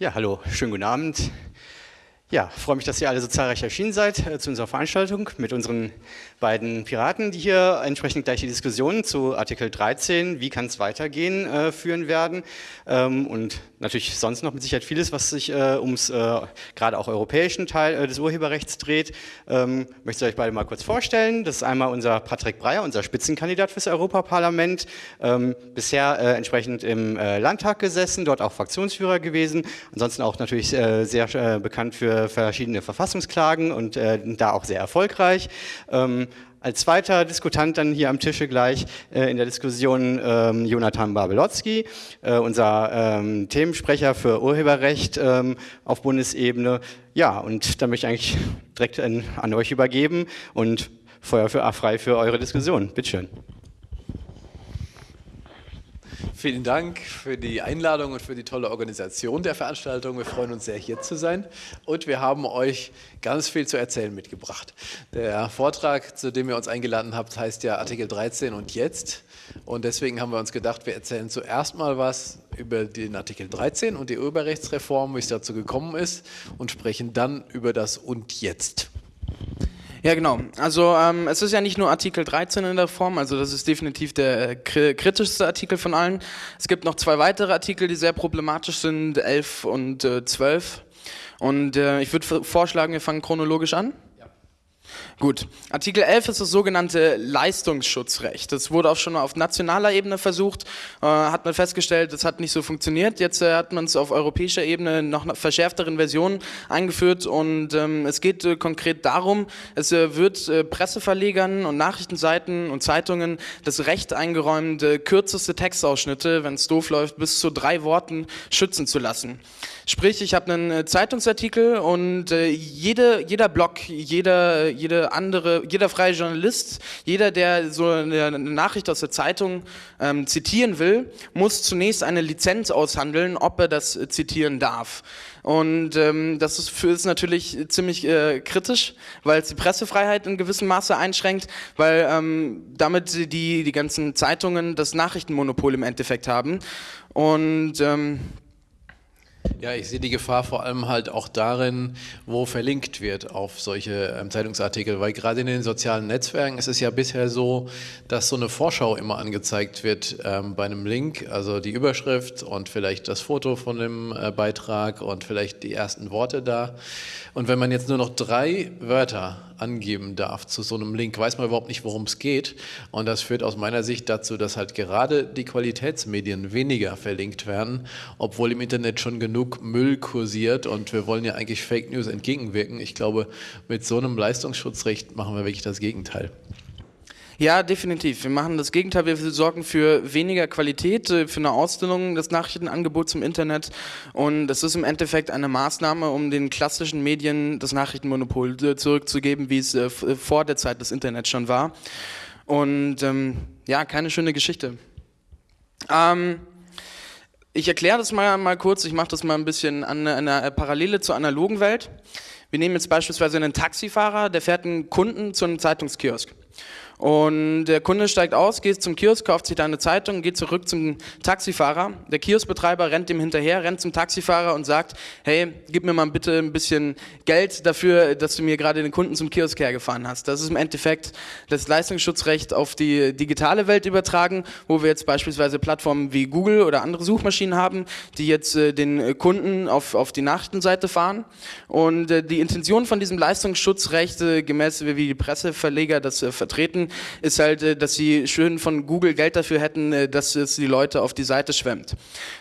Ja, hallo, schönen guten Abend. Ja, freue mich, dass ihr alle so zahlreich erschienen seid äh, zu unserer Veranstaltung mit unseren beiden Piraten, die hier entsprechend gleich die Diskussion zu Artikel 13, wie kann es weitergehen, äh, führen werden. Ähm, und natürlich sonst noch mit Sicherheit vieles, was sich äh, ums äh, gerade auch europäischen Teil äh, des Urheberrechts dreht. Ähm, möchte ich euch beide mal kurz vorstellen. Das ist einmal unser Patrick Breyer, unser Spitzenkandidat fürs Europaparlament. Ähm, bisher äh, entsprechend im Landtag gesessen, dort auch Fraktionsführer gewesen. Ansonsten auch natürlich sehr bekannt für verschiedene Verfassungsklagen und äh, da auch sehr erfolgreich. Ähm, als zweiter Diskutant dann hier am Tische gleich äh, in der Diskussion ähm, Jonathan Babelotzki, äh, unser ähm, Themensprecher für Urheberrecht ähm, auf Bundesebene. Ja, und da möchte ich eigentlich direkt an, an euch übergeben und Feuer für, frei für eure Diskussion. Bitteschön. Vielen Dank für die Einladung und für die tolle Organisation der Veranstaltung. Wir freuen uns sehr, hier zu sein. Und wir haben euch ganz viel zu erzählen mitgebracht. Der Vortrag, zu dem ihr uns eingeladen habt, heißt ja Artikel 13 und jetzt. Und deswegen haben wir uns gedacht, wir erzählen zuerst mal was über den Artikel 13 und die Urheberrechtsreform, wie es dazu gekommen ist, und sprechen dann über das und jetzt. Ja, genau. Also ähm, es ist ja nicht nur Artikel 13 in der Form, also das ist definitiv der äh, kritischste Artikel von allen. Es gibt noch zwei weitere Artikel, die sehr problematisch sind, 11 und äh, 12. Und äh, ich würde vorschlagen, wir fangen chronologisch an. Gut, Artikel 11 ist das sogenannte Leistungsschutzrecht. Das wurde auch schon auf nationaler Ebene versucht, äh, hat man festgestellt, das hat nicht so funktioniert. Jetzt äh, hat man es auf europäischer Ebene noch verschärfteren Versionen eingeführt und ähm, es geht äh, konkret darum, es äh, wird äh, Presseverlegern und Nachrichtenseiten und Zeitungen das Recht eingeräumt, äh, kürzeste Textausschnitte, wenn es doof läuft, bis zu drei Worten schützen zu lassen. Sprich, ich habe einen Zeitungsartikel und jede, jeder Blog, jeder, jede andere, jeder freie Journalist, jeder, der so eine Nachricht aus der Zeitung ähm, zitieren will, muss zunächst eine Lizenz aushandeln, ob er das zitieren darf. Und ähm, das ist, für, ist natürlich ziemlich äh, kritisch, weil es die Pressefreiheit in gewissem Maße einschränkt, weil ähm, damit die, die ganzen Zeitungen das Nachrichtenmonopol im Endeffekt haben. Und ähm, ja, ich sehe die Gefahr vor allem halt auch darin, wo verlinkt wird auf solche ähm, Zeitungsartikel, weil gerade in den sozialen Netzwerken ist es ja bisher so, dass so eine Vorschau immer angezeigt wird ähm, bei einem Link, also die Überschrift und vielleicht das Foto von dem äh, Beitrag und vielleicht die ersten Worte da. Und wenn man jetzt nur noch drei Wörter angeben darf zu so einem Link, weiß man überhaupt nicht, worum es geht. Und das führt aus meiner Sicht dazu, dass halt gerade die Qualitätsmedien weniger verlinkt werden, obwohl im Internet schon genug Müll kursiert und wir wollen ja eigentlich Fake News entgegenwirken. Ich glaube, mit so einem Leistungsschutzrecht machen wir wirklich das Gegenteil. Ja, definitiv. Wir machen das Gegenteil. Wir sorgen für weniger Qualität, äh, für eine Ausdehnung des Nachrichtenangebots im Internet. Und das ist im Endeffekt eine Maßnahme, um den klassischen Medien das Nachrichtenmonopol äh, zurückzugeben, wie es äh, vor der Zeit des Internets schon war. Und ähm, ja, keine schöne Geschichte. Ähm, ich erkläre das mal, mal kurz, ich mache das mal ein bisschen an einer Parallele zur analogen Welt. Wir nehmen jetzt beispielsweise einen Taxifahrer, der fährt einen Kunden zu einem Zeitungskiosk. Und der Kunde steigt aus, geht zum Kiosk, kauft sich da eine Zeitung, geht zurück zum Taxifahrer. Der Kioskbetreiber rennt ihm hinterher, rennt zum Taxifahrer und sagt, hey, gib mir mal bitte ein bisschen Geld dafür, dass du mir gerade den Kunden zum Kiosk hergefahren hast. Das ist im Endeffekt das Leistungsschutzrecht auf die digitale Welt übertragen, wo wir jetzt beispielsweise Plattformen wie Google oder andere Suchmaschinen haben, die jetzt äh, den Kunden auf, auf die Nachrichtenseite fahren. Und äh, die Intention von diesem Leistungsschutzrecht, äh, gemäß wie die Presseverleger das vertreten, ist halt, äh, dass sie schön von Google Geld dafür hätten, äh, dass es die Leute auf die Seite schwemmt.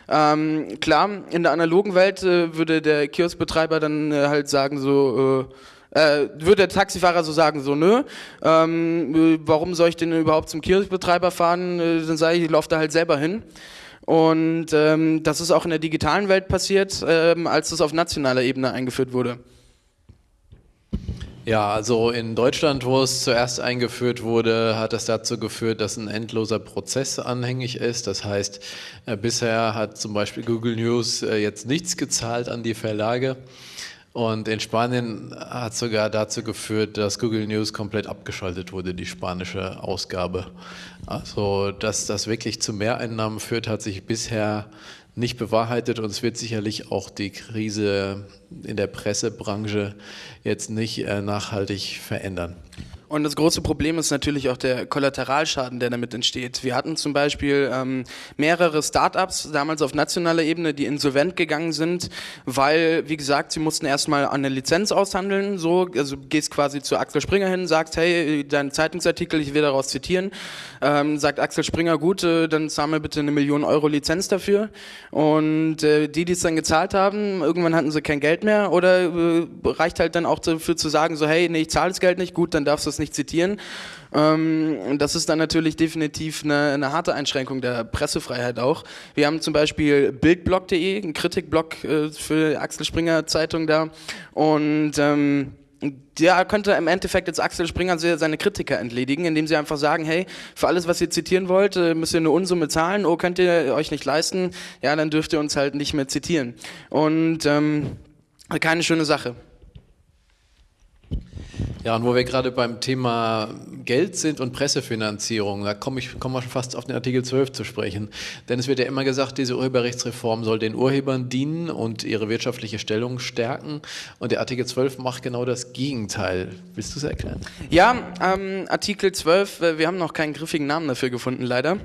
Ähm, klar, in der analogen Welt äh, würde der Kioskbetreiber dann äh, halt sagen so, äh, würde der Taxifahrer so sagen, so nö, ähm, warum soll ich denn überhaupt zum Kioskbetreiber fahren? Äh, dann sage ich, ich laufe da halt selber hin. Und ähm, das ist auch in der digitalen Welt passiert, ähm, als es auf nationaler Ebene eingeführt wurde. Ja, also in Deutschland, wo es zuerst eingeführt wurde, hat es dazu geführt, dass ein endloser Prozess anhängig ist. Das heißt, äh, bisher hat zum Beispiel Google News äh, jetzt nichts gezahlt an die Verlage. Und in Spanien hat sogar dazu geführt, dass Google News komplett abgeschaltet wurde, die spanische Ausgabe. Also, dass das wirklich zu Mehreinnahmen führt, hat sich bisher nicht bewahrheitet und es wird sicherlich auch die Krise in der Pressebranche jetzt nicht äh, nachhaltig verändern. Und das große Problem ist natürlich auch der Kollateralschaden, der damit entsteht. Wir hatten zum Beispiel ähm, mehrere Startups, damals auf nationaler Ebene, die insolvent gegangen sind, weil, wie gesagt, sie mussten erstmal eine Lizenz aushandeln. So, also gehst quasi zu Axel Springer hin, sagst, hey, dein Zeitungsartikel, ich will daraus zitieren. Ähm, sagt Axel Springer, gut, äh, dann zahl mir bitte eine Million Euro Lizenz dafür. Und äh, die, die es dann gezahlt haben, irgendwann hatten sie kein Geld mehr oder äh, reicht halt dann auch dafür zu sagen, so, hey, nee, ich zahle das Geld nicht, gut, dann darfst du es nicht zitieren. Ähm, das ist dann natürlich definitiv eine, eine, harte Einschränkung der Pressefreiheit auch. Wir haben zum Beispiel Bildblog.de, einen Kritikblog äh, für Axel Springer Zeitung da und ähm, da könnte im Endeffekt jetzt Axel Springer seine Kritiker entledigen, indem sie einfach sagen, hey, für alles, was ihr zitieren wollt, äh, müsst ihr eine Unsumme zahlen, oh, könnt ihr euch nicht leisten, ja, dann dürft ihr uns halt nicht mehr zitieren. Und ähm, keine schöne Sache. Ja, und wo wir gerade beim Thema Geld sind und Pressefinanzierung, da komme ich komme schon fast auf den Artikel 12 zu sprechen. Denn es wird ja immer gesagt, diese Urheberrechtsreform soll den Urhebern dienen und ihre wirtschaftliche Stellung stärken. Und der Artikel 12 macht genau das Gegenteil. Willst du es erklären? Ja, ähm, Artikel 12, äh, wir haben noch keinen griffigen Namen dafür gefunden, leider.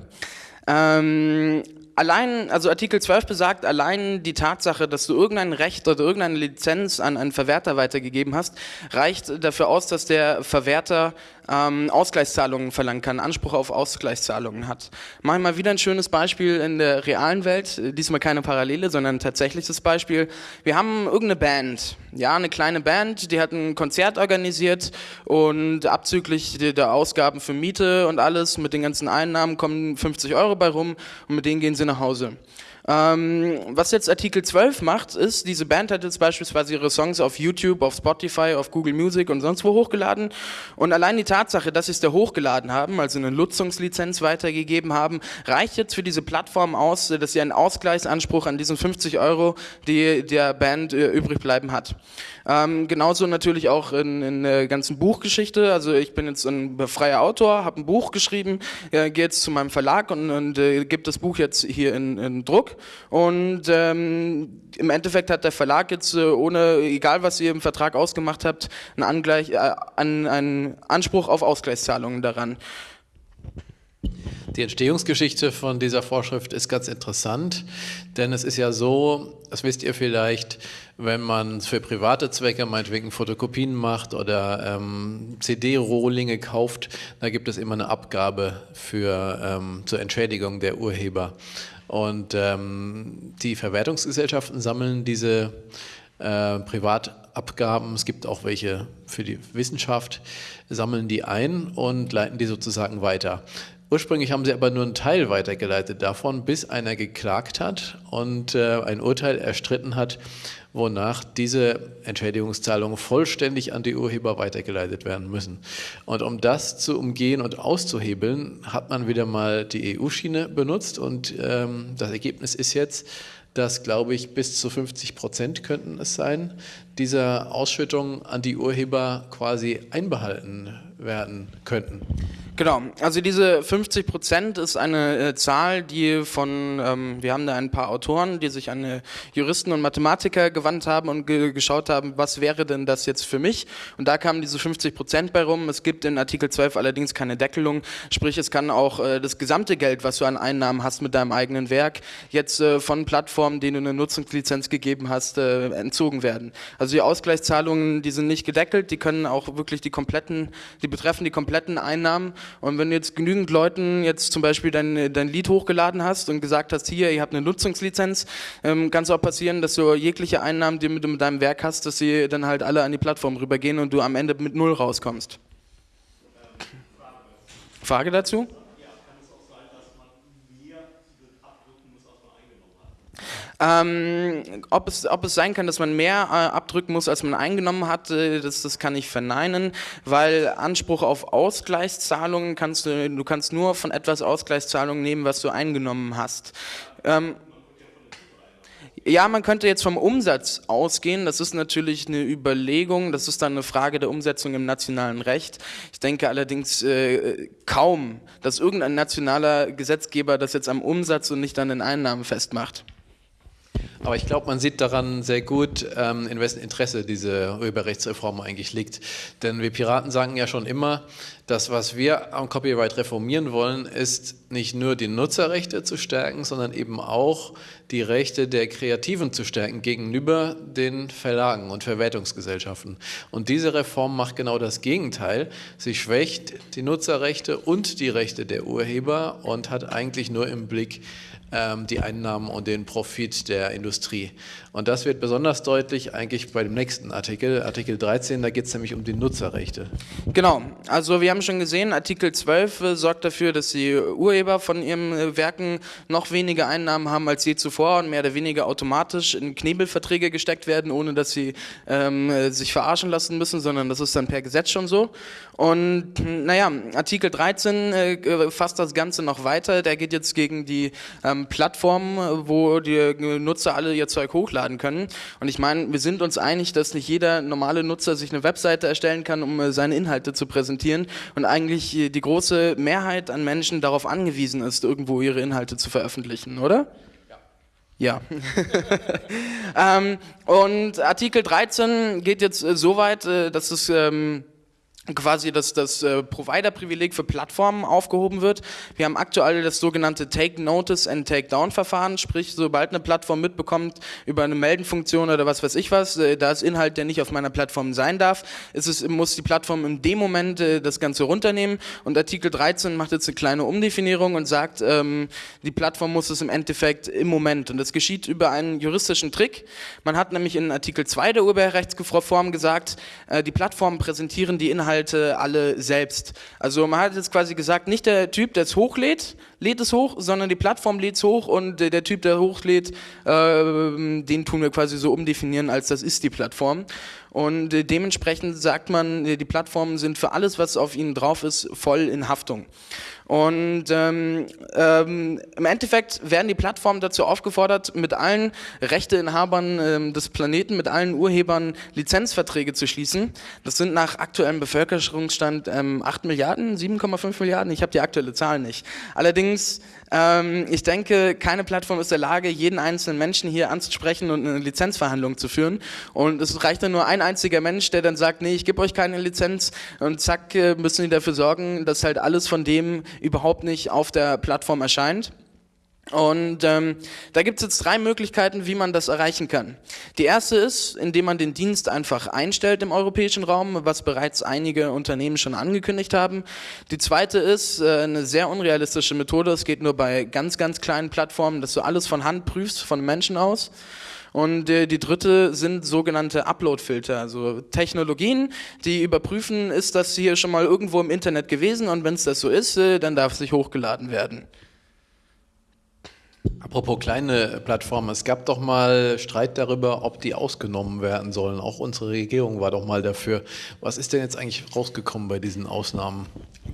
Ähm, allein, also Artikel 12 besagt, allein die Tatsache, dass du irgendein Recht oder irgendeine Lizenz an einen Verwerter weitergegeben hast, reicht dafür aus, dass der Verwerter ähm, Ausgleichszahlungen verlangen kann, Anspruch auf Ausgleichszahlungen hat. Machen wir mal wieder ein schönes Beispiel in der realen Welt, diesmal keine Parallele, sondern ein tatsächliches Beispiel. Wir haben irgendeine Band, ja, eine kleine Band, die hat ein Konzert organisiert und abzüglich der Ausgaben für Miete und alles mit den ganzen Einnahmen kommen 50 Euro bei rum und mit denen gehen sie nach Hause. Ähm, was jetzt Artikel 12 macht, ist, diese Band hat jetzt beispielsweise ihre Songs auf YouTube, auf Spotify, auf Google Music und sonst wo hochgeladen. Und allein die Tatsache, dass sie es da hochgeladen haben, also eine Nutzungslizenz weitergegeben haben, reicht jetzt für diese Plattform aus, dass sie einen Ausgleichsanspruch an diesen 50 Euro, die der Band äh, übrig bleiben hat. Ähm, genauso natürlich auch in, in der ganzen Buchgeschichte. Also ich bin jetzt ein freier Autor, habe ein Buch geschrieben, äh, gehe jetzt zu meinem Verlag und, und äh, gebe das Buch jetzt hier in, in Druck. Und ähm, im Endeffekt hat der Verlag jetzt äh, ohne, egal was ihr im Vertrag ausgemacht habt, einen, Angleich, äh, einen, einen Anspruch auf Ausgleichszahlungen daran. Die Entstehungsgeschichte von dieser Vorschrift ist ganz interessant, denn es ist ja so, das wisst ihr vielleicht, wenn man für private Zwecke meinetwegen Fotokopien macht oder ähm, CD-Rohlinge kauft, da gibt es immer eine Abgabe für, ähm, zur Entschädigung der Urheber. Und ähm, die Verwertungsgesellschaften sammeln diese äh, Privatabgaben, es gibt auch welche für die Wissenschaft, sammeln die ein und leiten die sozusagen weiter. Ursprünglich haben sie aber nur einen Teil weitergeleitet davon, bis einer geklagt hat und äh, ein Urteil erstritten hat, wonach diese Entschädigungszahlungen vollständig an die Urheber weitergeleitet werden müssen. Und um das zu umgehen und auszuhebeln, hat man wieder mal die EU-Schiene benutzt und ähm, das Ergebnis ist jetzt, dass, glaube ich, bis zu 50 Prozent könnten es sein, dieser Ausschüttung an die Urheber quasi einbehalten werden könnten. Genau, also diese 50 Prozent ist eine äh, Zahl, die von, ähm, wir haben da ein paar Autoren, die sich an äh, Juristen und Mathematiker gewandt haben und ge geschaut haben, was wäre denn das jetzt für mich? Und da kamen diese 50 Prozent bei rum. Es gibt in Artikel 12 allerdings keine Deckelung, sprich es kann auch äh, das gesamte Geld, was du an Einnahmen hast mit deinem eigenen Werk, jetzt äh, von Plattformen, denen du eine Nutzungslizenz gegeben hast, äh, entzogen werden. Also die Ausgleichszahlungen, die sind nicht gedeckelt, die können auch wirklich die kompletten, die betreffen die kompletten Einnahmen und wenn du jetzt genügend Leuten jetzt zum Beispiel dein, dein Lied hochgeladen hast und gesagt hast, hier, ihr habt eine Nutzungslizenz, ähm, kann es auch passieren, dass du jegliche Einnahmen, die du mit deinem Werk hast, dass sie dann halt alle an die Plattform rübergehen und du am Ende mit Null rauskommst. Frage dazu? Ähm, ob, es, ob es sein kann, dass man mehr äh, abdrücken muss, als man eingenommen hat, äh, das, das kann ich verneinen, weil Anspruch auf Ausgleichszahlungen kannst du, du kannst nur von etwas Ausgleichszahlungen nehmen, was du eingenommen hast. Ähm, ja, man könnte jetzt vom Umsatz ausgehen. Das ist natürlich eine Überlegung. Das ist dann eine Frage der Umsetzung im nationalen Recht. Ich denke allerdings äh, kaum, dass irgendein nationaler Gesetzgeber das jetzt am Umsatz und nicht an den Einnahmen festmacht. Aber ich glaube, man sieht daran sehr gut, ähm, in wessen Interesse diese Urheberrechtsreform eigentlich liegt. Denn wir Piraten sagen ja schon immer, das, was wir am Copyright reformieren wollen, ist nicht nur die Nutzerrechte zu stärken, sondern eben auch die Rechte der Kreativen zu stärken gegenüber den Verlagen und Verwertungsgesellschaften. Und diese Reform macht genau das Gegenteil. Sie schwächt die Nutzerrechte und die Rechte der Urheber und hat eigentlich nur im Blick die Einnahmen und den Profit der Industrie. Und das wird besonders deutlich eigentlich bei dem nächsten Artikel, Artikel 13, da geht es nämlich um die Nutzerrechte. Genau, also wir haben schon gesehen, Artikel 12 äh, sorgt dafür, dass die Urheber von ihren äh, Werken noch weniger Einnahmen haben als je zuvor und mehr oder weniger automatisch in Knebelverträge gesteckt werden, ohne dass sie ähm, äh, sich verarschen lassen müssen, sondern das ist dann per Gesetz schon so. Und naja, Artikel 13 äh, fasst das Ganze noch weiter, der geht jetzt gegen die ähm, Plattformen, wo die Nutzer alle ihr Zeug hochladen können. Und ich meine, wir sind uns einig, dass nicht jeder normale Nutzer sich eine Webseite erstellen kann, um äh, seine Inhalte zu präsentieren und eigentlich die große Mehrheit an Menschen darauf angewiesen ist, irgendwo ihre Inhalte zu veröffentlichen, oder? Ja. ähm, und Artikel 13 geht jetzt äh, so weit, äh, dass es ähm, quasi dass das äh, Provider-Privileg für Plattformen aufgehoben wird. Wir haben aktuell das sogenannte Take Notice and Take Down Verfahren, sprich sobald eine Plattform mitbekommt über eine Meldenfunktion oder was weiß ich was, äh, da ist Inhalt, der nicht auf meiner Plattform sein darf, ist es, muss die Plattform in dem Moment äh, das Ganze runternehmen und Artikel 13 macht jetzt eine kleine Umdefinierung und sagt, ähm, die Plattform muss es im Endeffekt im Moment und das geschieht über einen juristischen Trick. Man hat nämlich in Artikel 2 der Urheberrechtsreform gesagt, äh, die Plattformen präsentieren die Inhalte Inhalte alle selbst. Also man hat jetzt quasi gesagt, nicht der Typ, der es hochlädt, lädt es hoch, sondern die Plattform lädt es hoch und der Typ, der hochlädt, äh, den tun wir quasi so umdefinieren, als das ist die Plattform. Und äh, dementsprechend sagt man, die Plattformen sind für alles, was auf ihnen drauf ist, voll in Haftung. Und ähm, ähm, im Endeffekt werden die Plattformen dazu aufgefordert, mit allen Rechteinhabern ähm, des Planeten, mit allen Urhebern Lizenzverträge zu schließen. Das sind nach aktuellem Bevölkerungsstand ähm, 8 Milliarden, 7,5 Milliarden. Ich habe die aktuelle Zahl nicht. Allerdings ähm, ich denke, keine Plattform ist in der Lage, jeden einzelnen Menschen hier anzusprechen und eine Lizenzverhandlung zu führen. Und es reicht dann nur ein einziger Mensch, der dann sagt, nee, ich gebe euch keine Lizenz. Und zack, äh, müssen die dafür sorgen, dass halt alles von dem überhaupt nicht auf der Plattform erscheint. Und ähm, da gibt es jetzt drei Möglichkeiten, wie man das erreichen kann. Die erste ist, indem man den Dienst einfach einstellt im europäischen Raum, was bereits einige Unternehmen schon angekündigt haben. Die zweite ist äh, eine sehr unrealistische Methode. Es geht nur bei ganz, ganz kleinen Plattformen, dass du alles von Hand prüfst, von Menschen aus. Und äh, die dritte sind sogenannte Upload-Filter, also Technologien, die überprüfen, ist das hier schon mal irgendwo im Internet gewesen und wenn es das so ist, äh, dann darf es nicht hochgeladen werden. Apropos kleine Plattformen, es gab doch mal Streit darüber, ob die ausgenommen werden sollen. Auch unsere Regierung war doch mal dafür. Was ist denn jetzt eigentlich rausgekommen bei diesen Ausnahmen?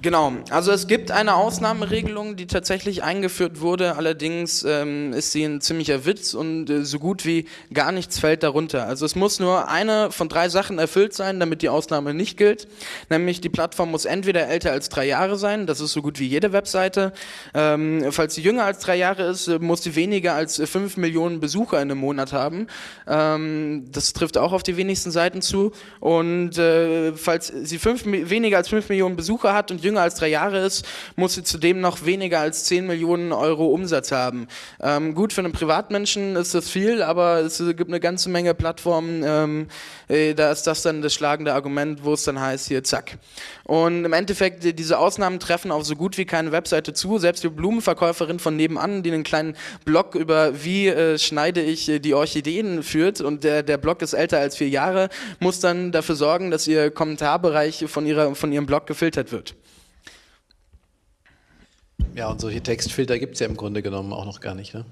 Genau, also es gibt eine Ausnahmeregelung, die tatsächlich eingeführt wurde, allerdings ähm, ist sie ein ziemlicher Witz und äh, so gut wie gar nichts fällt darunter. Also es muss nur eine von drei Sachen erfüllt sein, damit die Ausnahme nicht gilt, nämlich die Plattform muss entweder älter als drei Jahre sein, das ist so gut wie jede Webseite, ähm, falls sie jünger als drei Jahre ist, äh, muss sie weniger als fünf Millionen Besucher in einem Monat haben, ähm, das trifft auch auf die wenigsten Seiten zu. Und äh, falls sie fünf, weniger als fünf Millionen Besucher hat und jünger als drei Jahre ist, muss sie zudem noch weniger als 10 Millionen Euro Umsatz haben. Ähm, gut, für einen Privatmenschen ist das viel, aber es gibt eine ganze Menge Plattformen, ähm, äh, da ist das dann das schlagende Argument, wo es dann heißt, hier zack. Und im Endeffekt, diese Ausnahmen treffen auf so gut wie keine Webseite zu. Selbst die Blumenverkäuferin von nebenan, die einen kleinen Blog über wie äh, schneide ich äh, die Orchideen führt und der, der Blog ist älter als vier Jahre, muss dann dafür sorgen, dass ihr Kommentarbereich von, ihrer, von ihrem Blog gefiltert wird. Ja, und solche Textfilter gibt es ja im Grunde genommen auch noch gar nicht, ne?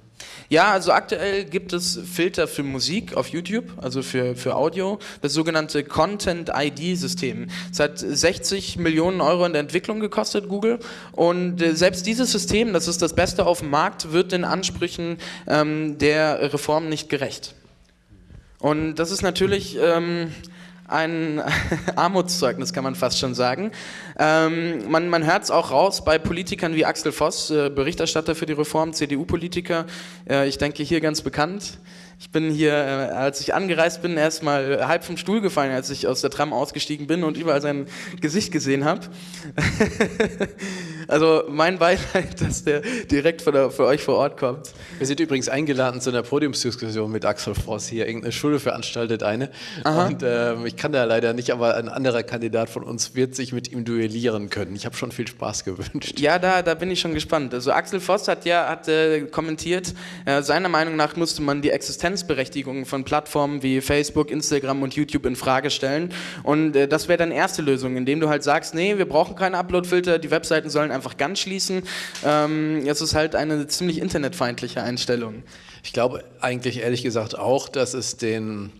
Ja, also aktuell gibt es Filter für Musik auf YouTube, also für, für Audio, das sogenannte Content ID-System. Es hat 60 Millionen Euro in der Entwicklung gekostet, Google. Und äh, selbst dieses System, das ist das Beste auf dem Markt, wird den Ansprüchen ähm, der Reform nicht gerecht. Und das ist natürlich... Ähm, ein Armutszeugnis, kann man fast schon sagen. Ähm, man man hört es auch raus bei Politikern wie Axel Voss, äh, Berichterstatter für die Reform, CDU-Politiker, äh, ich denke hier ganz bekannt. Ich bin hier, äh, als ich angereist bin, erstmal halb vom Stuhl gefallen, als ich aus der Tram ausgestiegen bin und überall sein Gesicht gesehen habe. also mein Beileid, dass der direkt für, für, euch vor Ort kommt. Wir sind übrigens eingeladen zu einer Podiumsdiskussion mit Axel Voss hier. Irgendeine Schule veranstaltet eine. Aha. Und äh, ich kann da leider nicht, aber ein anderer Kandidat von uns wird sich mit ihm duellieren können. Ich habe schon viel Spaß gewünscht. Ja, da, da bin ich schon gespannt. Also Axel Voss hat ja hat, äh, kommentiert, äh, seiner Meinung nach musste man die Existenz Existenzberechtigung von Plattformen wie Facebook, Instagram und YouTube in Frage stellen. Und äh, das wäre dann erste Lösung, indem du halt sagst, nee, wir brauchen keine Uploadfilter, die Webseiten sollen einfach ganz schließen. Ähm, es ist halt eine ziemlich internetfeindliche Einstellung. Ich glaube eigentlich ehrlich gesagt auch, dass es den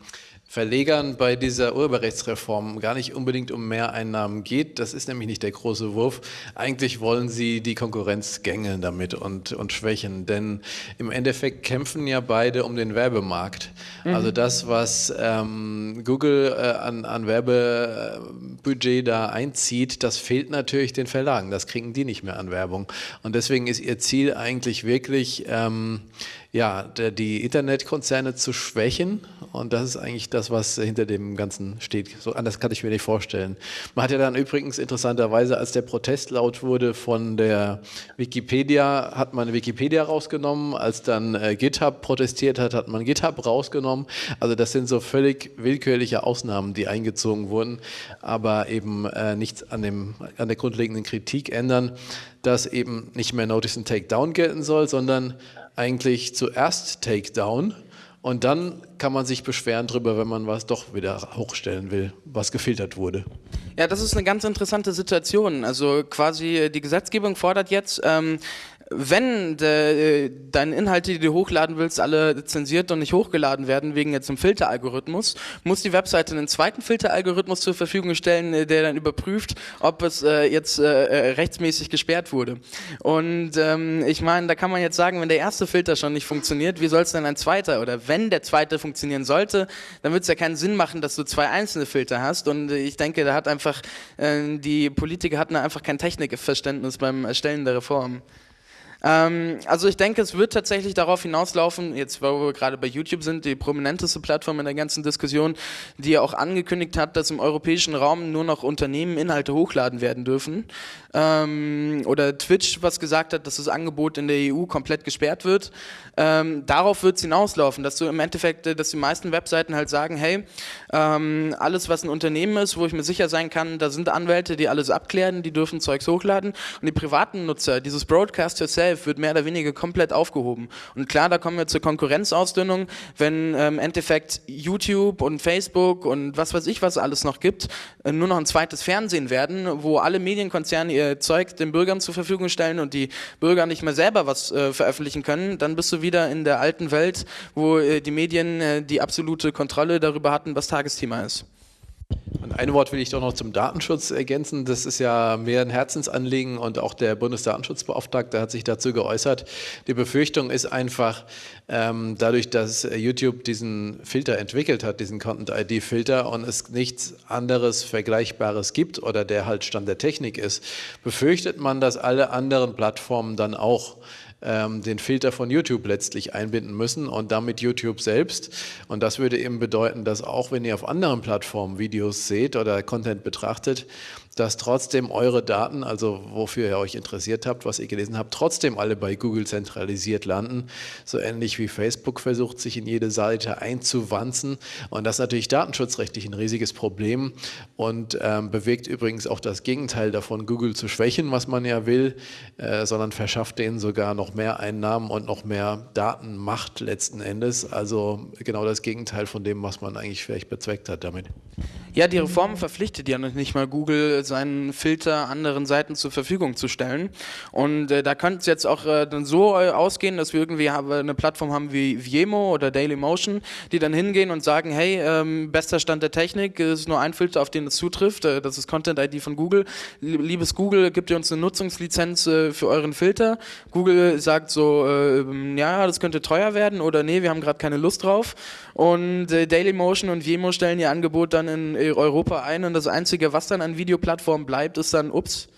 Verlegern bei dieser Urheberrechtsreform gar nicht unbedingt um Mehreinnahmen geht. Das ist nämlich nicht der große Wurf. Eigentlich wollen sie die Konkurrenz gängeln damit und, und schwächen, denn im Endeffekt kämpfen ja beide um den Werbemarkt. Mhm. Also das, was ähm, Google äh, an, an Werbebudget da einzieht, das fehlt natürlich den Verlagen. Das kriegen die nicht mehr an Werbung. Und deswegen ist ihr Ziel eigentlich wirklich, ähm, ja, die Internetkonzerne zu schwächen. Und das ist eigentlich das, was hinter dem Ganzen steht. So anders kann ich mir nicht vorstellen. Man hat ja dann übrigens interessanterweise, als der Protest laut wurde von der Wikipedia, hat man Wikipedia rausgenommen. Als dann äh, GitHub protestiert hat, hat man GitHub rausgenommen. Also das sind so völlig willkürliche Ausnahmen, die eingezogen wurden, aber eben äh, nichts an, dem, an der grundlegenden Kritik ändern, dass eben nicht mehr Notice and Takedown gelten soll, sondern eigentlich zuerst Takedown und dann kann man sich beschweren darüber, wenn man was doch wieder hochstellen will, was gefiltert wurde. Ja, das ist eine ganz interessante Situation. Also quasi die Gesetzgebung fordert jetzt, ähm, wenn de, äh, deine Inhalte, die du hochladen willst, alle zensiert und nicht hochgeladen werden wegen jetzt einem Filteralgorithmus, muss die Webseite einen zweiten Filteralgorithmus zur Verfügung stellen, äh, der dann überprüft, ob es äh, jetzt äh, äh, rechtsmäßig gesperrt wurde. Und ähm, ich meine, da kann man jetzt sagen, wenn der erste Filter schon nicht funktioniert, wie soll es denn ein zweiter? Oder wenn der zweite funktionieren sollte, dann wird es ja keinen Sinn machen, dass du zwei einzelne Filter hast. Und ich denke, da hat einfach äh, die Politiker hatten einfach kein Technikverständnis beim Erstellen der Reform. Ähm, also ich denke, es wird tatsächlich darauf hinauslaufen, jetzt wo wir gerade bei YouTube sind, die prominenteste Plattform in der ganzen Diskussion, die ja auch angekündigt hat, dass im europäischen Raum nur noch Unternehmen Inhalte hochladen werden dürfen. Ähm, oder Twitch, was gesagt hat, dass das Angebot in der EU komplett gesperrt wird. Ähm, darauf wird es hinauslaufen, dass du im Endeffekt, äh, dass die meisten Webseiten halt sagen, hey, ähm, alles was ein Unternehmen ist, wo ich mir sicher sein kann, da sind Anwälte, die alles abklären, die dürfen Zeugs hochladen und die privaten Nutzer, dieses Broadcast yourself, Self wird mehr oder weniger komplett aufgehoben. Und klar, da kommen wir zur Konkurrenzausdünnung, wenn ähm, im Endeffekt YouTube und Facebook und was weiß ich, was alles noch gibt, äh, nur noch ein zweites Fernsehen werden, wo alle Medienkonzerne Zeug den Bürgern zur Verfügung stellen und die Bürger nicht mehr selber was äh, veröffentlichen können, dann bist du wieder in der alten Welt, wo äh, die Medien äh, die absolute Kontrolle darüber hatten, was Tagesthema ist. Und ein Wort will ich doch noch zum Datenschutz ergänzen. Das ist ja mehr ein Herzensanliegen und auch der Bundesdatenschutzbeauftragte hat sich dazu geäußert. Die Befürchtung ist einfach, ähm, dadurch, dass YouTube diesen Filter entwickelt hat, diesen Content-ID-Filter und es nichts anderes Vergleichbares gibt oder der halt Stand der Technik ist, befürchtet man, dass alle anderen Plattformen dann auch ähm, den Filter von YouTube letztlich einbinden müssen und damit YouTube selbst. Und das würde eben bedeuten, dass auch wenn ihr auf anderen Plattformen Videos seht oder Content betrachtet, dass trotzdem eure Daten, also wofür ihr euch interessiert habt, was ihr gelesen habt, trotzdem alle bei Google zentralisiert landen. So ähnlich wie Facebook versucht, sich in jede Seite einzuwanzen. Und das ist natürlich datenschutzrechtlich ein riesiges Problem und ähm, bewegt übrigens auch das Gegenteil davon, Google zu schwächen, was man ja will, äh, sondern verschafft denen sogar noch mehr Einnahmen und noch mehr Datenmacht letzten Endes. Also genau das Gegenteil von dem, was man eigentlich vielleicht bezweckt hat damit. Ja, die Reform verpflichtet ja noch nicht mal Google, seinen Filter anderen Seiten zur Verfügung zu stellen. Und äh, da könnte es jetzt auch äh, dann so äh, ausgehen, dass wir irgendwie eine Plattform haben wie Viemo oder Dailymotion, die dann hingehen und sagen, hey, ähm, bester Stand der Technik, es ist nur ein Filter, auf den es zutrifft, äh, das ist Content ID von Google. Liebes Google, gibt ihr uns eine Nutzungslizenz äh, für euren Filter? Google sagt so, äh, ja, das könnte teuer werden oder nee, wir haben gerade keine Lust drauf. Und Dailymotion und Viemo stellen ihr Angebot dann in Europa ein und das Einzige, was dann an Videoplattformen bleibt, ist dann, ups,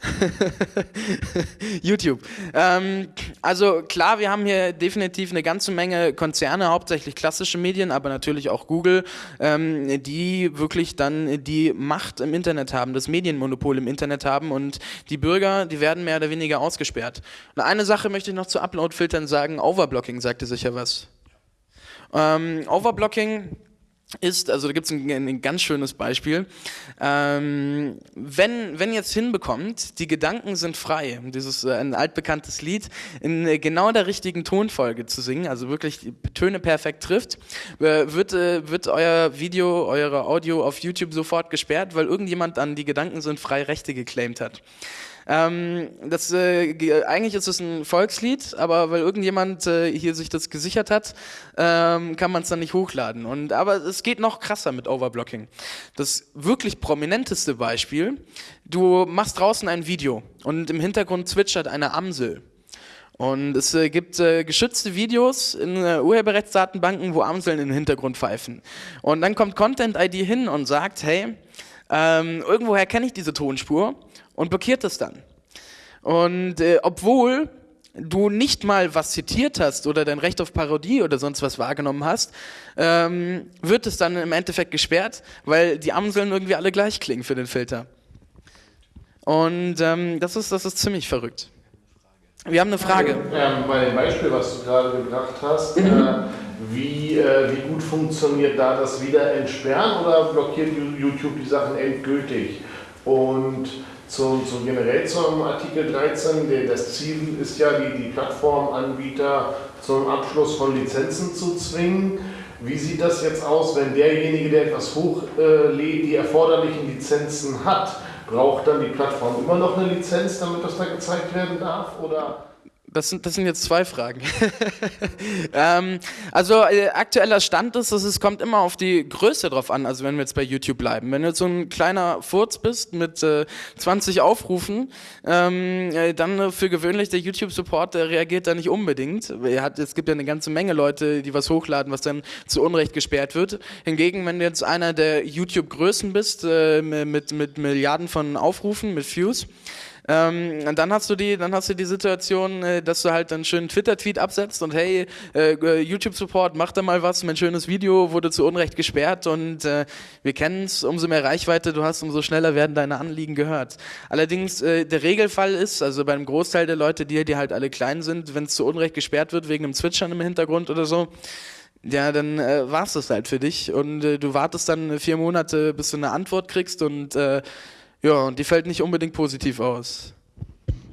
YouTube. Ähm, also klar, wir haben hier definitiv eine ganze Menge Konzerne, hauptsächlich klassische Medien, aber natürlich auch Google, ähm, die wirklich dann die Macht im Internet haben, das Medienmonopol im Internet haben und die Bürger, die werden mehr oder weniger ausgesperrt. Und eine Sache möchte ich noch zu Upload-Filtern sagen, Overblocking sagte sicher was. Ähm, Overblocking ist, also da gibt es ein, ein, ganz schönes Beispiel, ähm, wenn, wenn jetzt hinbekommt, die Gedanken sind frei, dieses äh, ein altbekanntes Lied, in äh, genau der richtigen Tonfolge zu singen, also wirklich die Töne perfekt trifft, äh, wird, äh, wird euer Video, eure Audio auf YouTube sofort gesperrt, weil irgendjemand an die Gedanken sind frei Rechte geclaimed hat. Ähm, das, äh, eigentlich ist es ein Volkslied, aber weil irgendjemand äh, hier sich das gesichert hat, ähm, kann man es dann nicht hochladen. Und, aber es geht noch krasser mit Overblocking. Das wirklich prominenteste Beispiel, du machst draußen ein Video und im Hintergrund zwitschert eine Amsel. Und es äh, gibt äh, geschützte Videos in äh, Urheberrechtsdatenbanken, wo Amseln im Hintergrund pfeifen. Und dann kommt Content ID hin und sagt, hey, ähm, irgendwoher kenne ich diese Tonspur und blockiert es dann. Und äh, obwohl du nicht mal was zitiert hast oder dein Recht auf Parodie oder sonst was wahrgenommen hast, ähm, wird es dann im Endeffekt gesperrt, weil die Amseln irgendwie alle gleich klingen für den Filter. Und ähm, das, ist, das ist ziemlich verrückt. Wir haben eine Frage. Ähm, bei dem Beispiel, was du gerade gebracht hast, mhm. äh, wie, äh, wie gut funktioniert da das Wiederentsperren oder blockiert YouTube die Sachen endgültig? Und zum, zum generell zum Artikel 13, der, das Ziel ist ja, die, die Plattformanbieter zum Abschluss von Lizenzen zu zwingen. Wie sieht das jetzt aus, wenn derjenige, der etwas hochlädt, die erforderlichen Lizenzen hat, braucht dann die Plattform immer noch eine Lizenz, damit das da gezeigt werden darf? Oder das sind, das sind jetzt zwei Fragen. ähm, also äh, aktueller Stand ist, dass es kommt immer auf die Größe drauf an, also wenn wir jetzt bei YouTube bleiben. Wenn du jetzt so ein kleiner Furz bist mit äh, 20 Aufrufen, ähm, äh, dann für gewöhnlich der YouTube-Support, reagiert da nicht unbedingt. Er hat, es gibt ja eine ganze Menge Leute, die was hochladen, was dann zu Unrecht gesperrt wird. Hingegen, wenn du jetzt einer der YouTube-Größen bist, äh, mit, mit Milliarden von Aufrufen, mit Views, ähm, und dann hast du die, dann hast du die Situation, äh, dass du halt einen schönen Twitter-Tweet absetzt und hey, äh, äh, YouTube-Support, mach da mal was, mein schönes Video wurde zu Unrecht gesperrt und äh, wir kennen es, umso mehr Reichweite du hast, umso schneller werden deine Anliegen gehört. Allerdings äh, der Regelfall ist, also beim Großteil der Leute, die, die halt alle klein sind, wenn es zu Unrecht gesperrt wird wegen einem Zwitschern im Hintergrund oder so, ja, dann äh, war es das halt für dich und äh, du wartest dann vier Monate, bis du eine Antwort kriegst und äh, ja, und die fällt nicht unbedingt positiv aus.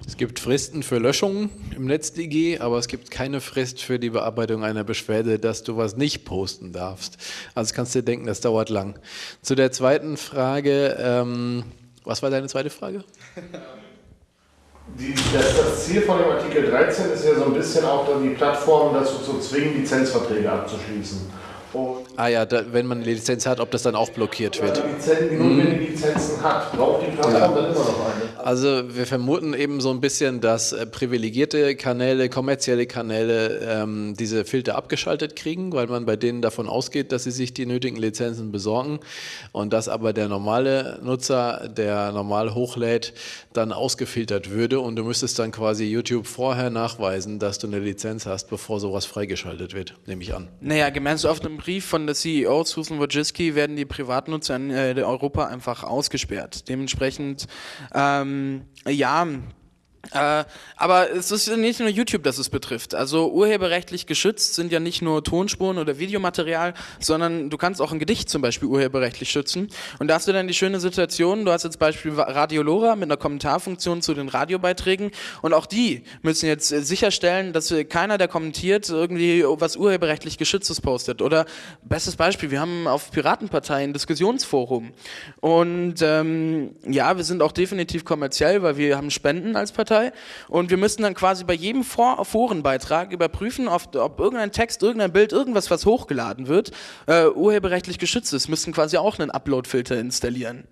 Es gibt Fristen für Löschungen im NetzDG, aber es gibt keine Frist für die Bearbeitung einer Beschwerde, dass du was nicht posten darfst. Also kannst du dir denken, das dauert lang. Zu der zweiten Frage, ähm, was war deine zweite Frage? Die, das, das, Ziel von dem Artikel 13 ist ja so ein bisschen auch dann die Plattform dazu zu zwingen, Lizenzverträge abzuschließen. Und ah ja, da, wenn man eine Lizenz hat, ob das dann auch blockiert wird. Lizenzen, nur mhm. wenn die Lizenzen hat, braucht die Plattform ja. dann immer noch eine. Also wir vermuten eben so ein bisschen, dass äh, privilegierte Kanäle, kommerzielle Kanäle ähm, diese Filter abgeschaltet kriegen, weil man bei denen davon ausgeht, dass sie sich die nötigen Lizenzen besorgen und dass aber der normale Nutzer, der normal hochlädt, dann ausgefiltert würde und du müsstest dann quasi YouTube vorher nachweisen, dass du eine Lizenz hast, bevor sowas freigeschaltet wird, nehme ich an. Naja, gemäß auf einem Brief von der CEO Susan Wojcicki werden die Privatnutzer in äh, Europa einfach ausgesperrt. Dementsprechend, ähm, ja, äh, aber es ist nicht nur YouTube, das es betrifft. Also urheberrechtlich geschützt sind ja nicht nur Tonspuren oder Videomaterial, sondern du kannst auch ein Gedicht zum Beispiel urheberrechtlich schützen. Und da hast du dann die schöne Situation, du hast jetzt Beispiel Radio Lora mit einer Kommentarfunktion zu den Radiobeiträgen und auch die müssen jetzt sicherstellen, dass keiner, der kommentiert, irgendwie was urheberrechtlich geschütztes postet. Oder bestes Beispiel, wir haben auf Piratenpartei ein Diskussionsforum. Und ähm, ja, wir sind auch definitiv kommerziell, weil wir haben Spenden als Partei Partei. Und wir müssten dann quasi bei jedem Forenbeitrag überprüfen, ob, ob irgendein Text, irgendein Bild, irgendwas, was hochgeladen wird, äh, urheberrechtlich geschützt ist. Müssten quasi auch einen Upload-Filter installieren.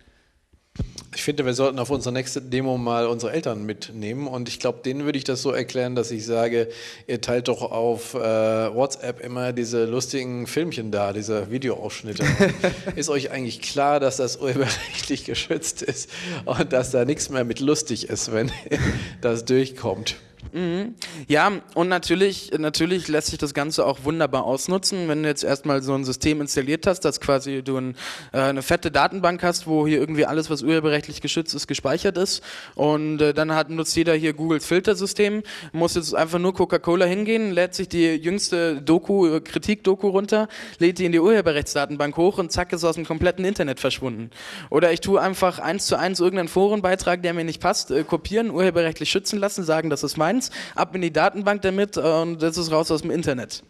Ich finde, wir sollten auf unsere nächste Demo mal unsere Eltern mitnehmen und ich glaube, denen würde ich das so erklären, dass ich sage, ihr teilt doch auf äh, WhatsApp immer diese lustigen Filmchen da, diese Videoausschnitte. ist euch eigentlich klar, dass das urheberrechtlich geschützt ist und dass da nichts mehr mit lustig ist, wenn das durchkommt? Mhm. Ja, und natürlich, natürlich lässt sich das Ganze auch wunderbar ausnutzen, wenn du jetzt erstmal so ein System installiert hast, dass quasi du ein, äh, eine fette Datenbank hast, wo hier irgendwie alles, was urheberrechtlich geschützt ist, gespeichert ist. Und äh, dann hat, nutzt jeder hier Googles Filtersystem, muss jetzt einfach nur Coca-Cola hingehen, lädt sich die jüngste Doku, äh, Kritik-Doku runter, lädt die in die Urheberrechtsdatenbank hoch und zack, ist aus dem kompletten Internet verschwunden. Oder ich tue einfach eins zu eins irgendeinen Forenbeitrag, der mir nicht passt, äh, kopieren, urheberrechtlich schützen lassen, sagen, das ist meins, ab in die Datenbank damit und das ist raus aus dem Internet.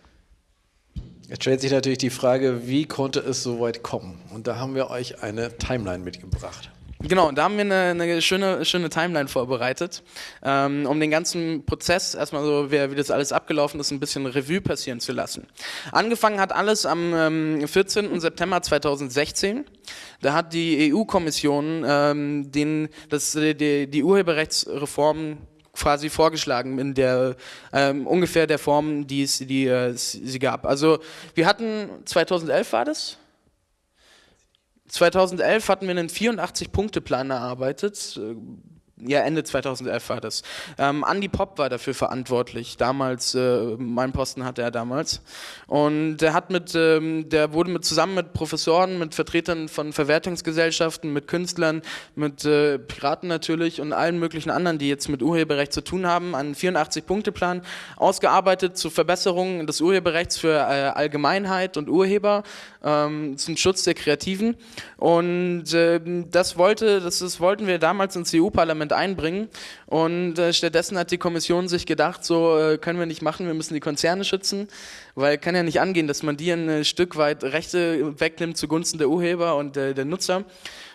Jetzt stellt sich natürlich die Frage, wie konnte es so weit kommen? Und da haben wir euch eine Timeline mitgebracht. Genau, da haben wir eine, eine schöne, schöne Timeline vorbereitet, ähm, um den ganzen Prozess, erstmal so, wie, wie, das alles abgelaufen ist, ein bisschen Revue passieren zu lassen. Angefangen hat alles am ähm, 14. September 2016. Da hat die EU-Kommission ähm, den, die, die Urheberrechtsreform quasi vorgeschlagen in der ähm, ungefähr der Form, die es die, äh, sie gab. Also wir hatten 2011 war das. 2011 hatten wir einen 84-Punkte-Plan erarbeitet, äh, ja, Ende 2011 war das. Ähm, Andy Pop war dafür verantwortlich. Damals, äh, mein Posten hatte er damals. Und der hat mit, ähm, der wurde mit, zusammen mit Professoren, mit Vertretern von Verwertungsgesellschaften, mit Künstlern, mit äh, Piraten natürlich und allen möglichen anderen, die jetzt mit Urheberrecht zu tun haben, einen 84-Punkte-Plan ausgearbeitet zur Verbesserung des Urheberrechts für äh, Allgemeinheit und Urheber, ähm, zum Schutz der Kreativen. Und ähm, das wollte, das, das wollten wir damals ins EU-Parlament einbringen. Und äh, stattdessen hat die Kommission sich gedacht, so äh, können wir nicht machen, wir müssen die Konzerne schützen, weil kann ja nicht angehen, dass man dir ein äh, Stück weit Rechte wegnimmt zugunsten der Urheber und äh, der Nutzer.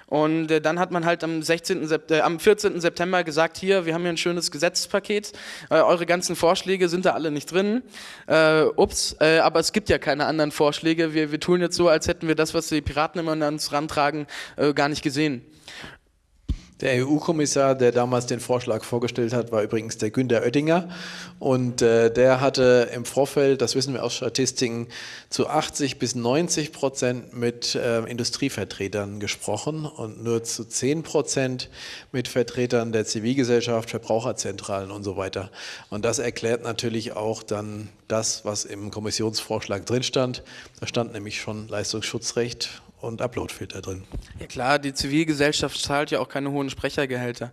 Und äh, dann hat man halt am, 16. Sept äh, am 14. September gesagt, hier, wir haben hier ein schönes Gesetzespaket, äh, eure ganzen Vorschläge sind da alle nicht drin. Äh, ups, äh, aber es gibt ja keine anderen Vorschläge. Wir, wir tun jetzt so, als hätten wir das, was die Piraten immer an uns rantragen, äh, gar nicht gesehen. Der EU-Kommissar, der damals den Vorschlag vorgestellt hat, war übrigens der Günter Oettinger. Und äh, der hatte im Vorfeld, das wissen wir aus Statistiken, zu 80 bis 90 Prozent mit äh, Industrievertretern gesprochen und nur zu 10 Prozent mit Vertretern der Zivilgesellschaft, Verbraucherzentralen und so weiter. Und das erklärt natürlich auch dann das, was im Kommissionsvorschlag drin stand. Da stand nämlich schon Leistungsschutzrecht und Uploadfilter drin. Ja klar, die Zivilgesellschaft zahlt ja auch keine hohen Sprechergehälter.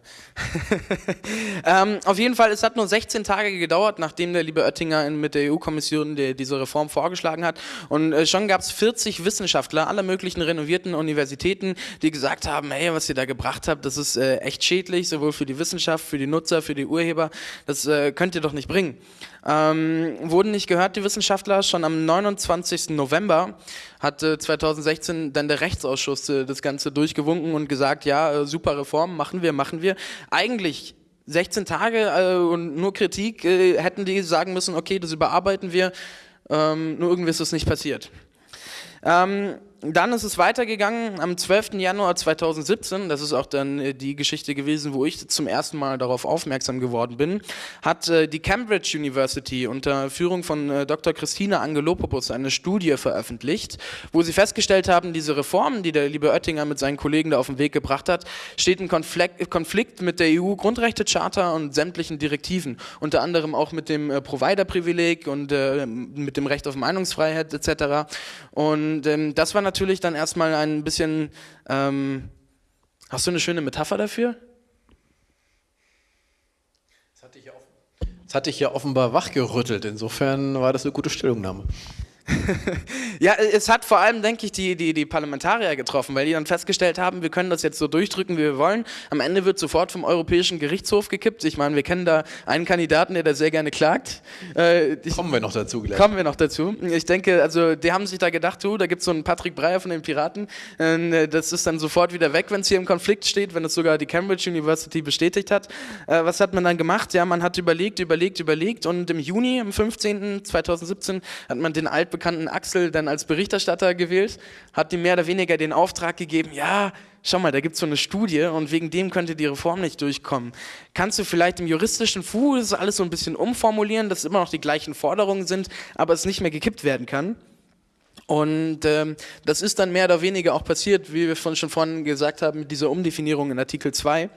ähm, auf jeden Fall, es hat nur 16 Tage gedauert, nachdem der liebe Oettinger mit der EU-Kommission die, diese Reform vorgeschlagen hat. Und äh, schon gab es 40 Wissenschaftler aller möglichen renovierten Universitäten, die gesagt haben, hey, was ihr da gebracht habt, das ist äh, echt schädlich, sowohl für die Wissenschaft, für die Nutzer, für die Urheber. Das äh, könnt ihr doch nicht bringen. Ähm, wurden nicht gehört, die Wissenschaftler. Schon am 29. November hat äh, 2016 dann der Rechtsausschuss äh, das Ganze durchgewunken und gesagt, ja, äh, super Reform, machen wir, machen wir. Eigentlich 16 Tage äh, und nur Kritik äh, hätten die sagen müssen, okay, das überarbeiten wir, ähm, nur irgendwie ist es nicht passiert. Ähm, dann ist es weitergegangen am 12. Januar 2017, das ist auch dann äh, die Geschichte gewesen, wo ich zum ersten Mal darauf aufmerksam geworden bin, hat äh, die Cambridge University unter Führung von äh, Dr. Christina Angelopoulos eine Studie veröffentlicht, wo sie festgestellt haben, diese Reformen, die der liebe Oettinger mit seinen Kollegen da auf den Weg gebracht hat, steht in Konflikt, mit der EU-Grundrechtecharta und sämtlichen Direktiven, unter anderem auch mit dem Provider-Privileg und mit dem Recht auf Meinungsfreiheit etc. Und ähm, das war natürlich natürlich dann erstmal ein bisschen. Ähm, hast du eine schöne Metapher dafür? Das hatte ich ja offenbar wachgerüttelt. Insofern war das eine gute Stellungnahme. Ja, es hat vor allem, denke ich, die, die, die Parlamentarier getroffen, weil die dann festgestellt haben, wir können das jetzt so durchdrücken, wie wir wollen. Am Ende wird sofort vom Europäischen Gerichtshof gekippt. Ich meine, wir kennen da einen Kandidaten, der da sehr gerne klagt. Äh, kommen wir noch dazu gleich. Kommen wir noch dazu. Ich denke, also die haben sich da gedacht, du, da gibt es so einen Patrick Breyer von den Piraten. Äh, das ist dann sofort wieder weg, wenn es hier im Konflikt steht, wenn es sogar die Cambridge University bestätigt hat. Äh, was hat man dann gemacht? Ja, man hat überlegt, überlegt, überlegt und im Juni, am 15. 2017, hat man den Alt altbekannten Axel dann als Berichterstatter gewählt, hat ihm mehr oder weniger den Auftrag gegeben, ja, schau mal, da gibt es so eine Studie und wegen dem könnte die Reform nicht durchkommen. Kannst du vielleicht im juristischen Fuß alles so ein bisschen umformulieren, dass immer noch die gleichen Forderungen sind, aber es nicht mehr gekippt werden kann? Und ähm, das ist dann mehr oder weniger auch passiert, wie wir schon vorhin gesagt haben, mit dieser Umdefinierung in Artikel 2.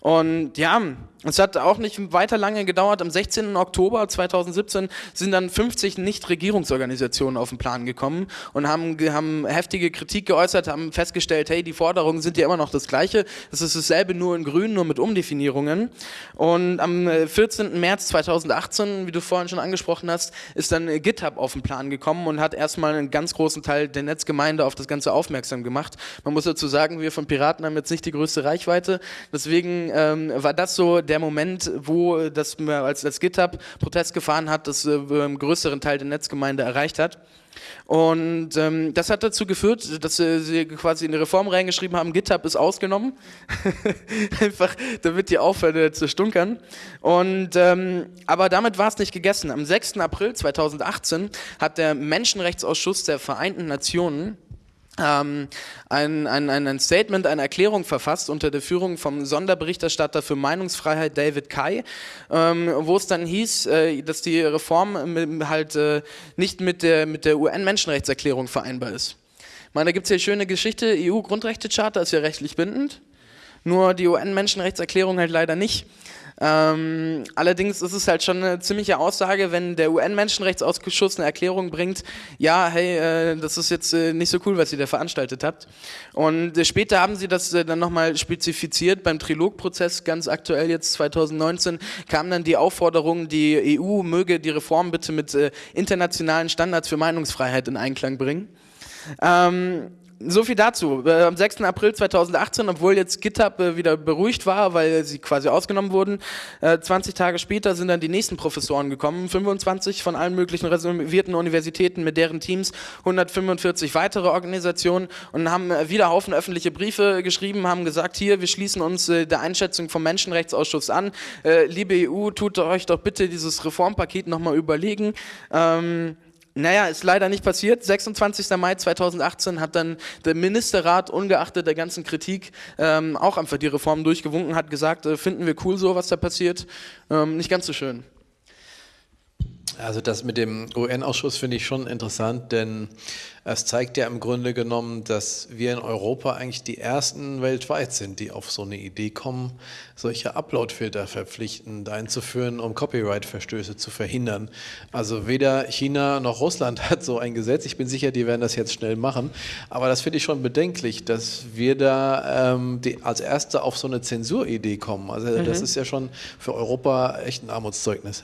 Und ja, es hat auch nicht weiter lange gedauert. Am 16. Oktober 2017 sind dann 50 Nichtregierungsorganisationen auf den Plan gekommen und haben, haben heftige Kritik geäußert, haben festgestellt, hey, die Forderungen sind ja immer noch das Gleiche. Es ist dasselbe nur in Grün, nur mit Umdefinierungen. Und am 14. Äh, März 2018, wie du vorhin schon angesprochen hast, ist dann äh, GitHub auf den Plan gekommen und hat erstmal einen ganz großen Teil der Netzgemeinde auf das Ganze aufmerksam gemacht. Man muss dazu sagen, wir von Piraten haben jetzt nicht die größte Reichweite. Deswegen ähm, war das so der Moment, wo das als, als GitHub Protest gefahren hat, das äh, größeren Teil der Netzgemeinde erreicht hat. Und ähm, das hat dazu geführt, dass äh, sie quasi in die Reform reingeschrieben haben, GitHub ist ausgenommen. Einfach, damit die aufhören zu stunkern. Und, ähm, aber damit war es nicht gegessen. Am 6. April 2018 hat der Menschenrechtsausschuss der Vereinten Nationen ein, ein, ein Statement, eine Erklärung verfasst unter der Führung vom Sonderberichterstatter für Meinungsfreiheit David Kai, ähm, wo es dann hieß, äh, dass die Reform halt äh, nicht mit der, mit der UN-Menschenrechtserklärung vereinbar ist. Ich meine, da gibt es hier eine schöne Geschichte, EU-Grundrechtecharta ist ja rechtlich bindend, nur die UN-Menschenrechtserklärung halt leider nicht. Ähm, allerdings ist es halt schon eine ziemliche Aussage, wenn der UN-Menschenrechtsausschuss eine Erklärung bringt, ja, hey, äh, das ist jetzt äh, nicht so cool, was ihr da veranstaltet habt. Und äh, später haben sie das äh, dann nochmal spezifiziert beim Trilogprozess, ganz aktuell jetzt 2019, kam dann die Aufforderung, die EU möge die Reform bitte mit äh, internationalen Standards für Meinungsfreiheit in Einklang bringen. Ähm, so viel dazu. Äh, am 6. April 2018, obwohl jetzt GitHub äh, wieder beruhigt war, weil sie quasi ausgenommen wurden, äh, 20 Tage später sind dann die nächsten Professoren gekommen, 25 von allen möglichen reservierten Universitäten mit deren Teams, 145 weitere Organisationen und haben äh, wieder Haufen öffentliche Briefe geschrieben, haben gesagt, hier, wir schließen uns äh, der Einschätzung vom Menschenrechtsausschuss an. Äh, liebe EU, tut euch doch bitte dieses Reformpaket nochmal überlegen. Ähm, naja, ist leider nicht passiert. 26. Mai 2018 hat dann der Ministerrat, ungeachtet der ganzen Kritik, ähm, auch einfach die Reform durchgewunken, hat gesagt, äh, finden wir cool so, was da passiert. Ähm, nicht ganz so schön. Also das mit dem UN-Ausschuss finde ich schon interessant, denn es zeigt ja im Grunde genommen, dass wir in Europa eigentlich die ersten weltweit sind, die auf so eine Idee kommen, solche Upload-Filter verpflichtend einzuführen, um Copyright-Verstöße zu verhindern. Also weder China noch Russland hat so ein Gesetz. Ich bin sicher, die werden das jetzt schnell machen. Aber das finde ich schon bedenklich, dass wir da ähm, als Erste auf so eine Zensuridee kommen. Also mhm. das ist ja schon für Europa echt ein Armutszeugnis.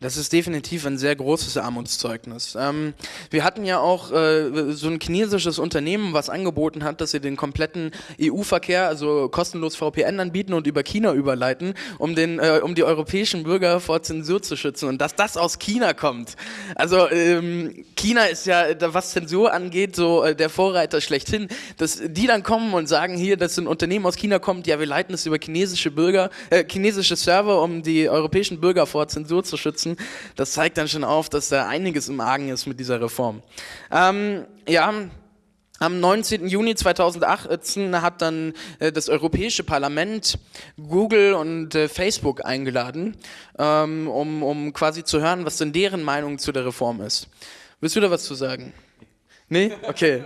Das ist definitiv ein sehr großes Armutszeugnis. Ähm, wir hatten ja auch äh, so ein chinesisches Unternehmen, was angeboten hat, dass sie den kompletten EU-Verkehr, also kostenlos VPN anbieten und über China überleiten, um, den, äh, um die europäischen Bürger vor Zensur zu schützen. Und dass das aus China kommt. Also ähm, China ist ja, was Zensur angeht, so äh, der Vorreiter schlechthin. Dass die dann kommen und sagen, hier, dass ein Unternehmen aus China kommt, ja, wir leiten es über chinesische Bürger, äh, chinesische Server, um die europäischen Bürger vor Zensur zu schützen nutzen. Das zeigt dann schon auf, dass da einiges im Argen ist mit dieser Reform. Ähm, ja, am 19. Juni 2018 hat dann äh, das Europäische Parlament Google und äh, Facebook eingeladen, ähm, um, um quasi zu hören, was denn deren Meinung zu der Reform ist. Willst du da was zu sagen? Nee? Okay.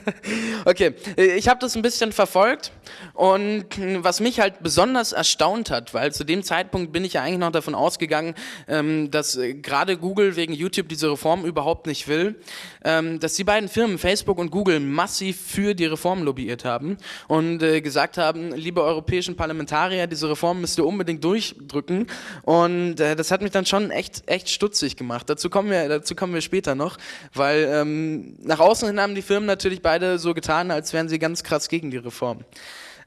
okay, ich habe das ein bisschen verfolgt und was mich halt besonders erstaunt hat, weil zu dem Zeitpunkt bin ich ja eigentlich noch davon ausgegangen, ähm, dass äh, gerade Google wegen YouTube diese Reform überhaupt nicht will, ähm, dass die beiden Firmen Facebook und Google massiv für die Reform lobbyiert haben und äh, gesagt haben, liebe europäischen Parlamentarier, diese Reform müsst ihr unbedingt durchdrücken und äh, das hat mich dann schon echt, echt stutzig gemacht. Dazu kommen wir, dazu kommen wir später noch, weil ähm, nach außen hin haben die Firmen natürlich beide so getan, als wären sie ganz krass gegen die Reform.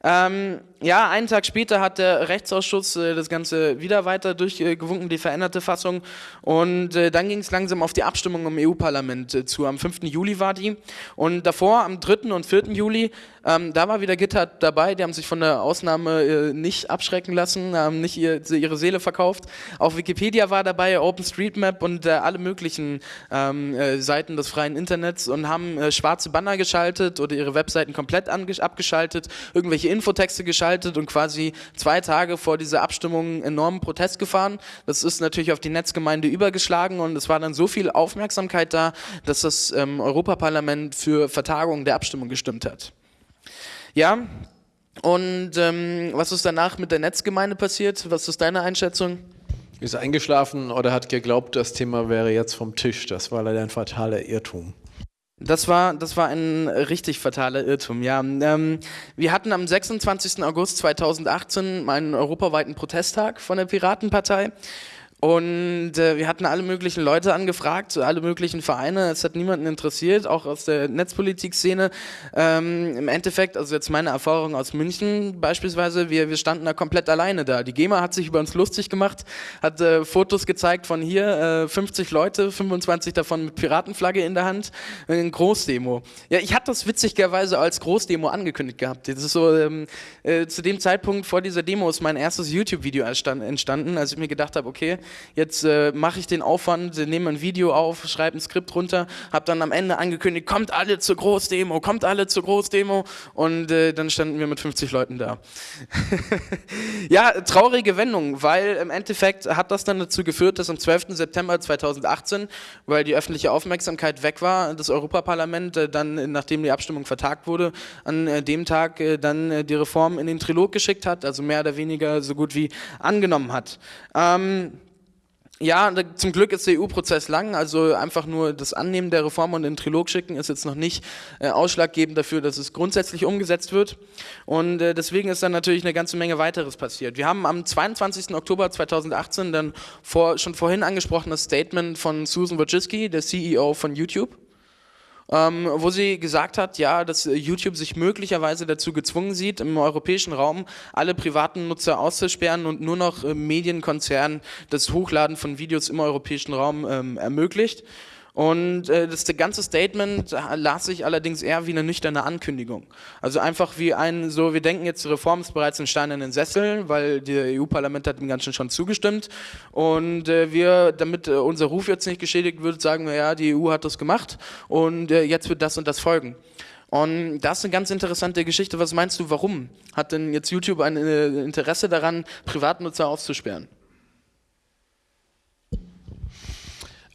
Ähm, ja, einen Tag später hat der Rechtsausschuss äh, das Ganze wieder weiter durchgewunken, die veränderte Fassung. Und äh, dann ging es langsam auf die Abstimmung im EU-Parlament äh, zu. Am 5. Juli war die. Und davor, am 3. und 4. Juli, ähm, da war wieder GitHub dabei. Die haben sich von der Ausnahme äh, nicht abschrecken lassen, haben nicht ihr, ihre Seele verkauft. Auch Wikipedia war dabei, OpenStreetMap und äh, alle möglichen ähm, äh, Seiten des freien Internets und haben schwarze Banner geschaltet oder ihre Webseiten komplett abgeschaltet, irgendwelche Infotexte geschaltet und quasi zwei Tage vor dieser Abstimmung enormen Protest gefahren. Das ist natürlich auf die Netzgemeinde übergeschlagen und es war dann so viel Aufmerksamkeit da, dass das ähm, Europaparlament für Vertagung der Abstimmung gestimmt hat. Ja, und ähm, was ist danach mit der Netzgemeinde passiert? Was ist deine Einschätzung? Ist eingeschlafen oder hat geglaubt, das Thema wäre jetzt vom Tisch. Das war leider ein fataler Irrtum. Das war, das war ein richtig fataler Irrtum, ja. Ähm, wir hatten am 26. August 2018 einen europaweiten Protesttag von der Piratenpartei und äh, wir hatten alle möglichen Leute angefragt, alle möglichen Vereine. Es hat niemanden interessiert, auch aus der Netzpolitik-Szene. Ähm, Im Endeffekt, also jetzt meine Erfahrung aus München beispielsweise, wir, wir standen da komplett alleine da. Die GEMA hat sich über uns lustig gemacht, hat äh, Fotos gezeigt von hier, äh, 50 Leute, 25 davon mit Piratenflagge in der Hand, ein Großdemo. Ja, ich hatte das witzigerweise als Großdemo angekündigt gehabt. Das ist so, ähm, äh, zu dem Zeitpunkt vor dieser Demo ist mein erstes YouTube-Video entstanden, als ich mir gedacht habe, okay, jetzt äh, mache ich den Aufwand, nehme ein Video auf, schreibe ein Skript runter, habe dann am Ende angekündigt, kommt alle zur Großdemo, kommt alle zur Großdemo und äh, dann standen wir mit 50 Leuten da. ja, traurige Wendung, weil im Endeffekt hat das dann dazu geführt, dass am 12. September 2018, weil die öffentliche Aufmerksamkeit weg war, das Europaparlament äh, dann, nachdem die Abstimmung vertagt wurde, an äh, dem Tag äh, dann äh, die Reform in den Trilog geschickt hat, also mehr oder weniger so gut wie angenommen hat. Ähm, ja, zum Glück ist der EU-Prozess lang, also einfach nur das Annehmen der Reform und den Trilog schicken ist jetzt noch nicht äh, ausschlaggebend dafür, dass es grundsätzlich umgesetzt wird. Und äh, deswegen ist dann natürlich eine ganze Menge weiteres passiert. Wir haben am 22. Oktober 2018 dann vor, schon vorhin angesprochenes Statement von Susan Wojcicki, der CEO von YouTube ähm, wo sie gesagt hat, ja, dass YouTube sich möglicherweise dazu gezwungen sieht, im europäischen Raum alle privaten Nutzer auszusperren und nur noch äh, Medienkonzernen das Hochladen von Videos im europäischen Raum ähm, ermöglicht. Und äh, das ganze Statement las sich allerdings eher wie eine nüchterne Ankündigung. Also einfach wie ein, so wir denken jetzt, die Reform ist bereits ein Stein in den Sessel, weil das EU-Parlament hat dem Ganzen schon zugestimmt. Und äh, wir, damit äh, unser Ruf jetzt nicht geschädigt wird, sagen wir, ja, die EU hat das gemacht und jetzt wird das und das folgen. Und das ist eine ganz interessante Geschichte. Was meinst du, warum hat denn jetzt YouTube ein Interesse daran, Privatnutzer aufzusperren?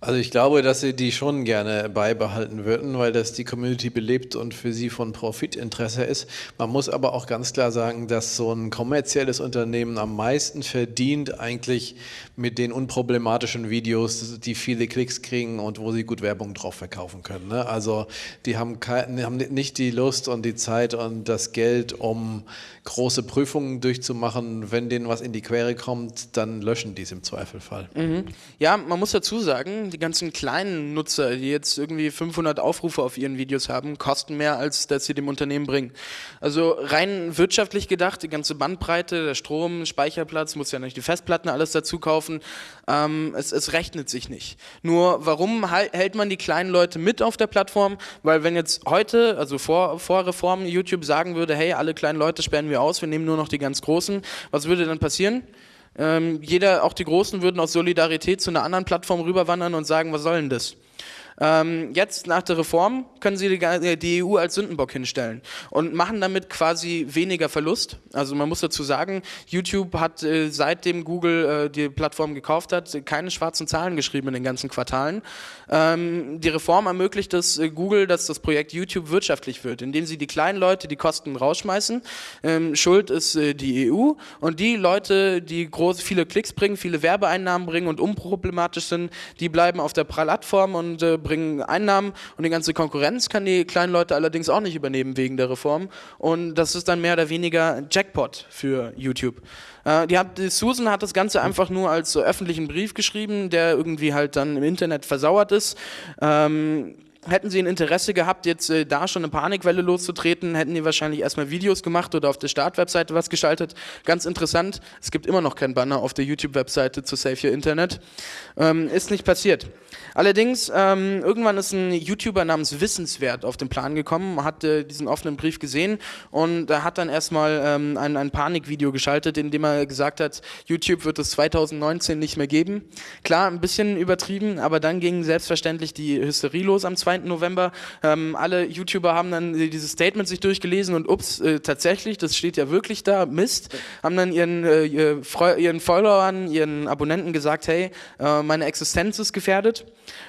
Also ich glaube, dass sie die schon gerne beibehalten würden, weil das die Community belebt und für sie von Profitinteresse ist. Man muss aber auch ganz klar sagen, dass so ein kommerzielles Unternehmen am meisten verdient eigentlich mit den unproblematischen Videos, die viele Klicks kriegen und wo sie gut Werbung drauf verkaufen können. Ne? Also die haben, kein, haben nicht die Lust und die Zeit und das Geld, um große Prüfungen durchzumachen. Wenn denen was in die Quere kommt, dann löschen die es im Zweifelfall. Mhm. Ja, man muss dazu sagen, die ganzen kleinen Nutzer, die jetzt irgendwie 500 Aufrufe auf ihren Videos haben, kosten mehr, als dass sie dem Unternehmen bringen. Also rein wirtschaftlich gedacht, die ganze Bandbreite, der Strom, Speicherplatz, muss ja nicht die Festplatten alles dazu kaufen, ähm, es, es rechnet sich nicht. Nur warum hält man die kleinen Leute mit auf der Plattform? Weil wenn jetzt heute, also vor, vor Reform, YouTube sagen würde, hey, alle kleinen Leute sperren wir aus, wir nehmen nur noch die ganz Großen, was würde dann passieren? Ähm, jeder, auch die Großen würden aus Solidarität zu einer anderen Plattform rüberwandern und sagen, was soll denn das? Ähm, jetzt nach der Reform können sie die, die, EU als Sündenbock hinstellen und machen damit quasi weniger Verlust. Also man muss dazu sagen, YouTube hat äh, seitdem Google äh, die Plattform gekauft hat, keine schwarzen Zahlen geschrieben in den ganzen Quartalen. Ähm, die Reform ermöglicht es äh, Google, dass das Projekt YouTube wirtschaftlich wird, indem sie die kleinen Leute die Kosten rausschmeißen. Ähm, Schuld ist äh, die EU und die Leute, die groß, viele Klicks bringen, viele Werbeeinnahmen bringen und unproblematisch sind, die bleiben auf der Plattform und äh, bringen Einnahmen und die ganze Konkurrenz kann die kleinen Leute allerdings auch nicht übernehmen wegen der Reform. Und das ist dann mehr oder weniger Jackpot für YouTube. Äh, die Susan hat das Ganze einfach nur als öffentlichen Brief geschrieben, der irgendwie halt dann im Internet versauert ist. Ähm, Hätten sie ein Interesse gehabt, jetzt äh, da schon eine Panikwelle loszutreten, hätten die wahrscheinlich erstmal Videos gemacht oder auf der Startwebseite was geschaltet. Ganz interessant, es gibt immer noch kein Banner auf der YouTube-Webseite zu Save Your Internet. Ähm, ist nicht passiert. Allerdings, ähm, irgendwann ist ein YouTuber namens Wissenswert auf den Plan gekommen, hat äh, diesen offenen Brief gesehen und er hat dann erstmal ähm, ein, ein Panikvideo geschaltet, in dem er gesagt hat, YouTube wird es 2019 nicht mehr geben. Klar, ein bisschen übertrieben, aber dann ging selbstverständlich die Hysterie los am 2. November. Ähm, alle YouTuber haben dann dieses Statement sich durchgelesen und ups, äh, tatsächlich, das steht ja wirklich da, Mist, haben dann ihren, äh, ihren Followern, ihren Abonnenten gesagt, hey, äh, meine Existenz ist gefährdet.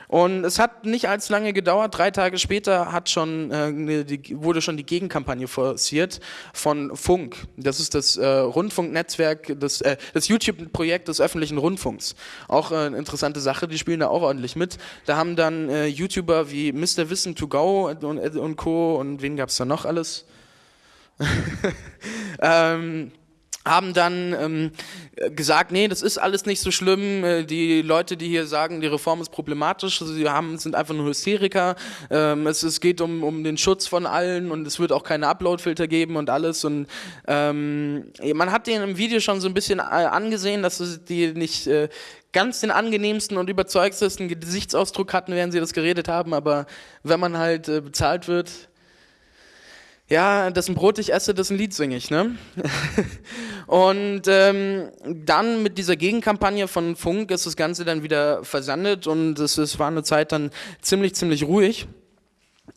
Und es hat nicht allzu lange gedauert. Drei Tage später hat schon, äh, die, wurde schon die Gegenkampagne forciert von Funk. Das ist das äh, Rundfunknetzwerk, das, äh, das YouTube-Projekt des öffentlichen Rundfunks. Auch äh, eine interessante Sache, die spielen da auch ordentlich mit. Da haben dann äh, YouTuber wie Mr. Wissen to Go und, und Co. und wen gab es da noch alles? ähm, haben dann ähm, gesagt, nee, das ist alles nicht so schlimm. Äh, die Leute, die hier sagen, die Reform ist problematisch, sie haben, sind einfach nur Hysteriker. Ähm, es, es geht um, um den Schutz von allen und es wird auch keine Uploadfilter geben und alles. Und ähm, man hat denen im Video schon so ein bisschen äh, angesehen, dass die nicht äh, ganz den angenehmsten und überzeugtesten Gesichtsausdruck hatten, während sie das geredet haben. Aber wenn man halt äh, bezahlt wird, ja, ein Brot ich esse, ein Lied singe ich, ne? und ähm, dann mit dieser Gegenkampagne von Funk ist das Ganze dann wieder versandet und es, es war eine Zeit dann ziemlich, ziemlich ruhig.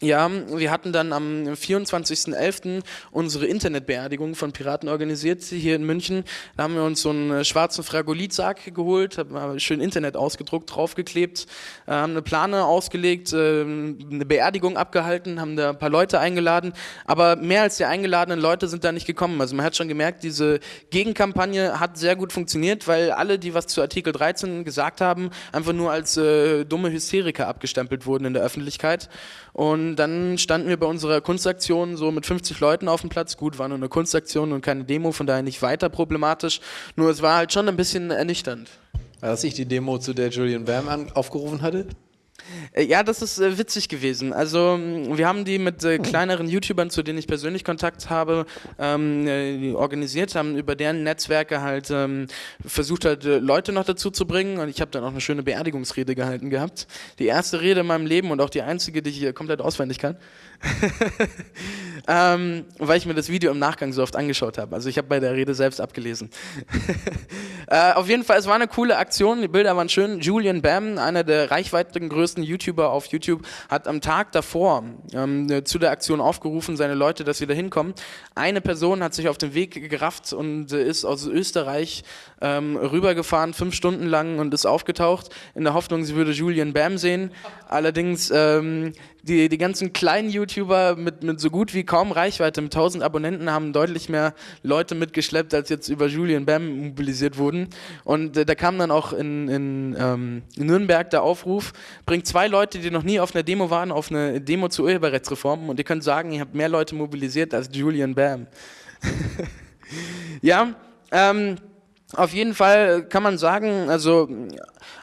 Ja, wir hatten dann am 24.11. unsere Internetbeerdigung von Piraten organisiert hier in München. Da haben wir uns so einen schwarzen Fragolitsack geholt, haben schön Internet ausgedruckt, draufgeklebt, äh, haben eine Plane ausgelegt, äh, eine Beerdigung abgehalten, haben da ein paar Leute eingeladen, aber mehr als die eingeladenen Leute sind da nicht gekommen. Also man hat schon gemerkt, diese Gegenkampagne hat sehr gut funktioniert, weil alle, die was zu Artikel 13 gesagt haben, einfach nur als äh, dumme Hysteriker abgestempelt wurden in der Öffentlichkeit. Und dann standen wir bei unserer Kunstaktion so mit 50 Leuten auf dem Platz. Gut, war nur eine Kunstaktion und keine Demo, von daher nicht weiter problematisch. Nur es war halt schon ein bisschen ernüchternd. War das nicht die Demo, zu der Julian Bam aufgerufen hatte? Äh, ja, das ist äh, witzig gewesen. Also wir haben die mit äh, kleineren YouTubern, zu denen ich persönlich Kontakt habe, ähm, äh, organisiert, haben über deren Netzwerke halt ähm, versucht halt äh, Leute noch dazu zu bringen und ich habe dann auch eine schöne Beerdigungsrede gehalten gehabt. Die erste Rede in meinem Leben und auch die einzige, die ich komplett auswendig kann. ähm, weil ich mir das Video im Nachgang so oft angeschaut habe. Also ich habe bei der Rede selbst abgelesen. äh, auf jeden Fall, es war eine coole Aktion, die Bilder waren schön. Julian Bam, einer der reichweitigen größten YouTuber auf YouTube, hat am Tag davor ähm, zu der Aktion aufgerufen, seine Leute, dass sie da hinkommen. Eine Person hat sich auf den Weg gerafft und ist aus Österreich ähm, rübergefahren, fünf Stunden lang und ist aufgetaucht, in der Hoffnung, sie würde Julian Bam sehen. Allerdings ähm, die, die ganzen kleinen YouTuber mit, mit so gut wie kaum Reichweite, mit 1000 Abonnenten, haben deutlich mehr Leute mitgeschleppt, als jetzt über Julian Bam mobilisiert wurden. Und äh, da kam dann auch in, in, ähm, in Nürnberg der Aufruf, bringt zwei Leute, die noch nie auf einer Demo waren, auf eine Demo zur Urheberrechtsreform und ihr könnt sagen, ihr habt mehr Leute mobilisiert als Julian Bam. ja, ähm, auf jeden Fall kann man sagen, also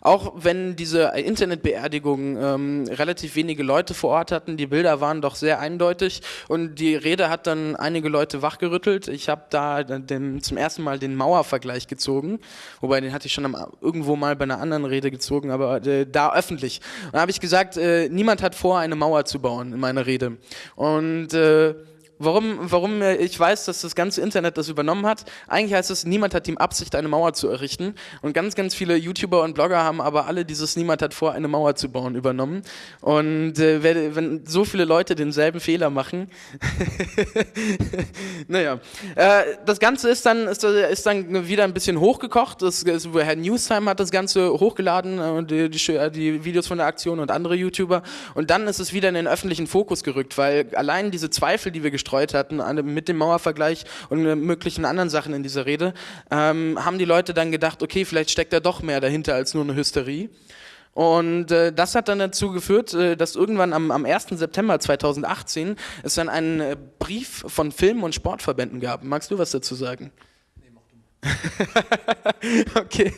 auch wenn diese Internetbeerdigungen ähm, relativ wenige Leute vor Ort hatten, die Bilder waren doch sehr eindeutig und die Rede hat dann einige Leute wachgerüttelt. Ich habe da den, zum ersten Mal den Mauervergleich gezogen, wobei den hatte ich schon am, irgendwo mal bei einer anderen Rede gezogen, aber äh, da öffentlich. Und da habe ich gesagt, äh, niemand hat vor, eine Mauer zu bauen in meiner Rede. Und äh, Warum, warum ich weiß, dass das ganze Internet das übernommen hat? Eigentlich heißt es, niemand hat die Absicht, eine Mauer zu errichten. Und ganz, ganz viele YouTuber und Blogger haben aber alle dieses Niemand hat vor, eine Mauer zu bauen übernommen. Und äh, wenn so viele Leute denselben Fehler machen, naja. Äh, das Ganze ist dann, ist, ist, dann wieder ein bisschen hochgekocht. Das, das, Herr Newstime hat das Ganze hochgeladen, äh, die, die, die Videos von der Aktion und andere YouTuber. Und dann ist es wieder in den öffentlichen Fokus gerückt, weil allein diese Zweifel, die wir gestreut hatten mit dem Mauervergleich und möglichen anderen Sachen in dieser Rede, ähm, haben die Leute dann gedacht, okay, vielleicht steckt da doch mehr dahinter als nur eine Hysterie. Und äh, das hat dann dazu geführt, äh, dass irgendwann am, am 1. September 2018 es dann einen äh, Brief von Film- und Sportverbänden gab. Magst du was dazu sagen? okay.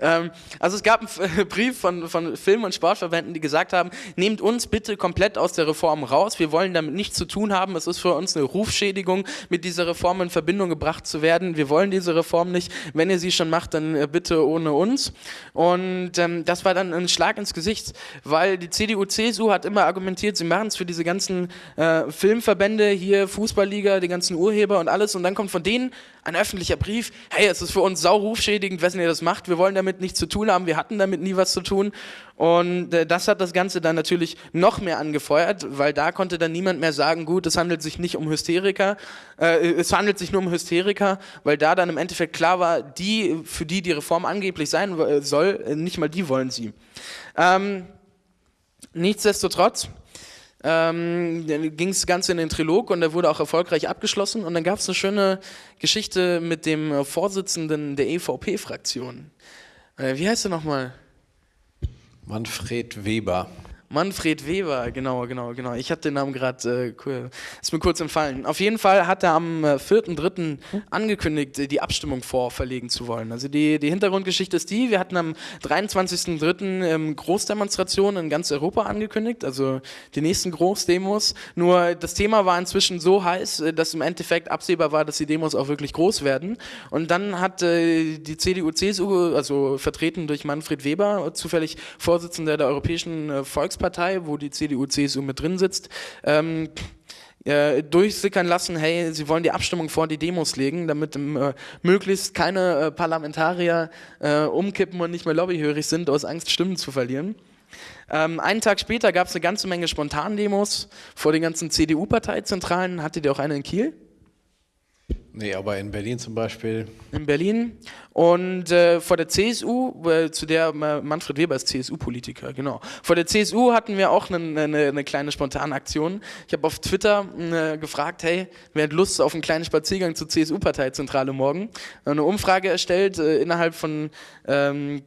Ähm, also es gab einen Brief von, von Film- und Sportverbänden, die gesagt haben, nehmt uns bitte komplett aus der Reform raus. Wir wollen damit nichts zu tun haben. Es ist für uns eine Rufschädigung, mit dieser Reform in Verbindung gebracht zu werden. Wir wollen diese Reform nicht. Wenn ihr sie schon macht, dann äh, bitte ohne uns. Und ähm, das war dann ein Schlag ins Gesicht, weil die CDU, CSU hat immer argumentiert, sie machen es für diese ganzen äh, Filmverbände, hier Fußballliga, die ganzen Urheber und alles. Und dann kommt von denen ein öffentlicher Brief, hey, es ist für uns saurufschädigend, wessen ihr das macht, wir wollen damit nichts zu tun haben, wir hatten damit nie was zu tun. Und äh, das hat das Ganze dann natürlich noch mehr angefeuert, weil da konnte dann niemand mehr sagen, gut, es handelt sich nicht um Hysteriker, äh, es handelt sich nur um Hysteriker, weil da dann im Endeffekt klar war, die, für die die Reform angeblich sein soll, nicht mal die wollen sie. Ähm, nichtsdestotrotz, ähm, ging das Ganze in den Trilog und der wurde auch erfolgreich abgeschlossen. Und dann gab es eine schöne Geschichte mit dem Vorsitzenden der EVP-Fraktion. Äh, wie heißt er nochmal? Manfred Weber. Manfred Weber, genau, genau, genau. Ich habe den Namen gerade, äh, ist mir kurz entfallen. Auf jeden Fall hat er am äh, 4.3. angekündigt, die Abstimmung vorverlegen zu wollen. Also die, die Hintergrundgeschichte ist die, wir hatten am 23.3. Ähm, Großdemonstrationen in ganz Europa angekündigt, also die nächsten Großdemos. Nur das Thema war inzwischen so heiß, äh, dass im Endeffekt absehbar war, dass die Demos auch wirklich groß werden. Und dann hat äh, die CDU, CSU, also vertreten durch Manfred Weber, zufällig Vorsitzender der Europäischen äh, Volks Volkspartei, wo die CDU, CSU mit drin sitzt, ähm, äh, durchsickern lassen, hey, sie wollen die Abstimmung vor die Demos legen, damit äh, möglichst keine äh, Parlamentarier äh, umkippen und nicht mehr lobbyhörig sind, aus Angst Stimmen zu verlieren. Ähm, einen Tag später gab es eine ganze Menge Spontandemos vor den ganzen CDU-Parteizentralen. Hattet ihr auch eine in Kiel? Nee, aber in Berlin zum Beispiel. In Berlin. Und äh, vor der CSU, äh, zu der äh, Manfred Weber ist CSU-Politiker, genau. Vor der CSU hatten wir auch eine, eine, eine kleine Spontanaktion. Ich habe auf Twitter äh, gefragt, hey, wer hat Lust auf einen kleinen Spaziergang zur CSU-Parteizentrale morgen? Eine Umfrage erstellt äh, innerhalb von ähm,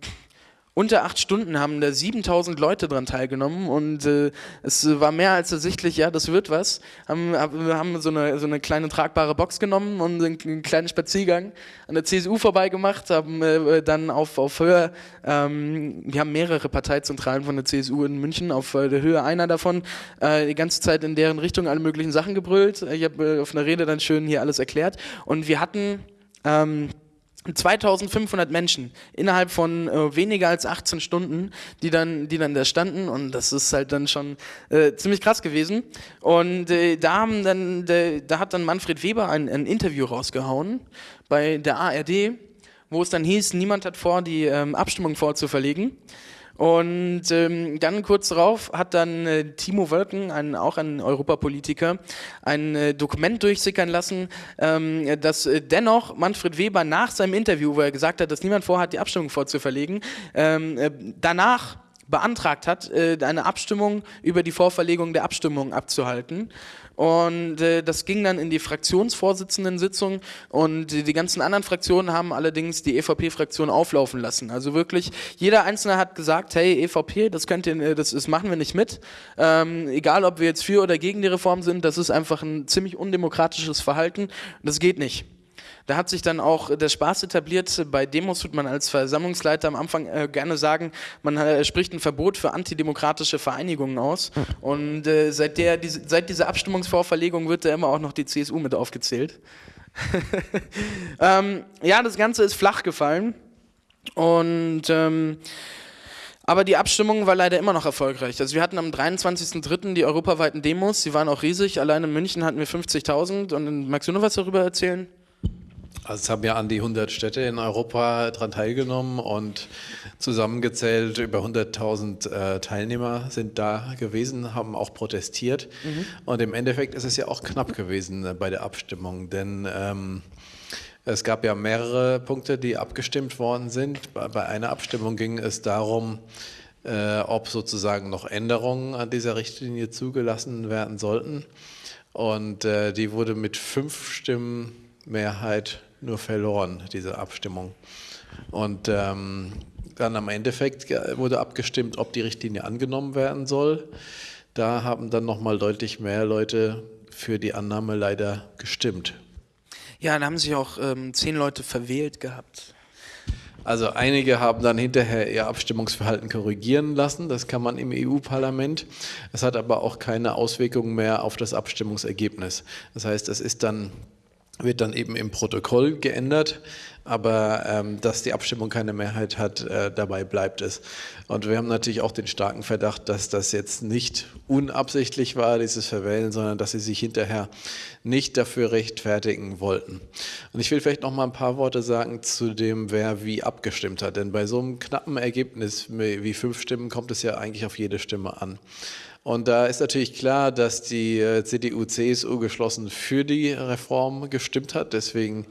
unter acht Stunden haben da 7000 Leute dran teilgenommen und äh, es war mehr als ersichtlich, ja, das wird was. Haben, haben so, eine, so eine kleine tragbare Box genommen und einen, einen kleinen Spaziergang an der CSU vorbeigemacht, haben äh, dann auf, auf Höhe, ähm, wir haben mehrere Parteizentralen von der CSU in München, auf äh, der Höhe einer davon, äh, die ganze Zeit in deren Richtung alle möglichen Sachen gebrüllt. Ich habe äh, auf einer Rede dann schön hier alles erklärt und wir hatten... Ähm, 2500 Menschen innerhalb von äh, weniger als 18 Stunden, die dann, die dann da standen und das ist halt dann schon äh, ziemlich krass gewesen. Und äh, da haben dann, de, da hat dann Manfred Weber ein, ein, Interview rausgehauen bei der ARD, wo es dann hieß, niemand hat vor, die ähm, Abstimmung vorzuverlegen. Und ähm, dann kurz darauf hat dann äh, Timo Wölken, ein, auch ein Europapolitiker, ein äh, Dokument durchsickern lassen, ähm, dass äh, dennoch Manfred Weber nach seinem Interview, wo er gesagt hat, dass niemand vorhat, die Abstimmung vorzuverlegen, ähm, äh, danach beantragt hat, äh, eine Abstimmung über die Vorverlegung der Abstimmung abzuhalten. Und äh, das ging dann in die Fraktionsvorsitzendensitzung und die, die ganzen anderen Fraktionen haben allerdings die EVP-Fraktion auflaufen lassen. Also wirklich, jeder Einzelne hat gesagt, hey, EVP, das könnt ihr, das, das machen wir nicht mit. Ähm, egal, ob wir jetzt für oder gegen die Reform sind, das ist einfach ein ziemlich undemokratisches Verhalten. Das geht nicht. Da hat sich dann auch der Spaß etabliert. Bei Demos tut man als Versammlungsleiter am Anfang äh, gerne sagen, man äh, spricht ein Verbot für antidemokratische Vereinigungen aus. Und äh, seit, der, diese, seit dieser Abstimmungsvorverlegung wird da immer auch noch die CSU mit aufgezählt. ähm, ja, das Ganze ist flach gefallen. Und ähm, aber die Abstimmung war leider immer noch erfolgreich. Also wir hatten am 23.03. die europaweiten Demos, die waren auch riesig. Allein in München hatten wir 50.000. Und magst du noch was darüber erzählen? Also es haben ja an die 100 Städte in Europa daran teilgenommen und zusammengezählt über 100.000 äh, Teilnehmer sind da gewesen, haben auch protestiert. Mhm. Und im Endeffekt ist es ja auch knapp gewesen äh, bei der Abstimmung, denn ähm, es gab ja mehrere Punkte, die abgestimmt worden sind. Bei, bei einer Abstimmung ging es darum, äh, ob sozusagen noch Änderungen an dieser Richtlinie zugelassen werden sollten. Und äh, die wurde mit fünf Stimmen Mehrheit nur verloren, diese Abstimmung. Und ähm, dann am Endeffekt wurde abgestimmt, ob die Richtlinie angenommen werden soll. Da haben dann nochmal deutlich mehr Leute für die Annahme leider gestimmt. Ja, da haben sich auch ähm, zehn Leute verwählt gehabt. Also einige haben dann hinterher ihr Abstimmungsverhalten korrigieren lassen, das kann man im EU-Parlament. Es hat aber auch keine Auswirkungen mehr auf das Abstimmungsergebnis. Das heißt, es ist dann wird dann eben im Protokoll geändert, aber ähm, dass die Abstimmung keine Mehrheit hat, äh, dabei bleibt es. Und wir haben natürlich auch den starken Verdacht, dass das jetzt nicht unabsichtlich war, dieses Verwählen, sondern dass sie sich hinterher nicht dafür rechtfertigen wollten. Und ich will vielleicht noch mal ein paar Worte sagen zu dem, wer wie abgestimmt hat, denn bei so einem knappen Ergebnis wie fünf Stimmen kommt es ja eigentlich auf jede Stimme an. Und da ist natürlich klar, dass die äh, CDU, CSU geschlossen für die Reform gestimmt hat, deswegen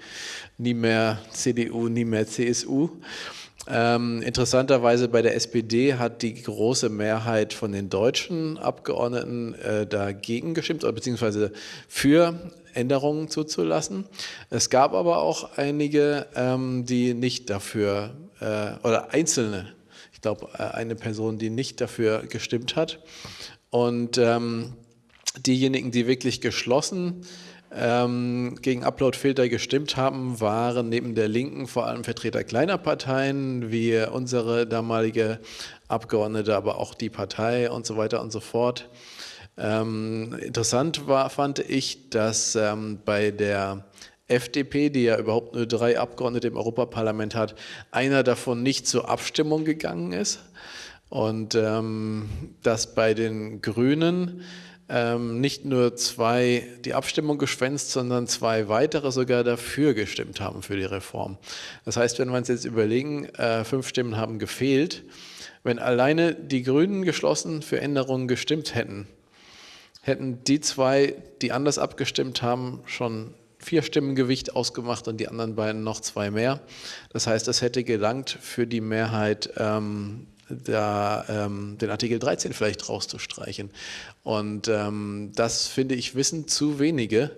nie mehr CDU, nie mehr CSU. Ähm, interessanterweise bei der SPD hat die große Mehrheit von den deutschen Abgeordneten äh, dagegen gestimmt, beziehungsweise für Änderungen zuzulassen. Es gab aber auch einige, ähm, die nicht dafür, äh, oder einzelne, ich glaube äh, eine Person, die nicht dafür gestimmt hat. Und ähm, diejenigen, die wirklich geschlossen ähm, gegen Uploadfilter gestimmt haben, waren neben der Linken vor allem Vertreter kleiner Parteien, wie unsere damalige Abgeordnete, aber auch die Partei und so weiter und so fort. Ähm, interessant war, fand ich, dass ähm, bei der FDP, die ja überhaupt nur drei Abgeordnete im Europaparlament hat, einer davon nicht zur Abstimmung gegangen ist. Und ähm, dass bei den Grünen ähm, nicht nur zwei die Abstimmung geschwänzt, sondern zwei weitere sogar dafür gestimmt haben für die Reform. Das heißt, wenn wir uns jetzt überlegen, äh, fünf Stimmen haben gefehlt, wenn alleine die Grünen geschlossen für Änderungen gestimmt hätten, hätten die zwei, die anders abgestimmt haben, schon vier Stimmen Gewicht ausgemacht und die anderen beiden noch zwei mehr. Das heißt, es hätte gelangt für die Mehrheit ähm, da, ähm, den Artikel 13 vielleicht rauszustreichen. Und ähm, das finde ich wissen zu wenige,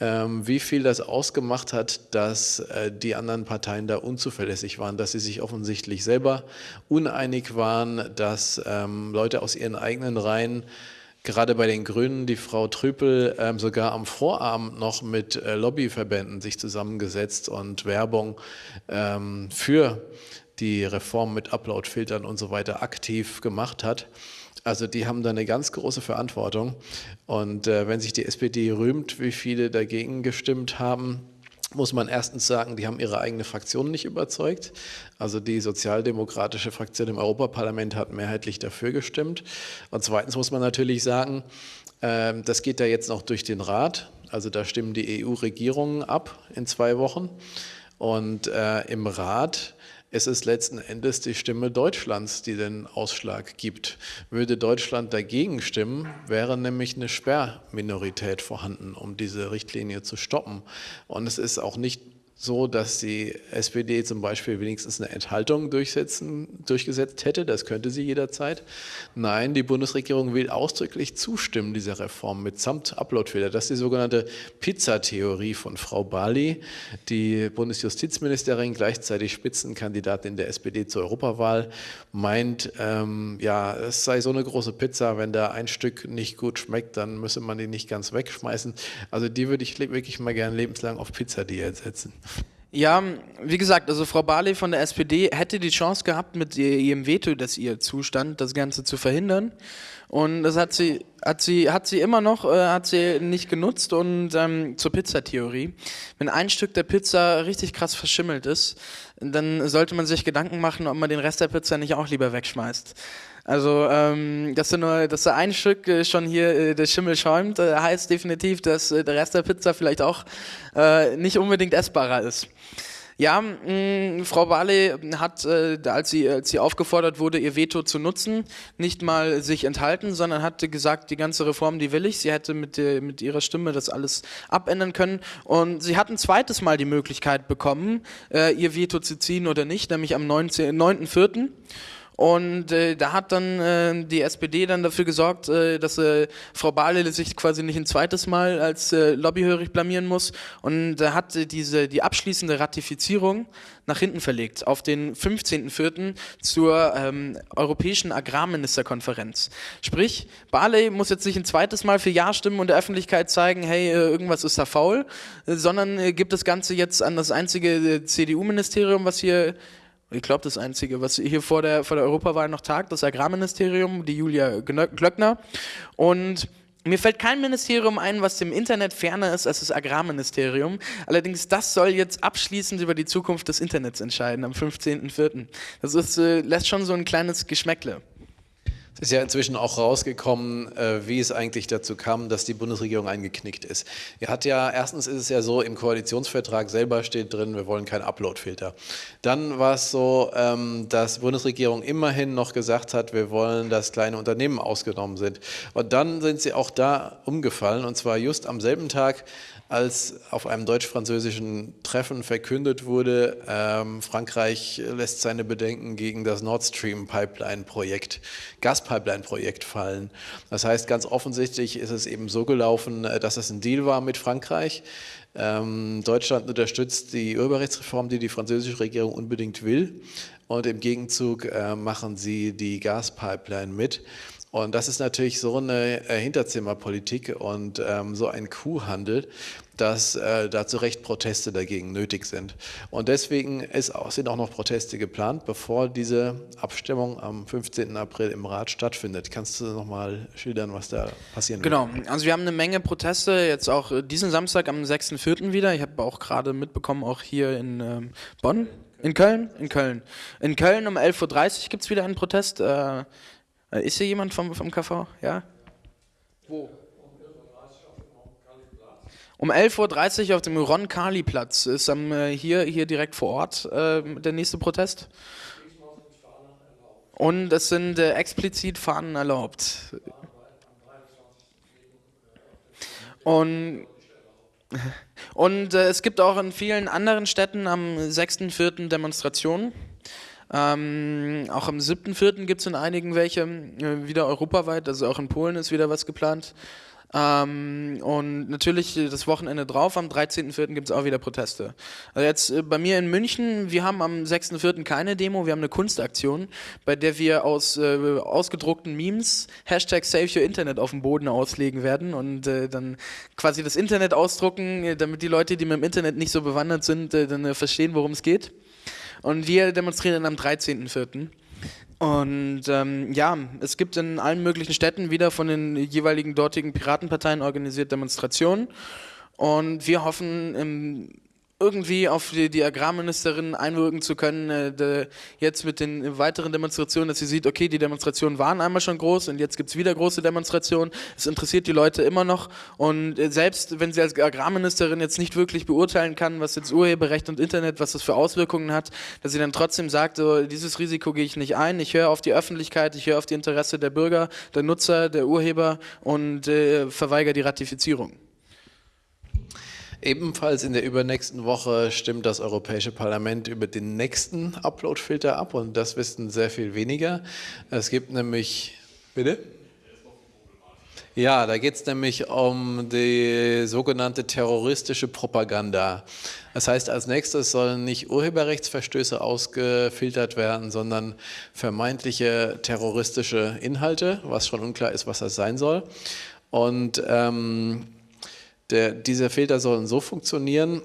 ähm, wie viel das ausgemacht hat, dass äh, die anderen Parteien da unzuverlässig waren, dass sie sich offensichtlich selber uneinig waren, dass ähm, Leute aus ihren eigenen Reihen gerade bei den Grünen die Frau Trüpel ähm, sogar am Vorabend noch mit äh, Lobbyverbänden sich zusammengesetzt und Werbung ähm, für die Reform mit Upload-Filtern und so weiter aktiv gemacht hat. Also die haben da eine ganz große Verantwortung. Und äh, wenn sich die SPD rühmt, wie viele dagegen gestimmt haben, muss man erstens sagen, die haben ihre eigene Fraktion nicht überzeugt. Also die sozialdemokratische Fraktion im Europaparlament hat mehrheitlich dafür gestimmt. Und zweitens muss man natürlich sagen, äh, das geht da jetzt noch durch den Rat. Also da stimmen die EU-Regierungen ab in zwei Wochen. Und äh, im Rat es ist letzten Endes die Stimme Deutschlands, die den Ausschlag gibt. Würde Deutschland dagegen stimmen, wäre nämlich eine Sperrminorität vorhanden, um diese Richtlinie zu stoppen. Und es ist auch nicht so, dass die SPD zum Beispiel wenigstens eine Enthaltung durchsetzen, durchgesetzt hätte. Das könnte sie jederzeit. Nein, die Bundesregierung will ausdrücklich zustimmen dieser Reform mitsamt Uploadfehler. Das ist die sogenannte Pizza-Theorie von Frau Bali, die Bundesjustizministerin, gleichzeitig Spitzenkandidatin der SPD zur Europawahl, meint, ähm, ja, es sei so eine große Pizza, wenn da ein Stück nicht gut schmeckt, dann müsse man die nicht ganz wegschmeißen. Also die würde ich wirklich mal gerne lebenslang auf Pizza-Diät setzen. Ja, wie gesagt, also Frau Barley von der SPD hätte die Chance gehabt, mit ihrem Veto, das ihr zustand, das Ganze zu verhindern. Und das hat sie, hat sie, hat sie immer noch, äh, hat sie nicht genutzt. Und ähm, zur Pizzatheorie. Wenn ein Stück der Pizza richtig krass verschimmelt ist, dann sollte man sich Gedanken machen, ob man den Rest der Pizza nicht auch lieber wegschmeißt. Also, ähm, dass, du nur, dass da ein Stück äh, schon hier äh, der Schimmel schäumt, äh, heißt definitiv, dass äh, der Rest der Pizza vielleicht auch äh, nicht unbedingt essbarer ist. Ja, mh, Frau Barley hat, als, sie, als sie aufgefordert wurde, ihr Veto zu nutzen, nicht mal sich enthalten, sondern hatte gesagt, die ganze Reform, die will ich. Sie hätte mit, der, mit ihrer Stimme das alles abändern können. Und sie hat ein zweites Mal die Möglichkeit bekommen, ihr Veto zu ziehen oder nicht, nämlich am 9.4. Und äh, da hat dann äh, die SPD dann dafür gesorgt, äh, dass äh, Frau Barley sich quasi nicht ein zweites Mal als äh, lobbyhörig blamieren muss und da hat äh, diese die abschließende Ratifizierung nach hinten verlegt auf den 15.04. zur ähm, Europäischen Agrarministerkonferenz. Sprich, Barley muss jetzt nicht ein zweites Mal für Ja stimmen und der Öffentlichkeit zeigen, hey, äh, irgendwas ist da faul, sondern äh, gibt das Ganze jetzt an das einzige äh, CDU-Ministerium, was hier ich glaube, das Einzige, was hier vor der, vor der Europawahl noch tagt, das Agrarministerium, die Julia Glöckner. Und mir fällt kein Ministerium ein, was dem Internet ferner ist als das Agrarministerium. Allerdings, das soll jetzt abschließend über die Zukunft des Internets entscheiden am 15.04. Das ist, äh, lässt schon so ein kleines Geschmäckle. Es ist ja inzwischen auch rausgekommen, äh, wie es eigentlich dazu kam, dass die Bundesregierung eingeknickt ist. Er hat ja, erstens ist es ja so, im Koalitionsvertrag selber steht drin, wir wollen keinen Uploadfilter. Dann war es so, ähm, dass die Bundesregierung immerhin noch gesagt hat, wir wollen, dass kleine Unternehmen ausgenommen sind. Und dann sind sie auch da umgefallen, und zwar just am selben Tag, als auf einem deutsch-französischen Treffen verkündet wurde, ähm, Frankreich lässt seine Bedenken gegen das Nord Stream Pipeline-Projekt, Gaspipeline-Projekt fallen. Das heißt, ganz offensichtlich ist es eben so gelaufen, äh, dass es ein Deal war mit Frankreich. Ähm, Deutschland unterstützt die Urheberrechtsreform, die die französische Regierung unbedingt will. Und im Gegenzug äh, machen sie die Gaspipeline mit. Und das ist natürlich so eine äh, Hinterzimmerpolitik und ähm, so ein Kuhhandel, dass äh, da zu Recht Proteste dagegen nötig sind. Und deswegen auch, sind auch noch Proteste geplant, bevor diese Abstimmung am 15. April im Rat stattfindet. Kannst du noch mal schildern, was da passieren genau. wird? Genau, also wir haben eine Menge Proteste, jetzt auch äh, diesen Samstag am 6.4. wieder. Ich habe auch gerade mitbekommen, auch hier in ähm, Bonn. In Köln? In Köln. In Köln um 11.30 Uhr gibt es wieder einen Protest. Äh, ist hier jemand vom, vom KV? Ja? Wo? Um 11.30 Uhr auf dem Ron-Kali-Platz ist am, äh, hier, hier direkt vor Ort äh, der nächste Protest. Und es sind äh, explizit Fahnen erlaubt. Und, und äh, es gibt auch in vielen anderen Städten am 6.4. Demonstrationen. Ähm, auch am 7.4. gibt es in einigen welche, äh, wieder europaweit, also auch in Polen ist wieder was geplant. Ähm, und natürlich das Wochenende drauf, am 13.04. gibt es auch wieder Proteste. Also jetzt äh, bei mir in München, wir haben am 6.04. keine Demo, wir haben eine Kunstaktion, bei der wir aus äh, ausgedruckten Memes Hashtag Save Your Internet auf dem Boden auslegen werden und äh, dann quasi das Internet ausdrucken, äh, damit die Leute, die mit dem Internet nicht so bewandert sind, äh, dann verstehen, worum es geht. Und wir demonstrieren am 13.04. Und ähm, ja, es gibt in allen möglichen Städten wieder von den jeweiligen dortigen Piratenparteien organisiert Demonstrationen. Und wir hoffen im irgendwie auf die, die Agrarministerin einwirken zu können, äh, de, jetzt mit den weiteren Demonstrationen, dass sie sieht, okay, die Demonstrationen waren einmal schon groß und jetzt gibt's wieder große Demonstrationen. Es interessiert die Leute immer noch und äh, selbst wenn sie als Agrarministerin jetzt nicht wirklich beurteilen kann, was jetzt Urheberrecht und Internet, was das für Auswirkungen hat, dass sie dann trotzdem sagt, so, dieses Risiko gehe ich nicht ein, ich höre auf die Öffentlichkeit, ich höre auf die Interesse der Bürger, der Nutzer, der Urheber und äh, verweigere die Ratifizierung. Ebenfalls in der übernächsten Woche stimmt das Europäische Parlament über den nächsten Uploadfilter ab und das wissen sehr viel weniger. Es gibt nämlich, bitte? Ja, da geht es nämlich um die sogenannte terroristische Propaganda. Das heißt, als nächstes sollen nicht Urheberrechtsverstöße ausgefiltert werden, sondern vermeintliche terroristische Inhalte, was schon unklar ist, was das sein soll. Und ähm, der, diese Filter sollen so funktionieren,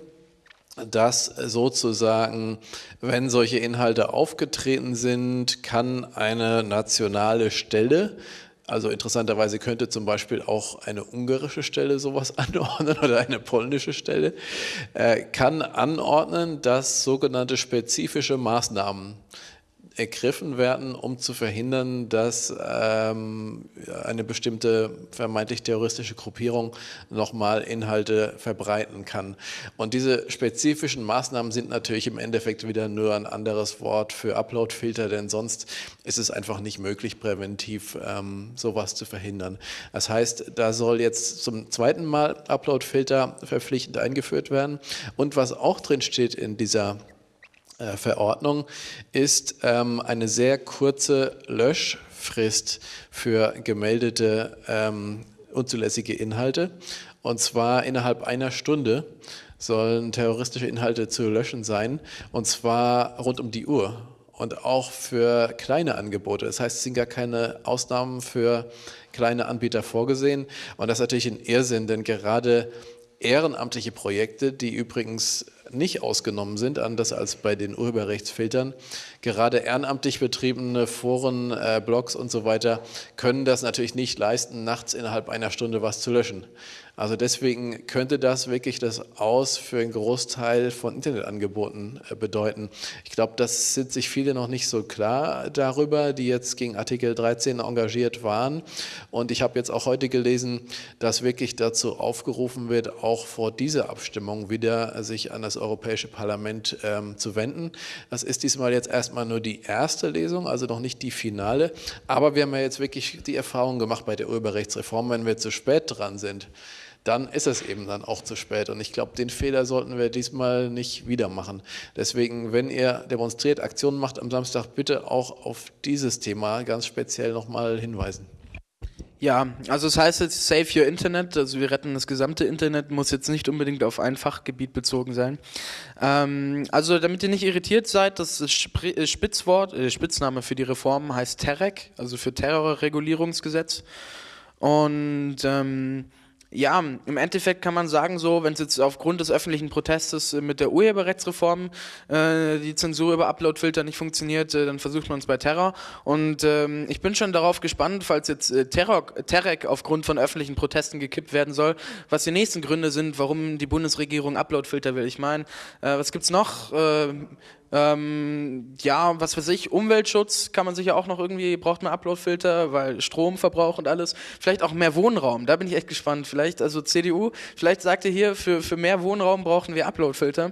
dass sozusagen, wenn solche Inhalte aufgetreten sind, kann eine nationale Stelle, also interessanterweise könnte zum Beispiel auch eine ungarische Stelle sowas anordnen oder eine polnische Stelle, äh, kann anordnen, dass sogenannte spezifische Maßnahmen ergriffen werden, um zu verhindern, dass ähm, eine bestimmte vermeintlich terroristische Gruppierung nochmal Inhalte verbreiten kann. Und diese spezifischen Maßnahmen sind natürlich im Endeffekt wieder nur ein anderes Wort für Uploadfilter, denn sonst ist es einfach nicht möglich, präventiv ähm, sowas zu verhindern. Das heißt, da soll jetzt zum zweiten Mal Uploadfilter verpflichtend eingeführt werden. Und was auch drin steht in dieser Verordnung ist ähm, eine sehr kurze Löschfrist für gemeldete ähm, unzulässige Inhalte. Und zwar innerhalb einer Stunde sollen terroristische Inhalte zu löschen sein. Und zwar rund um die Uhr. Und auch für kleine Angebote. Das heißt, es sind gar keine Ausnahmen für kleine Anbieter vorgesehen. Und das ist natürlich ein Irrsinn, denn gerade ehrenamtliche Projekte, die übrigens nicht ausgenommen sind, anders als bei den Urheberrechtsfiltern. Gerade ehrenamtlich betriebene Foren, äh, Blogs und so weiter können das natürlich nicht leisten, nachts innerhalb einer Stunde was zu löschen. Also deswegen könnte das wirklich das Aus für einen Großteil von Internetangeboten äh, bedeuten. Ich glaube, das sind sich viele noch nicht so klar darüber, die jetzt gegen Artikel 13 engagiert waren. Und ich habe jetzt auch heute gelesen, dass wirklich dazu aufgerufen wird, auch vor dieser Abstimmung wieder sich an das Europäische Parlament ähm, zu wenden. Das ist diesmal jetzt erstmal nur die erste Lesung, also noch nicht die finale. Aber wir haben ja jetzt wirklich die Erfahrung gemacht bei der Urheberrechtsreform, wenn wir zu spät dran sind, dann ist es eben dann auch zu spät. Und ich glaube, den Fehler sollten wir diesmal nicht wieder machen. Deswegen, wenn ihr demonstriert, Aktionen macht am Samstag, bitte auch auf dieses Thema ganz speziell nochmal hinweisen. Ja, also es heißt jetzt Save Your Internet, also wir retten das gesamte Internet, muss jetzt nicht unbedingt auf ein Fachgebiet bezogen sein. Ähm, also damit ihr nicht irritiert seid, das äh, Spitzwort, äh, Spitzname für die Reform heißt TEREC, also für Terrorregulierungsgesetz. Und ähm, ja, im Endeffekt kann man sagen, so, wenn es jetzt aufgrund des öffentlichen Protestes äh, mit der Urheberrechtsreform äh, die Zensur über Uploadfilter nicht funktioniert, äh, dann versucht man es bei Terror. Und ähm, ich bin schon darauf gespannt, falls jetzt äh, Terror, Terrec aufgrund von öffentlichen Protesten gekippt werden soll, was die nächsten Gründe sind, warum die Bundesregierung Uploadfilter will. Ich meine, äh, was gibt's noch? Äh, ähm, ja, was weiß ich, Umweltschutz kann man sicher auch noch irgendwie, braucht man Uploadfilter, weil Stromverbrauch und alles. Vielleicht auch mehr Wohnraum, da bin ich echt gespannt. Vielleicht, also CDU, vielleicht sagt ihr hier, für, für mehr Wohnraum brauchen wir Uploadfilter.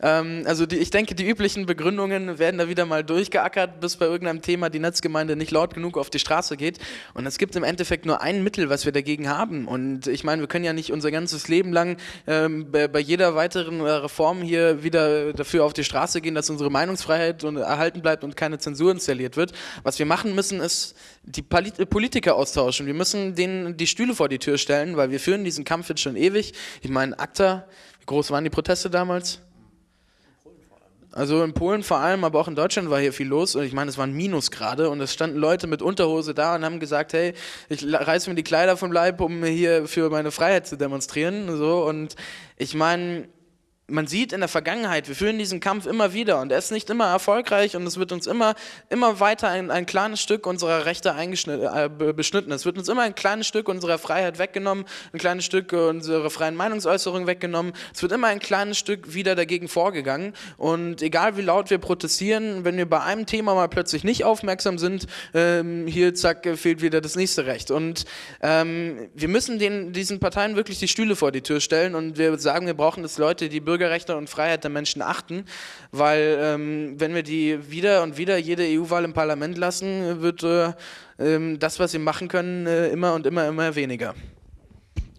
Ähm, also die, ich denke, die üblichen Begründungen werden da wieder mal durchgeackert, bis bei irgendeinem Thema die Netzgemeinde nicht laut genug auf die Straße geht. Und es gibt im Endeffekt nur ein Mittel, was wir dagegen haben. Und ich meine, wir können ja nicht unser ganzes Leben lang ähm, bei, bei, jeder weiteren äh, Reform hier wieder dafür auf die Straße gehen, dass unsere unsere Meinungsfreiheit erhalten bleibt und keine Zensur installiert wird. Was wir machen müssen, ist die Politiker austauschen. Wir müssen denen die Stühle vor die Tür stellen, weil wir führen diesen Kampf jetzt schon ewig. Ich meine, ACTA, wie groß waren die Proteste damals? Also in Polen vor allem, aber auch in Deutschland war hier viel los und ich meine, es waren Minusgrade und es standen Leute mit Unterhose da und haben gesagt, hey, ich reiß mir die Kleider vom Leib, um hier für meine Freiheit zu demonstrieren. So und ich meine, man sieht in der Vergangenheit, wir führen diesen Kampf immer wieder und er ist nicht immer erfolgreich und es wird uns immer, immer weiter ein, ein kleines Stück unserer Rechte äh, beschnitten. Es wird uns immer ein kleines Stück unserer Freiheit weggenommen, ein kleines Stück unserer freien Meinungsäußerung weggenommen. Es wird immer ein kleines Stück wieder dagegen vorgegangen und egal wie laut wir protestieren, wenn wir bei einem Thema mal plötzlich nicht aufmerksam sind, ähm, hier zack, fehlt wieder das nächste Recht. Und ähm, wir müssen den, diesen Parteien wirklich die Stühle vor die Tür stellen und wir sagen, wir brauchen das Leute, die Bürger Bürgerrechte und Freiheit der Menschen achten, weil ähm, wenn wir die wieder und wieder jede EU-Wahl im Parlament lassen, wird äh, äh, das, was sie machen können, äh, immer und immer, immer weniger.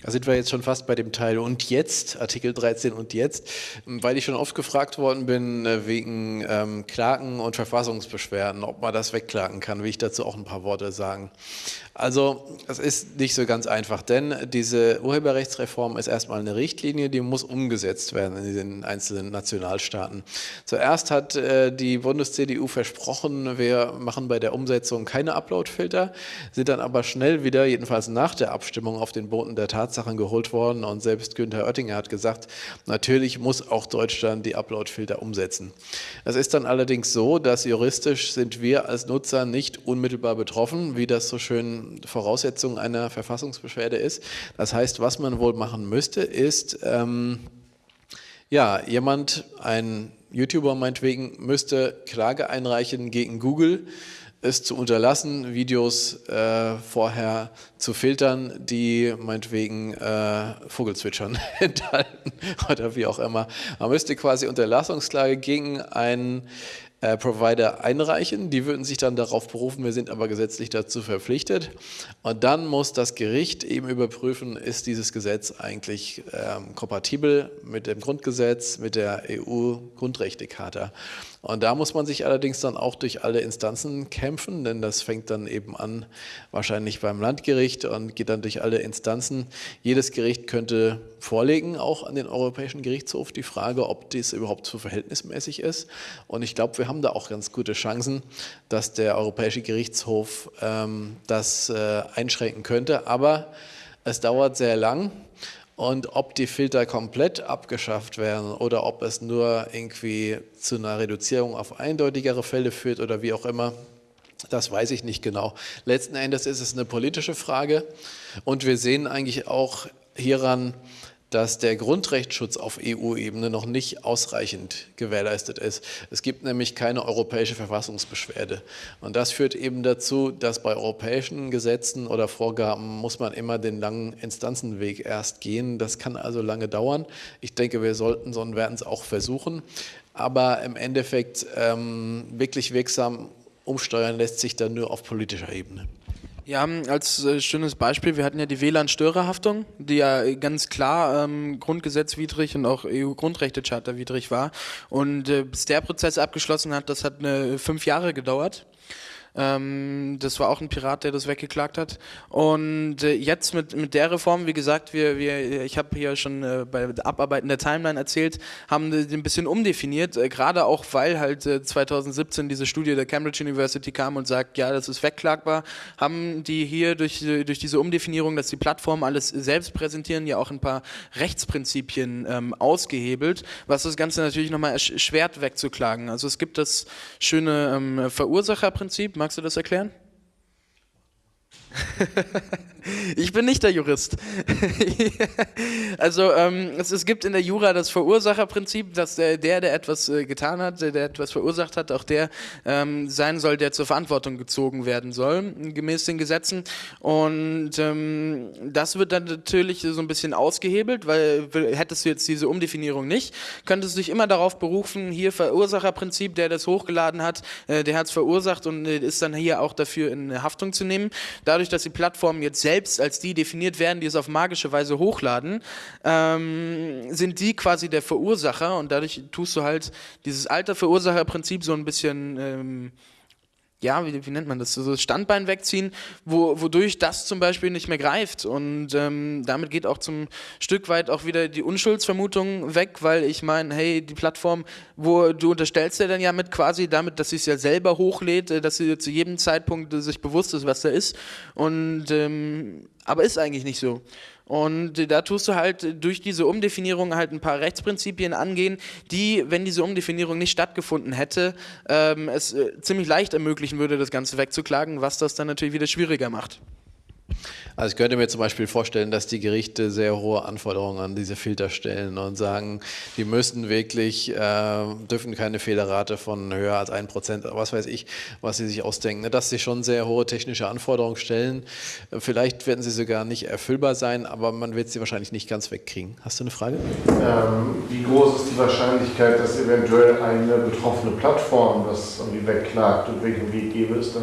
Da sind wir jetzt schon fast bei dem Teil und jetzt, Artikel 13 und jetzt, weil ich schon oft gefragt worden bin äh, wegen ähm, Klagen und Verfassungsbeschwerden, ob man das wegklagen kann, will ich dazu auch ein paar Worte sagen. Also es ist nicht so ganz einfach, denn diese Urheberrechtsreform ist erstmal eine Richtlinie, die muss umgesetzt werden in den einzelnen Nationalstaaten. Zuerst hat äh, die Bundes-CDU versprochen, wir machen bei der Umsetzung keine Uploadfilter, sind dann aber schnell wieder, jedenfalls nach der Abstimmung, auf den Boden der Tatsachen geholt worden und selbst Günther Oettinger hat gesagt, natürlich muss auch Deutschland die Uploadfilter umsetzen. Es ist dann allerdings so, dass juristisch sind wir als Nutzer nicht unmittelbar betroffen, wie das so schön Voraussetzung einer Verfassungsbeschwerde ist. Das heißt, was man wohl machen müsste, ist, ähm, ja, jemand, ein YouTuber meinetwegen, müsste Klage einreichen gegen Google, es zu unterlassen, Videos äh, vorher zu filtern, die meinetwegen äh, Vogelzwitschern enthalten oder wie auch immer. Man müsste quasi Unterlassungsklage gegen einen äh, Provider einreichen. Die würden sich dann darauf berufen, wir sind aber gesetzlich dazu verpflichtet. Und dann muss das Gericht eben überprüfen, ist dieses Gesetz eigentlich ähm, kompatibel mit dem Grundgesetz, mit der EU-Grundrechtecharta. Und da muss man sich allerdings dann auch durch alle Instanzen kämpfen, denn das fängt dann eben an wahrscheinlich beim Landgericht und geht dann durch alle Instanzen. Jedes Gericht könnte vorlegen, auch an den Europäischen Gerichtshof, die Frage, ob dies überhaupt so verhältnismäßig ist. Und ich glaube, wir haben da auch ganz gute Chancen, dass der Europäische Gerichtshof ähm, das äh, einschränken könnte. Aber es dauert sehr lang. Und ob die Filter komplett abgeschafft werden oder ob es nur irgendwie zu einer Reduzierung auf eindeutigere Fälle führt oder wie auch immer, das weiß ich nicht genau. Letzten Endes ist es eine politische Frage und wir sehen eigentlich auch hieran, dass der Grundrechtsschutz auf EU-Ebene noch nicht ausreichend gewährleistet ist. Es gibt nämlich keine europäische Verfassungsbeschwerde. Und das führt eben dazu, dass bei europäischen Gesetzen oder Vorgaben muss man immer den langen Instanzenweg erst gehen. Das kann also lange dauern. Ich denke, wir sollten, sondern werden es auch versuchen. Aber im Endeffekt ähm, wirklich wirksam umsteuern lässt sich dann nur auf politischer Ebene. Ja, als äh, schönes Beispiel, wir hatten ja die WLAN-Störerhaftung, die ja ganz klar ähm, grundgesetzwidrig und auch EU-Grundrechtecharta widrig war. Und äh, bis der Prozess abgeschlossen hat, das hat eine, fünf Jahre gedauert. Ähm, das war auch ein Pirat, der das weggeklagt hat. Und äh, jetzt mit, mit der Reform, wie gesagt, wir, wir, ich habe hier schon äh, bei Abarbeiten der Timeline erzählt, haben die ein bisschen umdefiniert, äh, gerade auch weil halt 2017 äh, diese Studie der Cambridge University kam und sagt, ja, das ist wegklagbar, haben die hier durch, durch diese Umdefinierung, dass die Plattformen alles selbst präsentieren, ja auch ein paar Rechtsprinzipien ähm, ausgehebelt, was das Ganze natürlich nochmal erschwert wegzuklagen. Also es gibt das schöne ähm, Verursacherprinzip, Magst du das erklären? ich bin nicht der Jurist. also ähm, es, es, gibt in der Jura das Verursacherprinzip, dass der, der, der etwas äh, getan hat, der, der etwas verursacht hat, auch der ähm, sein soll, der zur Verantwortung gezogen werden soll, gemäß den Gesetzen. Und ähm, das wird dann natürlich so ein bisschen ausgehebelt, weil hättest du jetzt diese Umdefinierung nicht, könntest du dich immer darauf berufen, hier Verursacherprinzip, der das hochgeladen hat, äh, der hat es verursacht und äh, ist dann hier auch dafür in Haftung zu nehmen. Dadurch, dass die Plattformen jetzt selbst als die definiert werden, die es auf magische Weise hochladen, ähm, sind die quasi der Verursacher und dadurch tust du halt dieses alte Verursacherprinzip so ein bisschen ähm, ja, wie, wie, nennt man das, so das Standbein wegziehen, wo, wodurch das zum Beispiel nicht mehr greift. Und ähm, damit geht auch zum Stück weit auch wieder die Unschuldsvermutung weg, weil ich meine, hey, die Plattform, wo du unterstellst ja dann ja mit quasi damit, dass sie es ja selber hochlädt, äh, dass sie zu jedem Zeitpunkt sich bewusst ist, was da ist. Und ähm, aber ist eigentlich nicht so. Und da tust du halt durch diese Umdefinierung halt ein paar Rechtsprinzipien angehen, die, wenn diese Umdefinierung nicht stattgefunden hätte, ähm, es äh, ziemlich leicht ermöglichen würde, das Ganze wegzuklagen, was das dann natürlich wieder schwieriger macht. Also ich könnte mir zum Beispiel vorstellen, dass die Gerichte sehr hohe Anforderungen an diese Filter stellen und sagen, die müssen wirklich, äh, dürfen keine Fehlerrate von höher als 1%, was weiß ich, was sie sich ausdenken. Dass sie schon sehr hohe technische Anforderungen stellen. Vielleicht werden sie sogar nicht erfüllbar sein, aber man wird sie wahrscheinlich nicht ganz wegkriegen. Hast du eine Frage? Ähm, wie groß ist die Wahrscheinlichkeit, dass eventuell eine betroffene Plattform das irgendwie wegklagt und welchen Weg gäbe es da?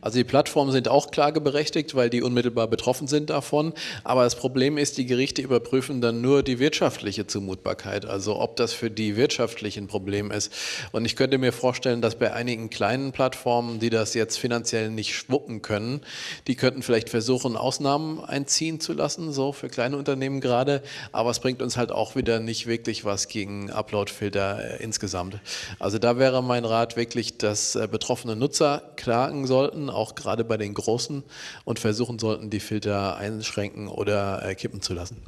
Also die Plattformen sind auch klageberechtigt, weil die unmittelbar betroffen sind davon. Aber das Problem ist, die Gerichte überprüfen dann nur die wirtschaftliche Zumutbarkeit, also ob das für die wirtschaftlich ein Problem ist. Und ich könnte mir vorstellen, dass bei einigen kleinen Plattformen, die das jetzt finanziell nicht schwuppen können, die könnten vielleicht versuchen, Ausnahmen einziehen zu lassen, so für kleine Unternehmen gerade. Aber es bringt uns halt auch wieder nicht wirklich was gegen Uploadfilter äh, insgesamt. Also da wäre mein Rat wirklich, dass äh, betroffene Nutzer klagen sollten auch gerade bei den Großen, und versuchen sollten, die Filter einschränken oder äh, kippen zu lassen.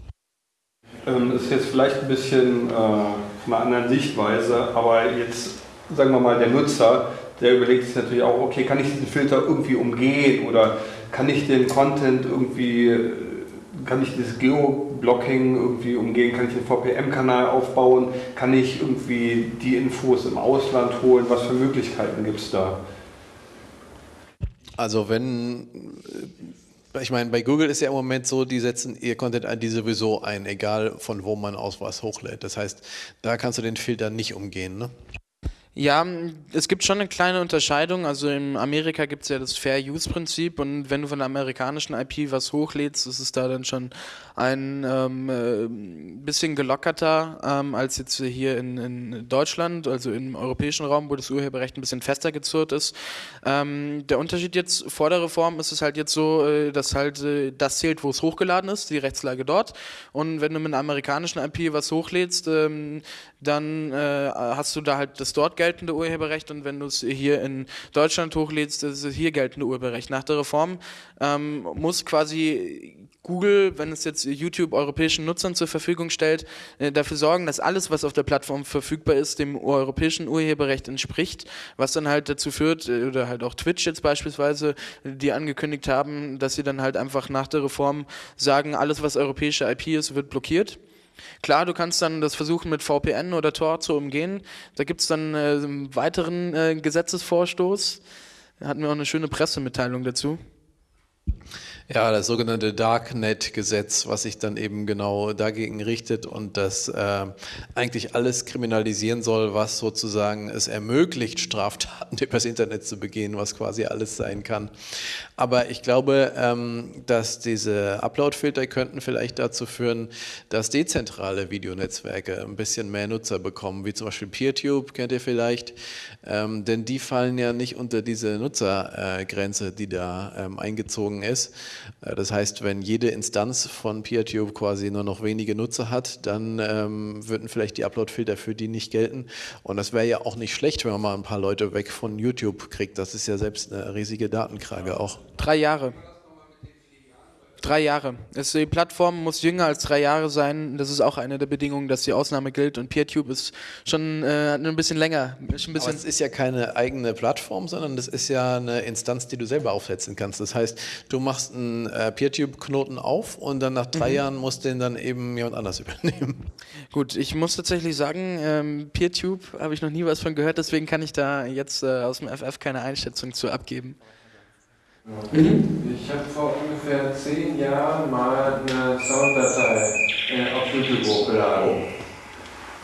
Ähm, das ist jetzt vielleicht ein bisschen äh, von einer anderen Sichtweise, aber jetzt sagen wir mal, der Nutzer, der überlegt sich natürlich auch, okay, kann ich diesen Filter irgendwie umgehen oder kann ich den Content irgendwie, kann ich dieses Geoblocking irgendwie umgehen, kann ich den VPN-Kanal aufbauen, kann ich irgendwie die Infos im Ausland holen, was für Möglichkeiten gibt es da? Also wenn, äh, ich meine, bei Google ist ja im Moment so, die setzen ihr Content-ID sowieso ein, egal von wo man aus was hochlädt. Das heißt, da kannst du den Filter nicht umgehen. Ne? Ja, es gibt schon eine kleine Unterscheidung. Also in Amerika gibt es ja das Fair Use Prinzip und wenn du von der amerikanischen IP was hochlädst, ist es da dann schon ein ähm, äh, bisschen gelockerter ähm, als jetzt hier in, in, Deutschland, also im europäischen Raum, wo das Urheberrecht ein bisschen fester gezurrt ist. Ähm, der Unterschied jetzt vor der Reform ist es halt jetzt so, äh, dass halt äh, das zählt, wo es hochgeladen ist, die Rechtslage dort. Und wenn du mit einer amerikanischen IP was hochlädst, ähm, dann äh, hast du da halt das dort geltende Urheberrecht und wenn du es hier in Deutschland hochlädst, ist es hier geltende Urheberrecht. Nach der Reform ähm, muss quasi Google, wenn es jetzt YouTube europäischen Nutzern zur Verfügung stellt, äh, dafür sorgen, dass alles, was auf der Plattform verfügbar ist, dem europäischen Urheberrecht entspricht, was dann halt dazu führt, äh, oder halt auch Twitch jetzt beispielsweise, die angekündigt haben, dass sie dann halt einfach nach der Reform sagen, alles, was europäische IP ist, wird blockiert. Klar, du kannst dann das versuchen mit VPN oder Tor zu umgehen. Da gibt es dann äh, einen weiteren äh, Gesetzesvorstoß. Da hatten wir auch eine schöne Pressemitteilung dazu. Ja, das sogenannte Darknet-Gesetz, was sich dann eben genau dagegen richtet und das äh, eigentlich alles kriminalisieren soll, was sozusagen es ermöglicht, Straftaten übers Internet zu begehen, was quasi alles sein kann. Aber ich glaube, ähm, dass diese Upload-Filter könnten vielleicht dazu führen, dass dezentrale Videonetzwerke ein bisschen mehr Nutzer bekommen, wie zum Beispiel PeerTube, kennt ihr vielleicht, ähm, denn die fallen ja nicht unter diese Nutzergrenze, äh, die da ähm, eingezogen ist. Äh, das heißt, wenn jede Instanz von PeerTube quasi nur noch wenige Nutzer hat, dann ähm, würden vielleicht die Upload-Filter für die nicht gelten. Und das wäre ja auch nicht schlecht, wenn man mal ein paar Leute weg von YouTube kriegt. Das ist ja selbst eine riesige Datenkrage auch. Drei Jahre. Drei Jahre. die Plattform muss jünger als drei Jahre sein. Das ist auch eine der Bedingungen, dass die Ausnahme gilt. Und PeerTube ist schon äh, ein bisschen länger. Ist ein bisschen Aber es ist ja keine eigene Plattform, sondern das ist ja eine Instanz, die du selber aufsetzen kannst. Das heißt, du machst einen äh, PeerTube-Knoten auf und dann nach drei mhm. Jahren muss den dann eben jemand anders übernehmen. Gut, ich muss tatsächlich sagen, ähm, PeerTube habe ich noch nie was von gehört, deswegen kann ich da jetzt äh, aus dem FF keine Einschätzung zu abgeben. Mhm. Ich habe vor ungefähr zehn Jahren mal eine Sounddatei äh, auf YouTube hochgeladen.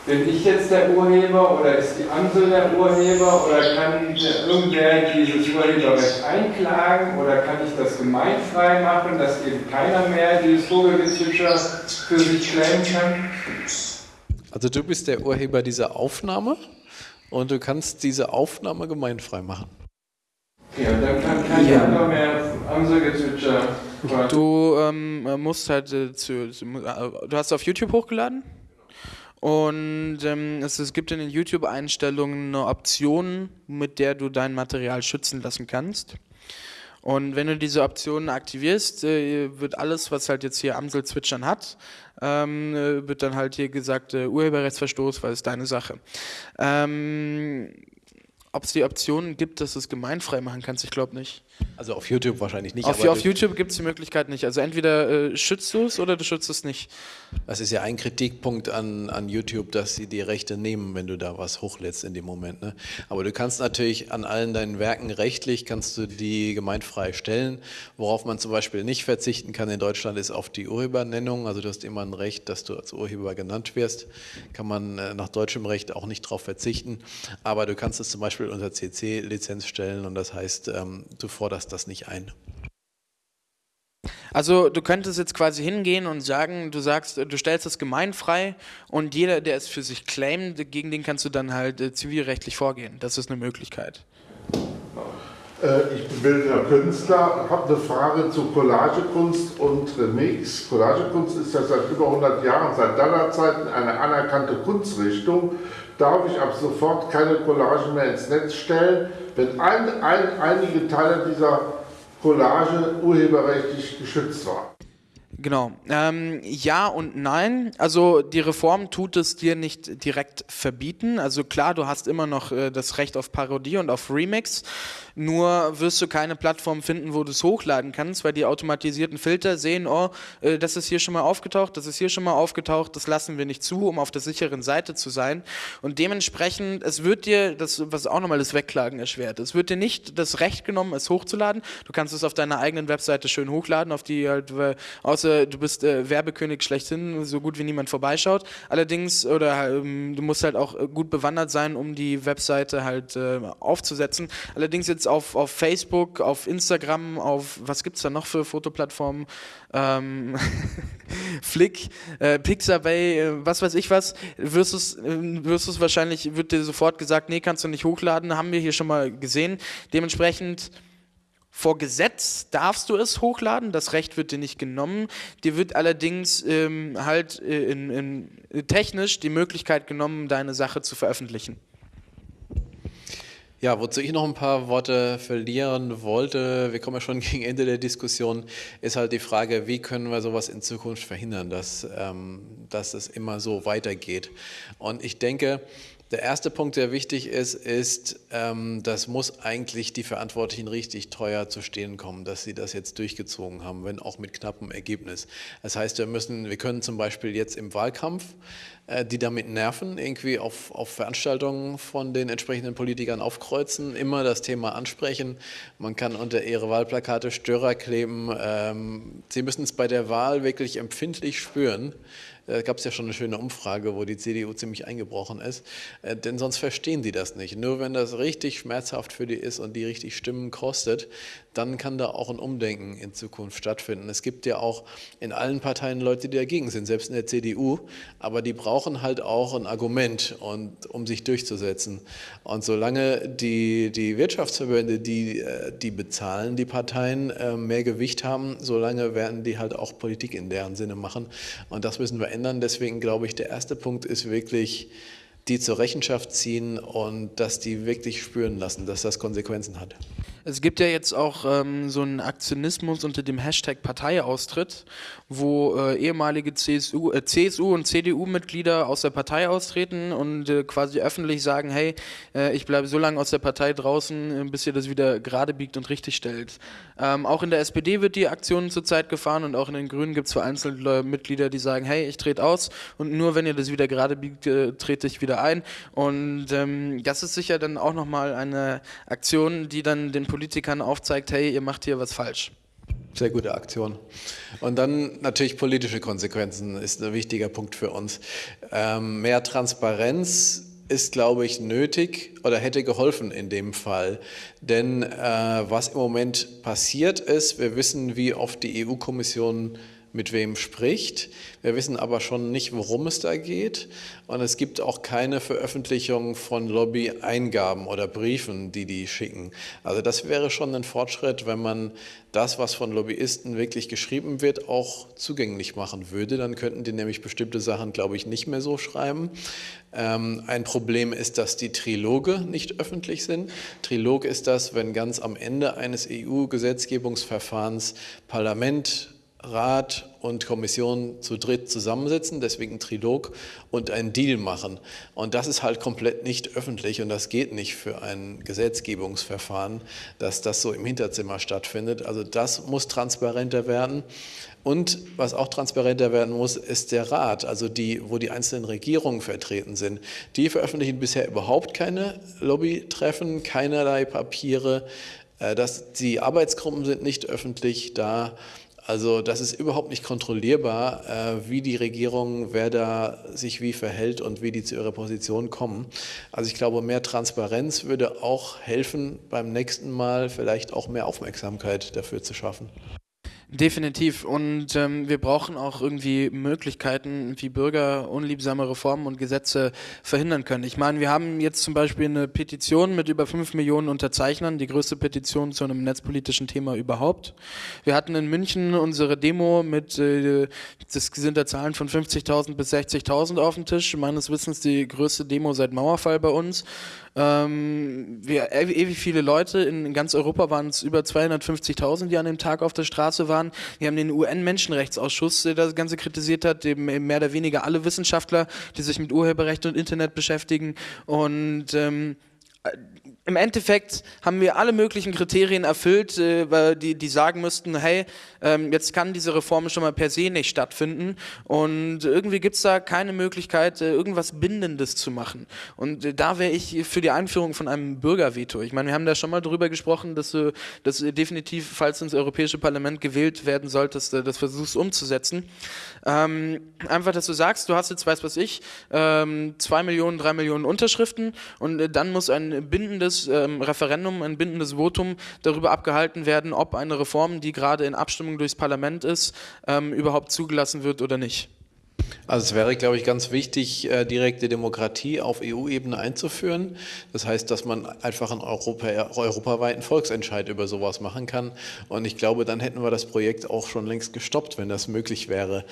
Bin ich jetzt der Urheber oder ist die Amsel der Urheber oder kann irgendwer dieses Urheberrecht einklagen oder kann ich das gemeinfrei machen, dass eben keiner mehr dieses Vogelgezwitscher für sich claimen kann? Also du bist der Urheber dieser Aufnahme und du kannst diese Aufnahme gemeinfrei machen. Ja, dann kann kein ja. anderer mehr Amselgezwitscher. Du ähm, musst halt äh, zu, zu, äh, du hast auf YouTube hochgeladen? Und ähm, es, es, gibt in den YouTube-Einstellungen eine Option, mit der du dein Material schützen lassen kannst. Und wenn du diese Optionen aktivierst, äh, wird alles, was halt jetzt hier Amsel zwitschern hat, ähm, äh, wird dann halt hier gesagt, äh, Urheberrechtsverstoß, weil es deine Sache. Ähm, ob es die Option gibt, dass du es gemeinfrei machen kannst, ich glaube nicht. Also auf YouTube wahrscheinlich nicht. Auf, auf YouTube gibt es die Möglichkeit nicht. Also entweder äh, schützt du es oder du schützt es nicht. Das ist ja ein Kritikpunkt an, an YouTube, dass sie die Rechte nehmen, wenn du da was hochlädst in dem Moment. Ne? Aber du kannst natürlich an allen deinen Werken rechtlich, kannst du die gemeinfrei stellen. Worauf man zum Beispiel nicht verzichten kann in Deutschland ist auf die Urhebernennung. Also du hast immer ein Recht, dass du als Urheber genannt wirst. Kann man äh, nach deutschem Recht auch nicht darauf verzichten. Aber du kannst es zum Beispiel unter CC-Lizenz stellen und das heißt, ähm, du forderst das nicht ein. Also du könntest jetzt quasi hingehen und sagen, du sagst, du stellst das gemeinfrei und jeder, der es für sich claimt, gegen den kannst du dann halt äh, zivilrechtlich vorgehen. Das ist eine Möglichkeit. Äh, ich bin bildender Künstler, habe eine Frage zu Collagekunst und Remix. Collagekunst ist ja seit über 100 Jahren, seit Dada-Zeiten eine anerkannte Kunstrichtung. Darf ich ab sofort keine Collagen mehr ins Netz stellen, wenn ein, ein, einige Teile dieser Collage urheberrechtlich geschützt waren. Genau. Ähm, ja und nein. Also die Reform tut es dir nicht direkt verbieten. Also klar, du hast immer noch äh, das Recht auf Parodie und auf Remix. Nur wirst du keine Plattform finden, wo du es hochladen kannst, weil die automatisierten Filter sehen, oh, äh, das ist hier schon mal aufgetaucht, das ist hier schon mal aufgetaucht, das lassen wir nicht zu, um auf der sicheren Seite zu sein. Und dementsprechend, es wird dir, das, was auch nochmal das Wegklagen erschwert, es wird dir nicht das Recht genommen, es hochzuladen. Du kannst es auf deiner eigenen Webseite schön hochladen, auf die halt, außer du bist äh, Werbekönig schlechthin, so gut wie niemand vorbeischaut. Allerdings, oder ähm, du musst halt auch gut bewandert sein, um die Webseite halt äh, aufzusetzen. Allerdings jetzt auf, auf Facebook, auf Instagram, auf, was gibt es da noch für Fotoplattformen? Ähm, Flick, äh, Pixabay, äh, was weiß ich was, wirst du äh, wirst wahrscheinlich, wird dir sofort gesagt, nee, kannst du nicht hochladen, haben wir hier schon mal gesehen. Dementsprechend vor Gesetz darfst du es hochladen, das Recht wird dir nicht genommen. Dir wird allerdings ähm, halt äh, in, in, technisch die Möglichkeit genommen, deine Sache zu veröffentlichen. Ja, wozu ich noch ein paar Worte verlieren wollte, wir kommen ja schon gegen Ende der Diskussion, ist halt die Frage, wie können wir sowas in Zukunft verhindern, dass, ähm, dass es immer so weitergeht. Und ich denke, der erste Punkt, der wichtig ist, ist, ähm, das muss eigentlich die Verantwortlichen richtig teuer zu stehen kommen, dass sie das jetzt durchgezogen haben, wenn auch mit knappem Ergebnis. Das heißt, wir müssen, wir können zum Beispiel jetzt im Wahlkampf äh, die damit nerven, irgendwie auf, auf Veranstaltungen von den entsprechenden Politikern aufkreuzen, immer das Thema ansprechen. Man kann unter ihre Wahlplakate Störer kleben. Ähm, sie müssen es bei der Wahl wirklich empfindlich spüren, äh, gab es ja schon eine schöne Umfrage, wo die CDU ziemlich eingebrochen ist. Äh, denn sonst verstehen die das nicht. Nur wenn das richtig schmerzhaft für die ist und die richtig Stimmen kostet, dann kann da auch ein Umdenken in Zukunft stattfinden. Es gibt ja auch in allen Parteien Leute, die dagegen sind, selbst in der CDU, aber die brauchen halt auch ein Argument, und, um sich durchzusetzen. Und solange die, die Wirtschaftsverbände, die, äh, die bezahlen, die Parteien mehr Gewicht haben, solange werden die halt auch Politik in deren Sinne machen. Und das müssen wir ändern. Deswegen glaube ich, der erste Punkt ist wirklich, die zur Rechenschaft ziehen und dass die wirklich spüren lassen, dass das Konsequenzen hat. Es gibt ja jetzt auch ähm, so einen Aktionismus unter dem Hashtag Parteiaustritt, wo äh, ehemalige CSU, äh, CSU und CDU-Mitglieder aus der Partei austreten und äh, quasi öffentlich sagen, hey, äh, ich bleibe so lange aus der Partei draußen, äh, bis ihr das wieder gerade biegt und richtig stellt. Ähm, auch in der SPD wird die Aktion zurzeit gefahren und auch in den Grünen gibt es vereinzelte Mitglieder, die sagen, hey, ich trete aus und nur wenn ihr das wieder gerade biegt, äh, trete ich wieder ein. Und ähm, das ist sicher dann auch nochmal eine Aktion, die dann den Politikern aufzeigt, hey, ihr macht hier was falsch. Sehr gute Aktion. Und dann natürlich politische Konsequenzen ist ein wichtiger Punkt für uns. Ähm, mehr Transparenz ist, glaube ich, nötig oder hätte geholfen in dem Fall. Denn äh, was im Moment passiert ist, wir wissen, wie oft die EU-Kommission mit wem spricht. Wir wissen aber schon nicht, worum es da geht. Und es gibt auch keine Veröffentlichung von Lobby-Eingaben oder Briefen, die die schicken. Also das wäre schon ein Fortschritt, wenn man das, was von Lobbyisten wirklich geschrieben wird, auch zugänglich machen würde. Dann könnten die nämlich bestimmte Sachen, glaube ich, nicht mehr so schreiben. Ähm, ein Problem ist, dass die Triloge nicht öffentlich sind. Trilog ist das, wenn ganz am Ende eines EU-Gesetzgebungsverfahrens Parlament, Rat und Kommission zu dritt zusammensitzen, deswegen Trilog und einen Deal machen. Und das ist halt komplett nicht öffentlich und das geht nicht für ein Gesetzgebungsverfahren, dass das so im Hinterzimmer stattfindet. Also das muss transparenter werden. Und was auch transparenter werden muss, ist der Rat, also die, wo die einzelnen Regierungen vertreten sind. Die veröffentlichen bisher überhaupt keine Lobbytreffen, keinerlei Papiere. Äh, das, die Arbeitsgruppen sind nicht öffentlich da. Also das ist überhaupt nicht kontrollierbar, äh, wie die Regierung, wer da sich wie verhält und wie die zu ihrer Position kommen. Also ich glaube, mehr Transparenz würde auch helfen, beim nächsten Mal vielleicht auch mehr Aufmerksamkeit dafür zu schaffen. Definitiv. Und ähm, wir brauchen auch irgendwie Möglichkeiten, wie Bürger unliebsame Reformen und Gesetze verhindern können. Ich meine, wir haben jetzt zum Beispiel eine Petition mit über fünf Millionen Unterzeichnern, die größte Petition zu einem netzpolitischen Thema überhaupt. Wir hatten in München unsere Demo mit, äh, das sind da Zahlen von 50.000 bis 60.000 auf dem Tisch. Meines Wissens die größte Demo seit Mauerfall bei uns. Ähm, wir, ewig viele Leute, in ganz Europa waren es über 250.000, die an dem Tag auf der Straße waren. Wir haben den UN-Menschenrechtsausschuss, der das Ganze kritisiert hat, dem mehr oder weniger alle Wissenschaftler, die sich mit Urheberrecht und Internet beschäftigen. Und ähm, im Endeffekt haben wir alle möglichen Kriterien erfüllt, äh, die, die sagen müssten, hey, ähm, jetzt kann diese Reform schon mal per se nicht stattfinden und irgendwie gibt es da keine Möglichkeit, äh, irgendwas Bindendes zu machen. Und äh, da wäre ich für die Einführung von einem Bürgerveto. Ich meine, wir haben da schon mal drüber gesprochen, dass du das definitiv, falls ins Europäische Parlament gewählt werden solltest, das versuchst umzusetzen. Ähm, einfach, dass du sagst, du hast jetzt, weiß was ich, ähm, zwei Millionen, drei Millionen Unterschriften und dann muss ein bindendes ähm, Referendum, ein bindendes Votum darüber abgehalten werden, ob eine Reform, die gerade in Abstimmung durchs Parlament ist, ähm, überhaupt zugelassen wird oder nicht. Also es wäre, glaube ich, ganz wichtig, äh, direkte Demokratie auf EU-Ebene einzuführen. Das heißt, dass man einfach einen Europa, europaweiten Volksentscheid über sowas machen kann. Und ich glaube, dann hätten wir das Projekt auch schon längst gestoppt, wenn das möglich wäre.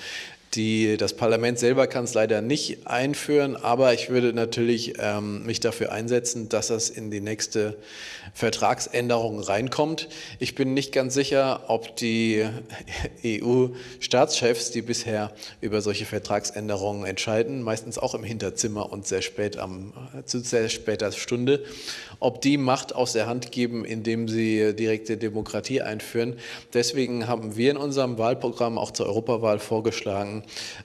Die, das Parlament selber kann es leider nicht einführen, aber ich würde natürlich ähm, mich dafür einsetzen, dass das in die nächste Vertragsänderung reinkommt. Ich bin nicht ganz sicher, ob die EU-Staatschefs, die bisher über solche Vertragsänderungen entscheiden, meistens auch im Hinterzimmer und sehr spät am, zu sehr später Stunde, ob die Macht aus der Hand geben, indem sie direkte Demokratie einführen. Deswegen haben wir in unserem Wahlprogramm auch zur Europawahl vorgeschlagen,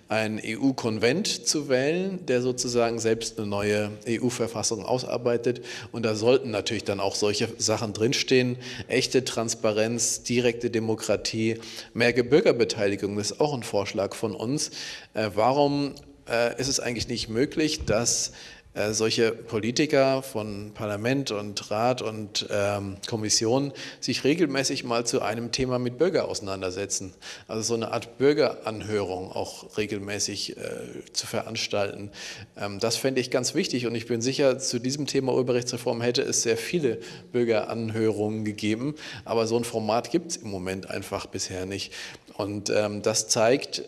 einen EU-Konvent zu wählen, der sozusagen selbst eine neue EU-Verfassung ausarbeitet. Und da sollten natürlich dann auch solche Sachen drinstehen. Echte Transparenz, direkte Demokratie, mehr Bürgerbeteiligung ist auch ein Vorschlag von uns. Äh, warum äh, ist es eigentlich nicht möglich, dass äh, solche Politiker von Parlament und Rat und ähm, Kommission sich regelmäßig mal zu einem Thema mit Bürger auseinandersetzen. Also so eine Art Bürgeranhörung auch regelmäßig äh, zu veranstalten. Ähm, das fände ich ganz wichtig und ich bin sicher, zu diesem Thema Urheberrechtsreform hätte es sehr viele Bürgeranhörungen gegeben, aber so ein Format gibt es im Moment einfach bisher nicht. Und ähm, das zeigt,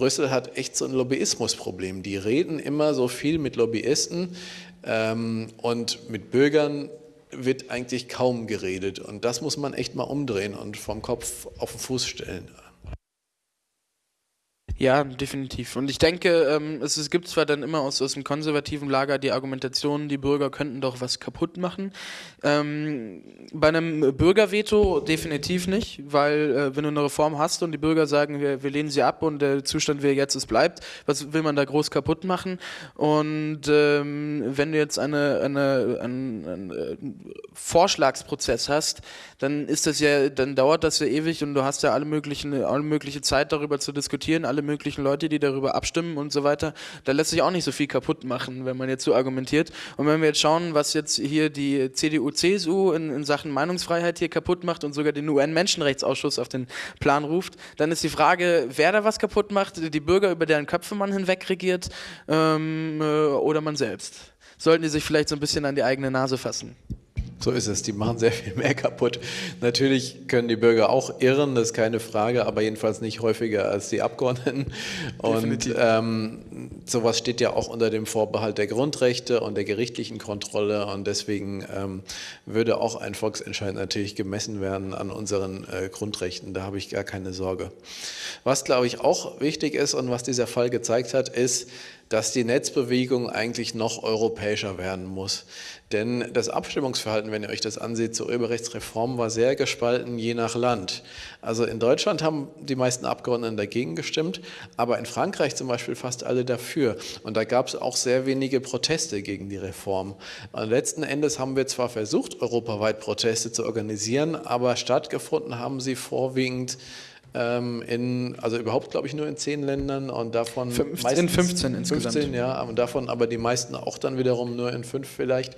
Brüssel hat echt so ein Lobbyismusproblem. Die reden immer so viel mit Lobbyisten ähm, und mit Bürgern wird eigentlich kaum geredet. Und das muss man echt mal umdrehen und vom Kopf auf den Fuß stellen. Ja, definitiv. Und ich denke, ähm, es, gibt zwar dann immer aus, aus dem konservativen Lager die Argumentation, die Bürger könnten doch was kaputt machen. Ähm, bei einem Bürgerveto definitiv nicht, weil äh, wenn du eine Reform hast und die Bürger sagen, wir, wir lehnen sie ab und der Zustand, wie er jetzt ist, bleibt, was will man da groß kaputt machen? Und ähm, wenn du jetzt eine, eine, einen, einen äh, Vorschlagsprozess hast, dann ist das ja, dann dauert das ja ewig und du hast ja alle möglichen, alle mögliche Zeit darüber zu diskutieren, alle möglichen Leute, die darüber abstimmen und so weiter. Da lässt sich auch nicht so viel kaputt machen, wenn man jetzt so argumentiert. Und wenn wir jetzt schauen, was jetzt hier die CDU, CSU in, in Sachen Meinungsfreiheit hier kaputt macht und sogar den UN-Menschenrechtsausschuss auf den Plan ruft, dann ist die Frage, wer da was kaputt macht, die Bürger, über deren Köpfe man hinweg regiert ähm, äh, oder man selbst. Sollten die sich vielleicht so ein bisschen an die eigene Nase fassen. So ist es, die machen sehr viel mehr kaputt. Natürlich können die Bürger auch irren, das ist keine Frage, aber jedenfalls nicht häufiger als die Abgeordneten. Und ähm, sowas steht ja auch unter dem Vorbehalt der Grundrechte und der gerichtlichen Kontrolle und deswegen ähm, würde auch ein Volksentscheid natürlich gemessen werden an unseren äh, Grundrechten, da habe ich gar keine Sorge. Was, glaube ich, auch wichtig ist und was dieser Fall gezeigt hat, ist, dass die Netzbewegung eigentlich noch europäischer werden muss. Denn das Abstimmungsverhalten, wenn ihr euch das ansieht, zur Urheberrechtsreform war sehr gespalten je nach Land. Also in Deutschland haben die meisten Abgeordneten dagegen gestimmt, aber in Frankreich zum Beispiel fast alle dafür. Und da gab es auch sehr wenige Proteste gegen die Reform. Und letzten Endes haben wir zwar versucht, europaweit Proteste zu organisieren, aber stattgefunden haben sie vorwiegend in, also überhaupt glaube ich nur in zehn Ländern und davon 15, in 15 insgesamt. 15, ja, und davon aber die meisten auch dann wiederum nur in fünf vielleicht.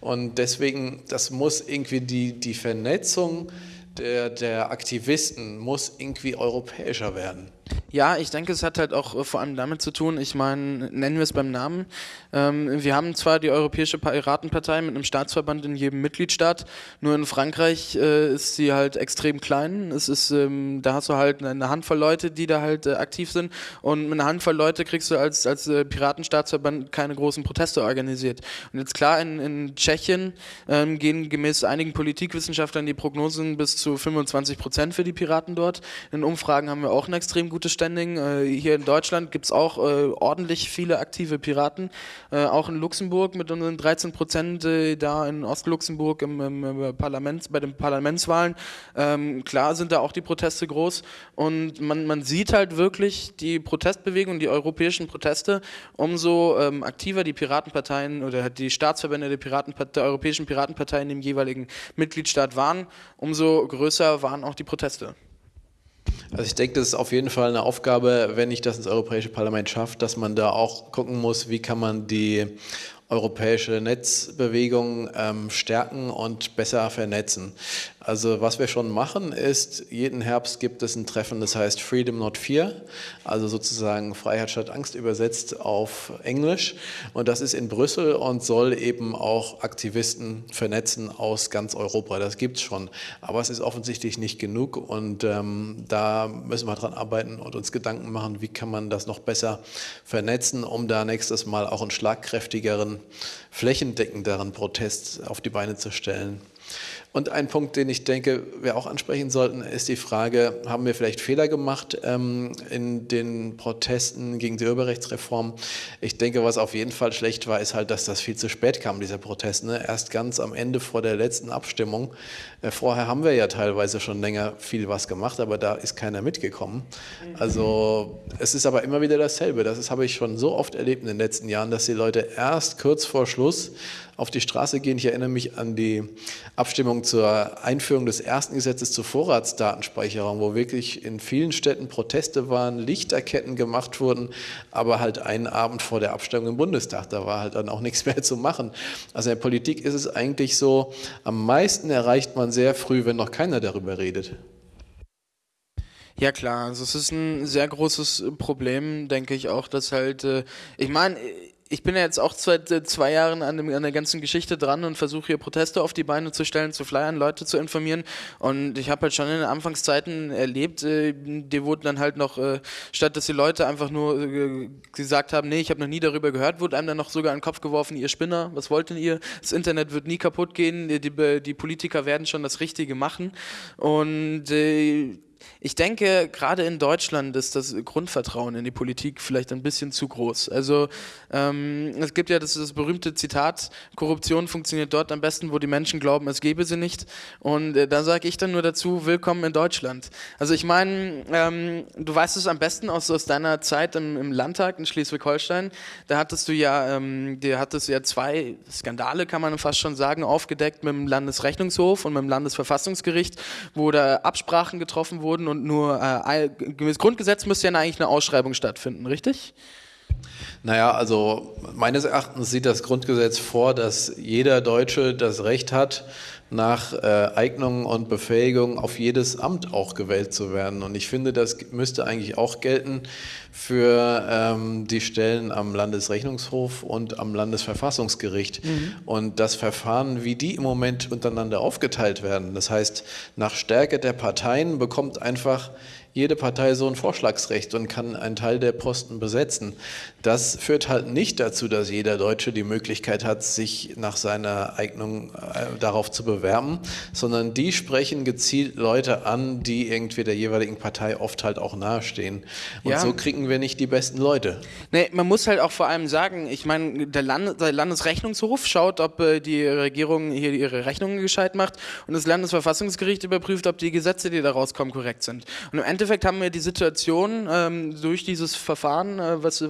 Und deswegen, das muss irgendwie die, die Vernetzung der, der Aktivisten muss irgendwie europäischer werden. Ja, ich denke, es hat halt auch äh, vor allem damit zu tun, ich meine, nennen wir es beim Namen. Ähm, wir haben zwar die Europäische Piratenpartei mit einem Staatsverband in jedem Mitgliedstaat, nur in Frankreich äh, ist sie halt extrem klein. Es ist, ähm, da hast du halt eine Handvoll Leute, die da halt äh, aktiv sind und mit einer Handvoll Leute kriegst du als, als äh, Piratenstaatsverband keine großen Proteste organisiert. Und jetzt klar, in, in Tschechien ähm, gehen gemäß einigen Politikwissenschaftlern die Prognosen bis zu 25 Prozent für die Piraten dort. In Umfragen haben wir auch einen extrem gutes Standing. Äh, hier in Deutschland gibt es auch äh, ordentlich viele aktive Piraten. Äh, auch in Luxemburg mit unseren 13 Prozent äh, da in Ostluxemburg im, im, Parlament, bei den Parlamentswahlen. Ähm, klar sind da auch die Proteste groß und man, man sieht halt wirklich die Protestbewegung, die europäischen Proteste, umso ähm, aktiver die Piratenparteien oder die Staatsverbände der, Piraten, der europäischen Piratenparteien im jeweiligen Mitgliedstaat waren, umso größer waren auch die Proteste. Also ich denke, das ist auf jeden Fall eine Aufgabe, wenn ich das ins Europäische Parlament schafft, dass man da auch gucken muss, wie kann man die europäische Netzbewegung ähm, stärken und besser vernetzen. Also was wir schon machen ist, jeden Herbst gibt es ein Treffen, das heißt Freedom Not Fear, also sozusagen Freiheit statt Angst übersetzt auf Englisch. Und das ist in Brüssel und soll eben auch Aktivisten vernetzen aus ganz Europa. Das gibt es schon, aber es ist offensichtlich nicht genug und ähm, da müssen wir dran arbeiten und uns Gedanken machen, wie kann man das noch besser vernetzen, um da nächstes Mal auch einen schlagkräftigeren, flächendeckenderen Protest auf die Beine zu stellen. Und ein Punkt, den ich denke, wir auch ansprechen sollten, ist die Frage, haben wir vielleicht Fehler gemacht ähm, in den Protesten gegen die Urheberrechtsreform? Ich denke, was auf jeden Fall schlecht war, ist halt, dass das viel zu spät kam, dieser Protest. Ne? Erst ganz am Ende vor der letzten Abstimmung. Äh, vorher haben wir ja teilweise schon länger viel was gemacht, aber da ist keiner mitgekommen. Also es ist aber immer wieder dasselbe. Das habe ich schon so oft erlebt in den letzten Jahren, dass die Leute erst kurz vor Schluss auf die Straße gehen. Ich erinnere mich an die Abstimmung zur Einführung des ersten Gesetzes zur Vorratsdatenspeicherung, wo wirklich in vielen Städten Proteste waren, Lichterketten gemacht wurden, aber halt einen Abend vor der Abstimmung im Bundestag, da war halt dann auch nichts mehr zu machen. Also in der Politik ist es eigentlich so, am meisten erreicht man sehr früh, wenn noch keiner darüber redet. Ja klar, also es ist ein sehr großes Problem, denke ich auch, dass halt, äh, ich meine, ich bin ja jetzt auch seit zwei Jahren an, dem, an der ganzen Geschichte dran und versuche hier Proteste auf die Beine zu stellen, zu flyern, Leute zu informieren. Und ich habe halt schon in den Anfangszeiten erlebt, äh, die wurden dann halt noch, äh, statt dass die Leute einfach nur äh, gesagt haben, nee, ich habe noch nie darüber gehört, wurde einem dann noch sogar in den Kopf geworfen, ihr Spinner, was wollt denn ihr? Das Internet wird nie kaputt gehen, die, die Politiker werden schon das Richtige machen. Und äh, ich denke, gerade in Deutschland ist das Grundvertrauen in die Politik vielleicht ein bisschen zu groß. Also ähm, es gibt ja das, das, berühmte Zitat, Korruption funktioniert dort am besten, wo die Menschen glauben, es gebe sie nicht. Und äh, da sage ich dann nur dazu, willkommen in Deutschland. Also ich meine, ähm, du weißt es am besten aus, aus deiner Zeit im, im Landtag in Schleswig-Holstein. Da hattest du ja, ähm, da hattest ja zwei Skandale, kann man fast schon sagen, aufgedeckt mit dem Landesrechnungshof und mit dem Landesverfassungsgericht, wo da Absprachen getroffen wurden wurden und nur äh, gemäß Grundgesetz müsste ja eigentlich eine Ausschreibung stattfinden, richtig? Naja, also meines Erachtens sieht das Grundgesetz vor, dass jeder Deutsche das Recht hat, nach äh, Eignung und Befähigung auf jedes Amt auch gewählt zu werden. Und ich finde, das müsste eigentlich auch gelten für ähm, die Stellen am Landesrechnungshof und am Landesverfassungsgericht. Mhm. Und das Verfahren, wie die im Moment untereinander aufgeteilt werden, das heißt, nach Stärke der Parteien bekommt einfach jede Partei so ein Vorschlagsrecht und kann einen Teil der Posten besetzen. Das führt halt nicht dazu, dass jeder Deutsche die Möglichkeit hat, sich nach seiner Eignung äh, darauf zu bewerben, sondern die sprechen gezielt Leute an, die irgendwie der jeweiligen Partei oft halt auch nahestehen. Und ja. so kriegen wir nicht die besten Leute. Nee, man muss halt auch vor allem sagen, ich meine, der, Land, der Landesrechnungshof schaut, ob äh, die Regierung hier ihre Rechnungen gescheit macht und das Landesverfassungsgericht überprüft, ob die Gesetze, die da rauskommen, korrekt sind. Und im Endeffekt haben wir die Situation ähm, durch dieses Verfahren, äh, was, äh,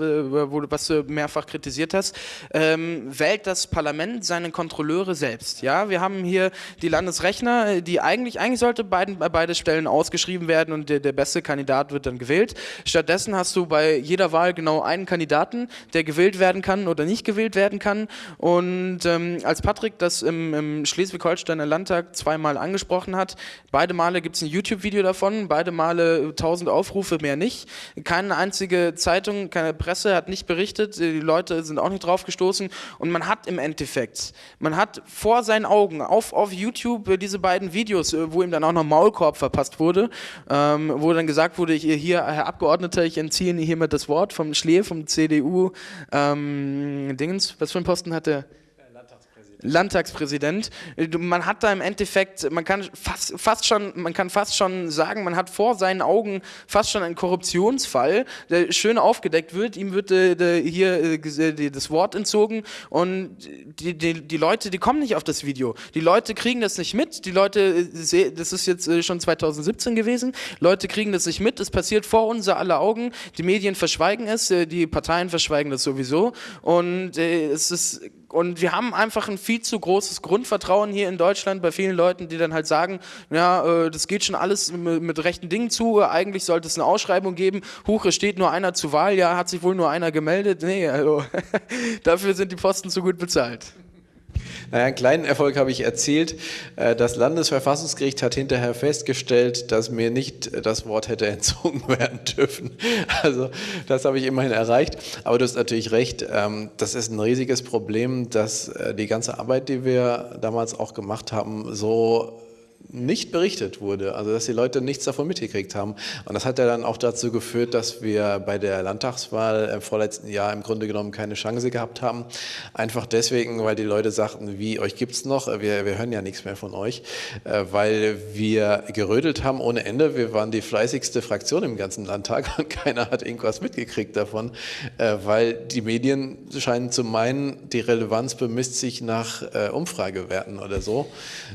wo, was du mehrfach kritisiert hast, ähm, wählt das Parlament seine Kontrolleure selbst. Ja, wir haben hier die Landesrechner, die eigentlich, eigentlich sollte beiden, bei beide Stellen ausgeschrieben werden und der, der beste Kandidat wird dann gewählt. Stattdessen hast du bei jeder Wahl genau einen Kandidaten, der gewählt werden kann oder nicht gewählt werden kann. Und ähm, als Patrick das im, im Schleswig-Holsteiner Landtag zweimal angesprochen hat, beide Male gibt es ein YouTube-Video davon, beide Male 1000 Aufrufe, mehr nicht. Keine einzige Zeitung, keine Presse hat nicht berichtet, die Leute sind auch nicht drauf gestoßen und man hat im Endeffekt, man hat vor seinen Augen auf, auf YouTube äh, diese beiden Videos, äh, wo ihm dann auch noch Maulkorb verpasst wurde, ähm, wo dann gesagt wurde, hier, Herr Abgeordneter, ich entziehe Ihnen hiermit das Wort vom Schlee, vom CDU, ähm, Dingens, was für einen Posten hat der? Landtagspräsident. Man hat da im Endeffekt, man kann fast, fast schon, man kann fast schon sagen, man hat vor seinen Augen fast schon einen Korruptionsfall, der schön aufgedeckt wird. Ihm wird äh, hier äh, das Wort entzogen und die, die, die Leute, die kommen nicht auf das Video. Die Leute kriegen das nicht mit. Die Leute, äh, das ist jetzt äh, schon 2017 gewesen. Leute kriegen das nicht mit. Es passiert vor unser aller Augen. Die Medien verschweigen es, äh, die Parteien verschweigen das sowieso und äh, es ist und wir haben einfach ein viel zu großes Grundvertrauen hier in Deutschland bei vielen Leuten, die dann halt sagen, ja, äh, das geht schon alles mit rechten Dingen zu, eigentlich sollte es eine Ausschreibung geben, huch, es steht nur einer zur Wahl, ja, hat sich wohl nur einer gemeldet, nee, also dafür sind die Posten zu gut bezahlt. Naja, einen kleinen Erfolg habe ich erzielt. Äh, das Landesverfassungsgericht hat hinterher festgestellt, dass mir nicht das Wort hätte entzogen werden dürfen. Also das habe ich immerhin erreicht. Aber du hast natürlich recht, ähm, das ist ein riesiges Problem, dass äh, die ganze Arbeit, die wir damals auch gemacht haben, so nicht berichtet wurde, also dass die Leute nichts davon mitgekriegt haben. Und das hat ja dann auch dazu geführt, dass wir bei der Landtagswahl im vorletzten Jahr im Grunde genommen keine Chance gehabt haben. Einfach deswegen, weil die Leute sagten, wie, euch gibt es noch, wir, wir hören ja nichts mehr von euch, äh, weil wir gerödelt haben ohne Ende. Wir waren die fleißigste Fraktion im ganzen Landtag und keiner hat irgendwas mitgekriegt davon, äh, weil die Medien scheinen zu meinen, die Relevanz bemisst sich nach äh, Umfragewerten oder so.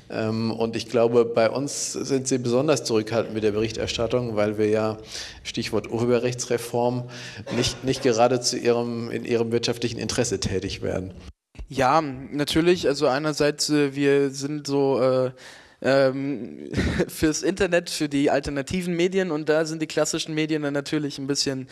Ähm, und ich glaube, glaube, bei uns sind Sie besonders zurückhaltend mit der Berichterstattung, weil wir ja, Stichwort Urheberrechtsreform, nicht, nicht gerade zu ihrem, in Ihrem wirtschaftlichen Interesse tätig werden. Ja, natürlich. Also einerseits, äh, wir sind so... Äh ähm, fürs Internet, für die alternativen Medien und da sind die klassischen Medien dann natürlich ein bisschen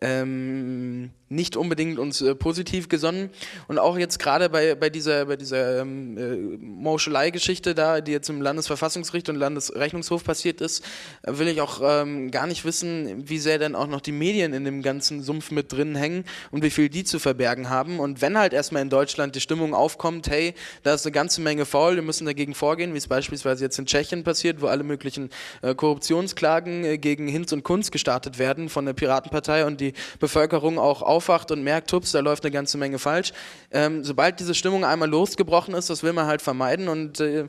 ähm, nicht unbedingt uns äh, positiv gesonnen. Und auch jetzt gerade bei, bei dieser, bei dieser ähm, äh, Mauschelei-Geschichte da, die jetzt im Landesverfassungsgericht und Landesrechnungshof passiert ist, äh, will ich auch ähm, gar nicht wissen, wie sehr denn auch noch die Medien in dem ganzen Sumpf mit drin hängen und wie viel die zu verbergen haben. Und wenn halt erstmal in Deutschland die Stimmung aufkommt, hey, da ist eine ganze Menge faul, wir müssen dagegen vorgehen, wie es beispielsweise jetzt in Tschechien passiert, wo alle möglichen äh, Korruptionsklagen äh, gegen Hinz und Kunz gestartet werden von der Piratenpartei und die Bevölkerung auch aufwacht und merkt, hups, da läuft eine ganze Menge falsch. Ähm, sobald diese Stimmung einmal losgebrochen ist, das will man halt vermeiden und äh,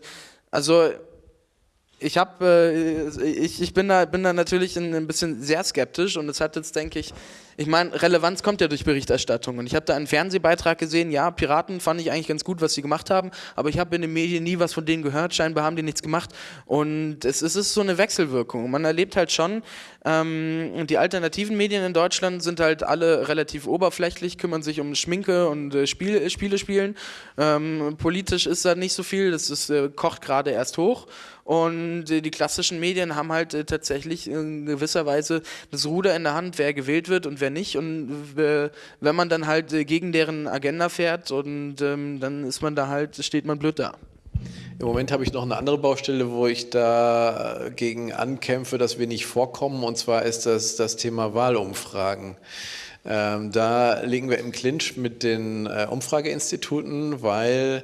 also ich habe, äh, ich, ich bin da, bin da natürlich ein, ein bisschen sehr skeptisch und es hat jetzt, denke ich, ich meine, Relevanz kommt ja durch Berichterstattung. Und ich habe da einen Fernsehbeitrag gesehen, ja, Piraten fand ich eigentlich ganz gut, was sie gemacht haben, aber ich habe in den Medien nie was von denen gehört, scheinbar haben die nichts gemacht. Und es, es ist so eine Wechselwirkung. Man erlebt halt schon, ähm, die alternativen Medien in Deutschland sind halt alle relativ oberflächlich, kümmern sich um Schminke und äh, Spiel, Spiele spielen. Ähm, politisch ist da nicht so viel, das ist, äh, kocht gerade erst hoch. Und äh, die klassischen Medien haben halt äh, tatsächlich in gewisser Weise das Ruder in der Hand, wer gewählt wird und wer nicht. Und äh, wenn man dann halt gegen deren Agenda fährt und ähm, dann ist man da halt, steht man blöd da. Im Moment habe ich noch eine andere Baustelle, wo ich dagegen ankämpfe, dass wir nicht vorkommen. Und zwar ist das das Thema Wahlumfragen. Ähm, da liegen wir im Clinch mit den äh, Umfrageinstituten, weil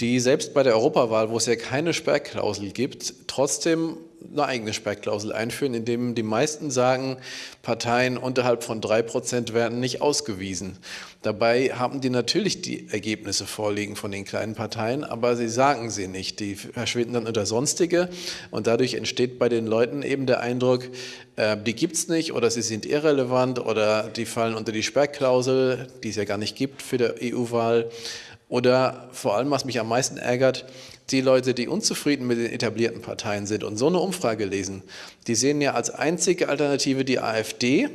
die selbst bei der Europawahl, wo es ja keine Sperrklausel gibt, trotzdem eine eigene Sperrklausel einführen, indem die meisten sagen, Parteien unterhalb von drei Prozent werden nicht ausgewiesen. Dabei haben die natürlich die Ergebnisse vorliegen von den kleinen Parteien, aber sie sagen sie nicht. Die verschwinden dann unter Sonstige und dadurch entsteht bei den Leuten eben der Eindruck, äh, die gibt es nicht oder sie sind irrelevant oder die fallen unter die Sperrklausel, die es ja gar nicht gibt für die EU-Wahl. Oder vor allem, was mich am meisten ärgert, die Leute, die unzufrieden mit den etablierten Parteien sind und so eine Umfrage lesen, die sehen ja als einzige Alternative die AfD.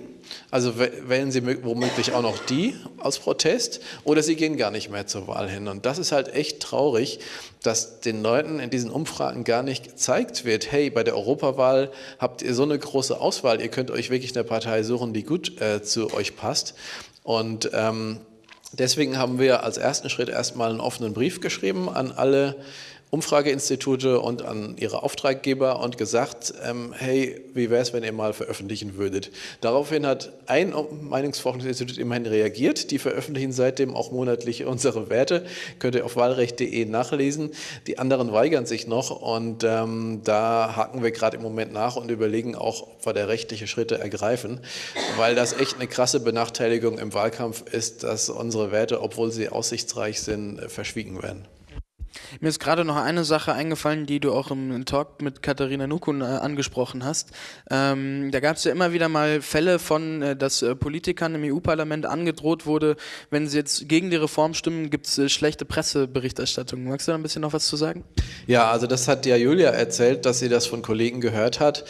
Also wählen sie womöglich auch noch die aus Protest oder sie gehen gar nicht mehr zur Wahl hin. Und das ist halt echt traurig, dass den Leuten in diesen Umfragen gar nicht gezeigt wird, hey, bei der Europawahl habt ihr so eine große Auswahl, ihr könnt euch wirklich eine Partei suchen, die gut äh, zu euch passt. Und ähm, Deswegen haben wir als ersten Schritt erstmal einen offenen Brief geschrieben an alle Umfrageinstitute und an ihre Auftraggeber und gesagt, ähm, hey, wie wäre es, wenn ihr mal veröffentlichen würdet? Daraufhin hat ein Meinungsforschungsinstitut immerhin reagiert. Die veröffentlichen seitdem auch monatlich unsere Werte. Könnt ihr auf wahlrecht.de nachlesen. Die anderen weigern sich noch und ähm, da haken wir gerade im Moment nach und überlegen auch, ob wir da rechtliche Schritte ergreifen, weil das echt eine krasse Benachteiligung im Wahlkampf ist, dass unsere Werte, obwohl sie aussichtsreich sind, verschwiegen werden. Mir ist gerade noch eine Sache eingefallen, die du auch im Talk mit Katharina Nukun äh, angesprochen hast. Ähm, da gab es ja immer wieder mal Fälle von, äh, dass äh, Politikern im EU-Parlament angedroht wurde, wenn sie jetzt gegen die Reform stimmen, gibt es schlechte Presseberichterstattung. Magst du da ein bisschen noch was zu sagen? Ja, also das hat ja Julia erzählt, dass sie das von Kollegen gehört hat,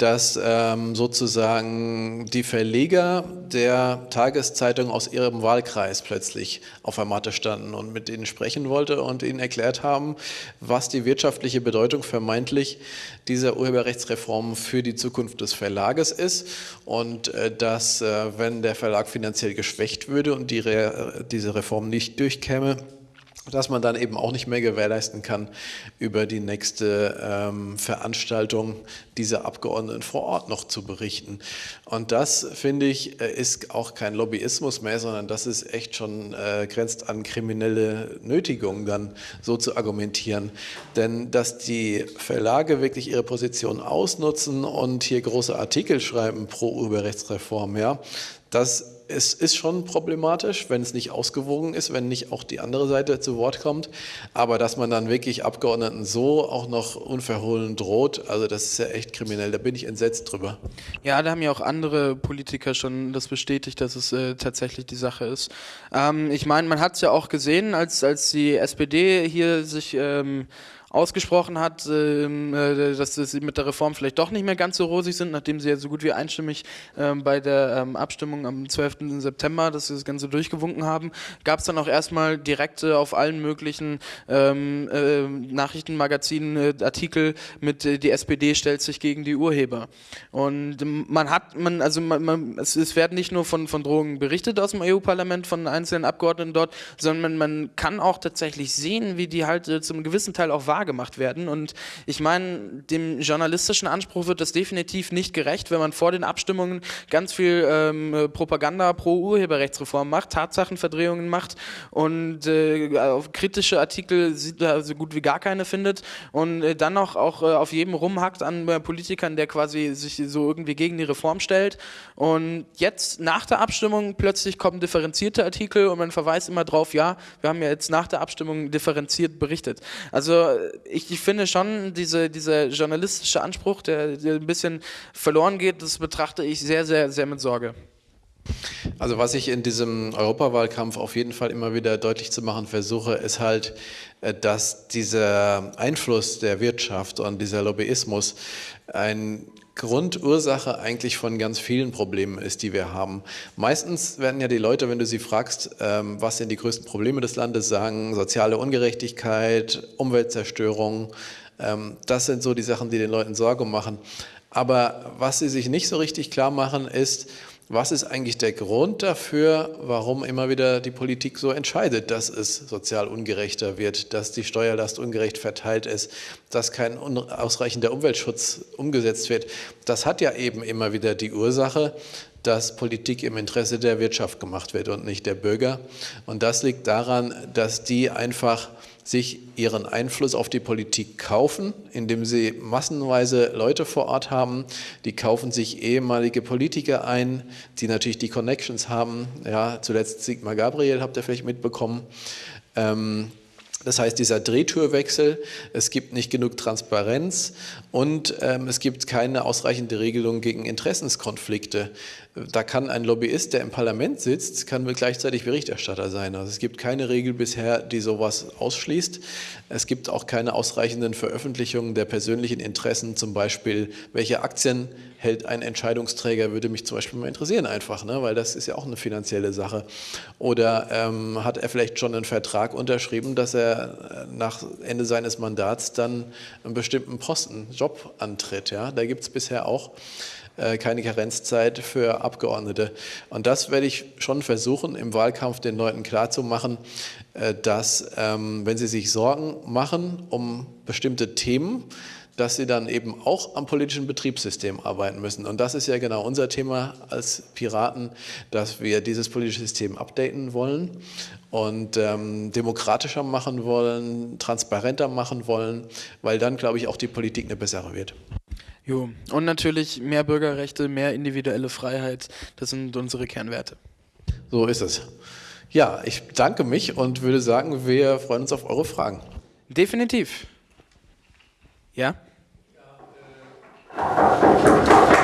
dass ähm, sozusagen die Verleger der Tageszeitung aus ihrem Wahlkreis plötzlich auf der Matte standen und mit ihnen sprechen wollte und ihnen erklärt haben, was die wirtschaftliche Bedeutung vermeintlich dieser Urheberrechtsreform für die Zukunft des Verlages ist und äh, dass, äh, wenn der Verlag finanziell geschwächt würde und die Re diese Reform nicht durchkäme, dass man dann eben auch nicht mehr gewährleisten kann, über die nächste ähm, Veranstaltung dieser Abgeordneten vor Ort noch zu berichten. Und das, finde ich, äh, ist auch kein Lobbyismus mehr, sondern das ist echt schon, äh, grenzt an kriminelle Nötigung, dann so zu argumentieren. Denn dass die Verlage wirklich ihre Position ausnutzen und hier große Artikel schreiben pro Urheberrechtsreform, ja, das es ist schon problematisch, wenn es nicht ausgewogen ist, wenn nicht auch die andere Seite zu Wort kommt. Aber dass man dann wirklich Abgeordneten so auch noch unverhohlen droht, also das ist ja echt kriminell. Da bin ich entsetzt drüber. Ja, da haben ja auch andere Politiker schon das bestätigt, dass es äh, tatsächlich die Sache ist. Ähm, ich meine, man hat es ja auch gesehen, als, als die SPD hier sich ähm, ausgesprochen hat, ähm, äh, dass sie mit der Reform vielleicht doch nicht mehr ganz so rosig sind, nachdem sie ja so gut wie einstimmig ähm, bei der ähm, Abstimmung am 12. September dass sie das Ganze durchgewunken haben, gab es dann auch erstmal direkte auf allen möglichen äh, Nachrichtenmagazinen äh, Artikel mit die SPD stellt sich gegen die Urheber. Und man hat, man, also man, man, es, es werden nicht nur von, von Drohungen berichtet aus dem EU-Parlament, von einzelnen Abgeordneten dort, sondern man, man kann auch tatsächlich sehen, wie die halt zum gewissen Teil auch wahr wahrgemacht werden. Und ich meine, dem journalistischen Anspruch wird das definitiv nicht gerecht, wenn man vor den Abstimmungen ganz viel ähm, Propaganda pro Urheberrechtsreform macht, Tatsachenverdrehungen macht und äh, kritische Artikel so gut wie gar keine findet und äh, dann noch auch äh, auf jedem rumhackt an äh, Politikern, der quasi sich so irgendwie gegen die Reform stellt. Und jetzt nach der Abstimmung plötzlich kommen differenzierte Artikel und man verweist immer drauf, ja, wir haben ja jetzt nach der Abstimmung differenziert berichtet. Also ich, ich, finde schon, diese, dieser journalistische Anspruch, der, der ein bisschen verloren geht, das betrachte ich sehr, sehr, sehr mit Sorge. Also was ich in diesem Europawahlkampf auf jeden Fall immer wieder deutlich zu machen versuche, ist halt, äh, dass dieser Einfluss der Wirtschaft und dieser Lobbyismus ein Grundursache eigentlich von ganz vielen Problemen ist, die wir haben. Meistens werden ja die Leute, wenn du sie fragst, ähm, was sind die größten Probleme des Landes, sagen soziale Ungerechtigkeit, Umweltzerstörung. Ähm, das sind so die Sachen, die den Leuten Sorge machen. Aber was sie sich nicht so richtig klar machen, ist, was ist eigentlich der Grund dafür, warum immer wieder die Politik so entscheidet, dass es sozial ungerechter wird, dass die Steuerlast ungerecht verteilt ist, dass kein ausreichender Umweltschutz umgesetzt wird? Das hat ja eben immer wieder die Ursache, dass Politik im Interesse der Wirtschaft gemacht wird und nicht der Bürger. Und das liegt daran, dass die einfach sich ihren Einfluss auf die Politik kaufen, indem sie massenweise Leute vor Ort haben. Die kaufen sich ehemalige Politiker ein, die natürlich die Connections haben. Ja, zuletzt Sigmar Gabriel habt ihr vielleicht mitbekommen. Ähm, das heißt, dieser Drehtürwechsel, es gibt nicht genug Transparenz und ähm, es gibt keine ausreichende Regelung gegen Interessenskonflikte. Da kann ein Lobbyist, der im Parlament sitzt, kann gleichzeitig Berichterstatter sein. Also es gibt keine Regel bisher, die sowas ausschließt. Es gibt auch keine ausreichenden Veröffentlichungen der persönlichen Interessen, zum Beispiel, welche Aktien hält ein Entscheidungsträger, würde mich zum Beispiel mal interessieren einfach, ne? weil das ist ja auch eine finanzielle Sache. Oder ähm, hat er vielleicht schon einen Vertrag unterschrieben, dass er äh, nach Ende seines Mandats dann einen bestimmten Posten, Job antritt. Ja? Da gibt es bisher auch keine Karenzzeit für Abgeordnete. Und das werde ich schon versuchen, im Wahlkampf den Leuten klarzumachen, äh, dass ähm, wenn sie sich Sorgen machen um bestimmte Themen, dass sie dann eben auch am politischen Betriebssystem arbeiten müssen. Und das ist ja genau unser Thema als Piraten, dass wir dieses politische System updaten wollen und ähm, demokratischer machen wollen, transparenter machen wollen, weil dann, glaube ich, auch die Politik eine bessere wird. Jo. Und natürlich mehr Bürgerrechte, mehr individuelle Freiheit, das sind unsere Kernwerte. So ist es. Ja, ich danke mich und würde sagen, wir freuen uns auf eure Fragen. Definitiv. Ja? ja äh